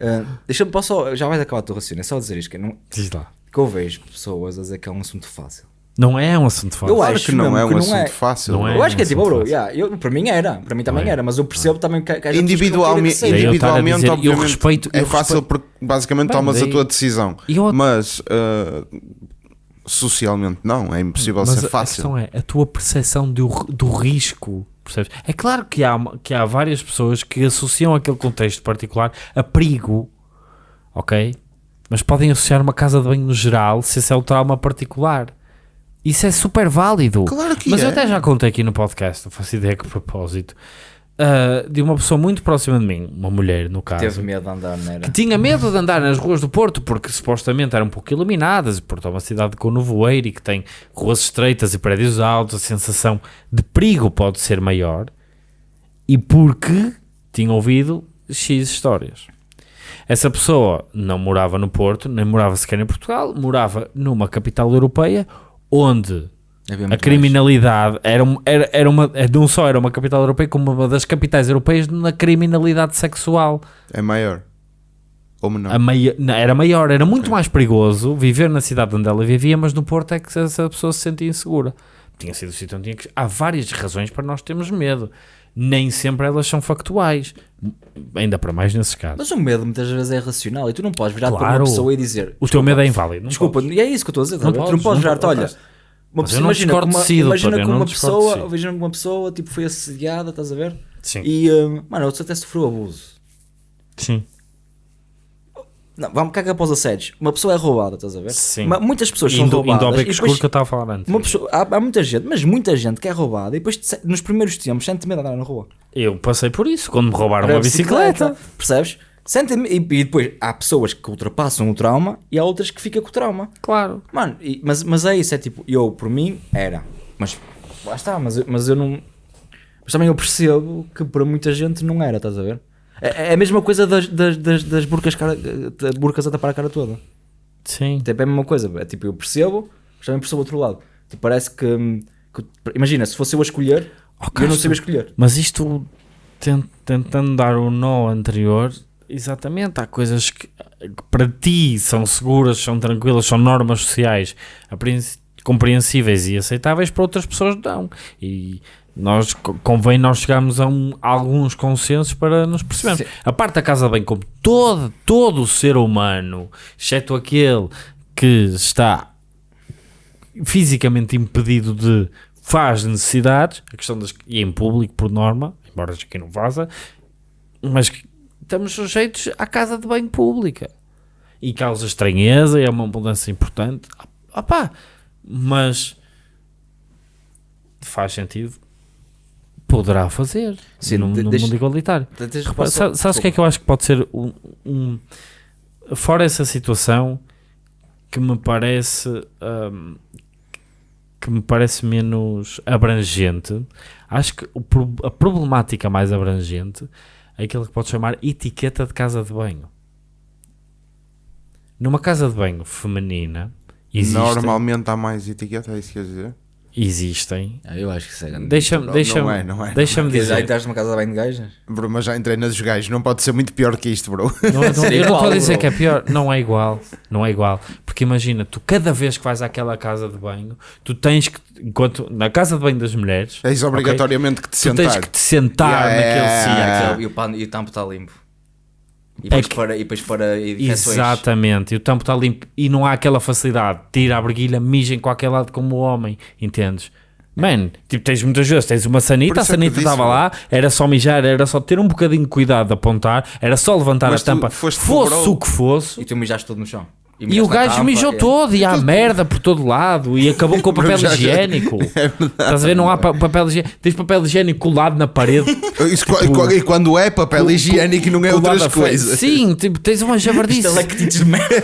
Ah, Deixa-me, posso só, já vais acabar o teu raciocínio, é só dizer isto, que, não, Diz lá. Que eu vejo pessoas a dizer que é um assunto fácil. Não é um assunto fácil. Eu acho que não é um assunto é. fácil. Não é. eu acho que é tipo, bro, yeah, eu, para mim era, para mim também é. era, mas eu percebo também que, que Individualmente, que a individualmente dizer, eu respeito- é eu fácil respeito- porque basicamente Bem, tomas daí- a tua decisão. Eu- Mas ah, socialmente não, é impossível Mas ser a fácil. questão é a tua percepção do, do risco. percebes? É claro que há, que há várias pessoas que associam aquele contexto particular a perigo, ok? Mas podem associar uma casa de banho no geral se esse é o trauma particular. Isso é super válido. Claro que Mas é. eu até já contei aqui no podcast, não faço ideia que propósito, ah, de uma pessoa muito próxima de mim, uma mulher no caso, Teve medo de andar, não era? que tinha medo de andar nas ruas do Porto porque supostamente eram um pouco iluminadas. e Porto é uma cidade com nevoeiro e que tem ruas estreitas e prédios altos, a sensação de perigo pode ser maior. E porque tinha ouvido X histórias. Essa pessoa não morava no Porto, nem morava sequer em Portugal, morava numa capital europeia onde a criminalidade era, era, era uma, não só era uma capital europeia, como uma das capitais europeias na criminalidade sexual. É maior. Ou menor. A não, era maior, era muito mais perigoso viver na cidade onde ela vivia, mas no Porto é que essa pessoa se sentia insegura. Tinha sido o sítio onde tinha que. Há várias razões para nós termos medo. Nem sempre elas são factuais. Ainda para mais nesses casos. Mas o medo muitas vezes é racional e tu não podes virar para Claro. uma pessoa e dizer o teu medo é inválido. não desculpa, podes. e é isso que eu estou a dizer, Não a tu não podes, podes não virar-te, olha, podes. uma pessoa, imagina que uma, de si, imagina que uma pessoa, imagina que uma pessoa tipo, foi assediada, estás a ver? Sim. E, hum, mano, outro até sofreu abuso. Sim. Não, vamos cagar após assédios. Uma pessoa é roubada, estás a ver? Sim. Ma- muitas pessoas são Indo, roubadas. indo ao beco depois- escuro que eu estava a falar antes. uma pessoa, há, há muita gente, mas muita gente que é roubada e depois nos primeiros tempos sente medo de andar na rua. Eu passei por isso, quando me roubaram Era uma bicicleta. Percebes? Sente e, e depois há pessoas que ultrapassam o trauma e há outras que ficam com o trauma. Claro. Mano, e- mas, mas é isso, é tipo, eu por mim era, mas lá está, mas, mas eu não. Mas também eu percebo que para muita gente não era, estás a ver? É, é a mesma coisa das, das, das, das burcas, cara, das burcas a tapar a cara toda. Sim. Tipo, é a mesma coisa, é tipo, eu percebo, mas também percebo o outro lado. Tipo, parece que, que- Imagina, se fosse eu a escolher, Oh, eu não sabia escolher. Mas isto, ten- tentando dar o nó anterior, exatamente, há coisas que, que para ti são seguras, são tranquilas, são normas sociais compreensíveis e aceitáveis, para outras pessoas não. E nós co- convém nós chegarmos a, um- a alguns consensos para nos percebermos. Sim. A parte da casa de bem, como todo, todo o ser humano, exceto aquele que está fisicamente impedido de faz necessidades, a questão das e em público por norma, embora aqui não vaza, mas estamos sujeitos à casa de banho pública e causa estranheza e é uma mudança importante. Ah, pá, mas faz sentido. Poderá fazer Sim, no, de- no deixa- mundo igualitário. Tens de Repara, reparar sa- só- Sabes o que é que eu acho que pode ser um, um- fora essa situação que me parece hum, que me parece menos abrangente acho que a problemática mais abrangente é aquilo que pode chamar etiqueta de casa de banho numa casa de banho feminina existem, Normalmente há mais etiqueta, é isso que quer dizer? Existem Ah, eu acho que isso é grande. deixa-me Não, deixa não é, não é, deixa-me Quer dizer, aí dizer estás numa casa de banho de gajas? Bro, mas já entrei nas gajos, não pode ser muito pior que isto, bro. Não, não, eu não estou a igual, dizer bro. que é pior, não é igual, não é igual, porque imagina, tu cada vez que vais àquela casa de banho, tu tens que, enquanto na casa de banho das mulheres, Tens obrigatoriamente que te tu tens sentar. que te sentar Yeah, naquele yeah, sítio. yeah. E e o tampo está limpo. E É depois, que- para, e depois para infecções. Exatamente, e o tampo está limpo. E não há aquela facilidade, tira a briguilha, mija em qualquer lado como o homem, entendes? Man, tipo, tens muitas vezes, tens uma sanita, a é sanita estava lá, era só mijar, era só ter um bocadinho de cuidado de apontar, era só levantar Mas a tampa, fosse o que fosse, E tu mijaste todo no chão. E mijaste o gajo tampa, mijou é. todo e há merda por todo lado e acabou com o papel já- higiênico. É Estás a ver? Não há pa- papel higiênico. Tens papel higiênico colado na parede. Isso, qu- e quando é papel higiênico e não é outras coisas. Sim, tipo, tens uma javardice. Estalactites de merda.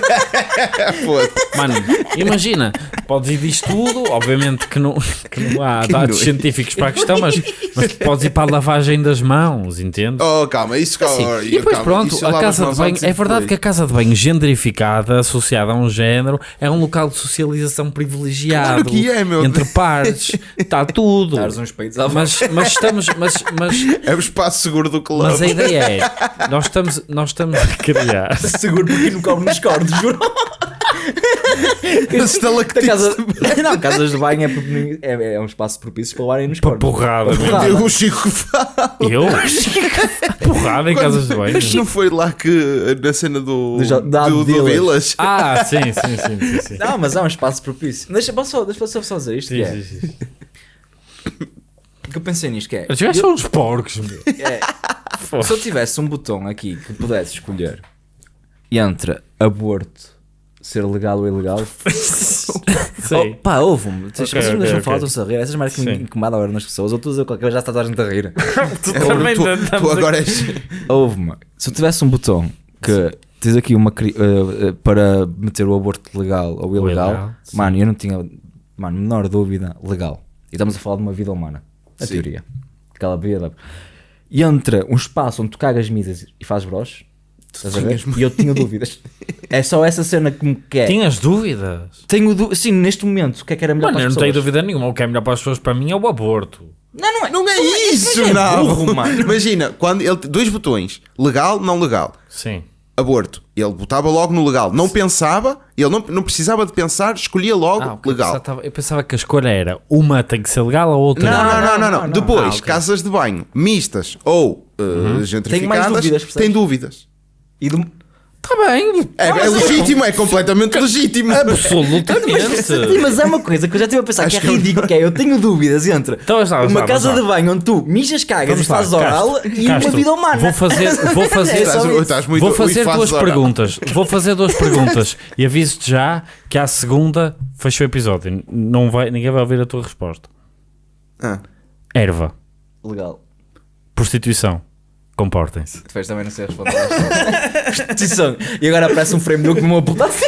Foda-se. Mano, imagina, podes ir disto tudo. Obviamente que não, que não há Que dados nojo. científicos para a questão, mas, mas podes ir para a lavagem das mãos, entende? Oh, calma, isso Sim, oh, E depois calma, pronto, a casa de banho, e é verdade que a casa de banho gendrificada, associada a um género, é um local de socialização privilegiado Claro que é, meu entre Deus. pares, está tudo. Dares uns peitos à Mas, mas estamos, mas, mas, É o espaço seguro do clube. mas a ideia é, nós estamos, nós estamos a criar. Seguro porque não cobre nos cordes, juro. Esse estalactite. Da casa... Não, casas de banho é, é, é um espaço propício para levarem nos Para porrada, Para mesmo. porrada. O Chico fala. Eu? Porrada em casas de banho. Mas não foi lá que na cena do, Do da do, do Village. Ah, sim, sim, sim, sim, sim. Não, mas é um espaço propício. Deixa, posso só, deixa eu só dizer isto. Sim, que é. sim, sim. que eu pensei nisto que é. Os gajos são uns porcos, meu. é, se eu tivesse um botão aqui que pudesse escolher entre aborto ser legal ou ilegal. Sei. Oh, pá, ouve-me. Vocês Ok, vocês me ok, deixam ok. falar, estão-se a rir. Essas merdas que me Sim. incomodam agora nas pessoas. Ou tu dizes qualquer coisa, já está toda a gente a rir. Tu É, também tu, tu agora és. Ouve-me. Se eu tivesse um botão que tens aqui uma cri- eh, eh, para meter o aborto legal ou ilegal, sim. mano, eu não tinha, mano, menor dúvida, legal. E estamos a falar de uma vida humana. A Sim. teoria. Aquela vida. E entre um espaço onde tu cagas misas e fazes bros, estás a ver? E eu tinha dúvidas. é só essa cena que me quer. Tinhas dúvidas? Tenho sim, neste momento, o que é que era melhor Mano, para eu as não tenho pessoas? dúvida nenhuma. O que é melhor para as pessoas, para mim, é o aborto. Não, não é. Não é isso, é não. burro, mano. Imagina, quando ele dois botões, legal, não legal. Sim. Aborto. Ele botava logo no legal. Não pensava, ele não, não precisava de pensar, escolhia logo Ah, legal. Eu pensava, eu pensava que a escolha era uma tem que ser legal, a outra Não, não, não, não, não. não, não. Depois, Ah, ok. casas de banho mistas ou uh, mais gentrificadas, dúvidas, tem dúvidas. E do... Está bem. É, é legítimo, é completamente legítimo. Absolutamente. Sim, mas é uma coisa que eu já estive a pensar que é Acho que- ridículo, que é, eu tenho dúvidas entre Então, vamos uma lá, casa vamos de banho onde tu mijas, cagas Vamos e fazes oral Castro, e uma Castro, vida humana. Vou fazer, vou fazer, É só Estás, muito vou fazer duas oral. perguntas. Vou fazer duas perguntas e aviso-te já que à segunda fecho o episódio. Não vai, ninguém vai ouvir a tua resposta. Ah. Erva, Legal. prostituição, comportem-se. Depois também não sei responder. E agora aparece um frame do que me apontar assim.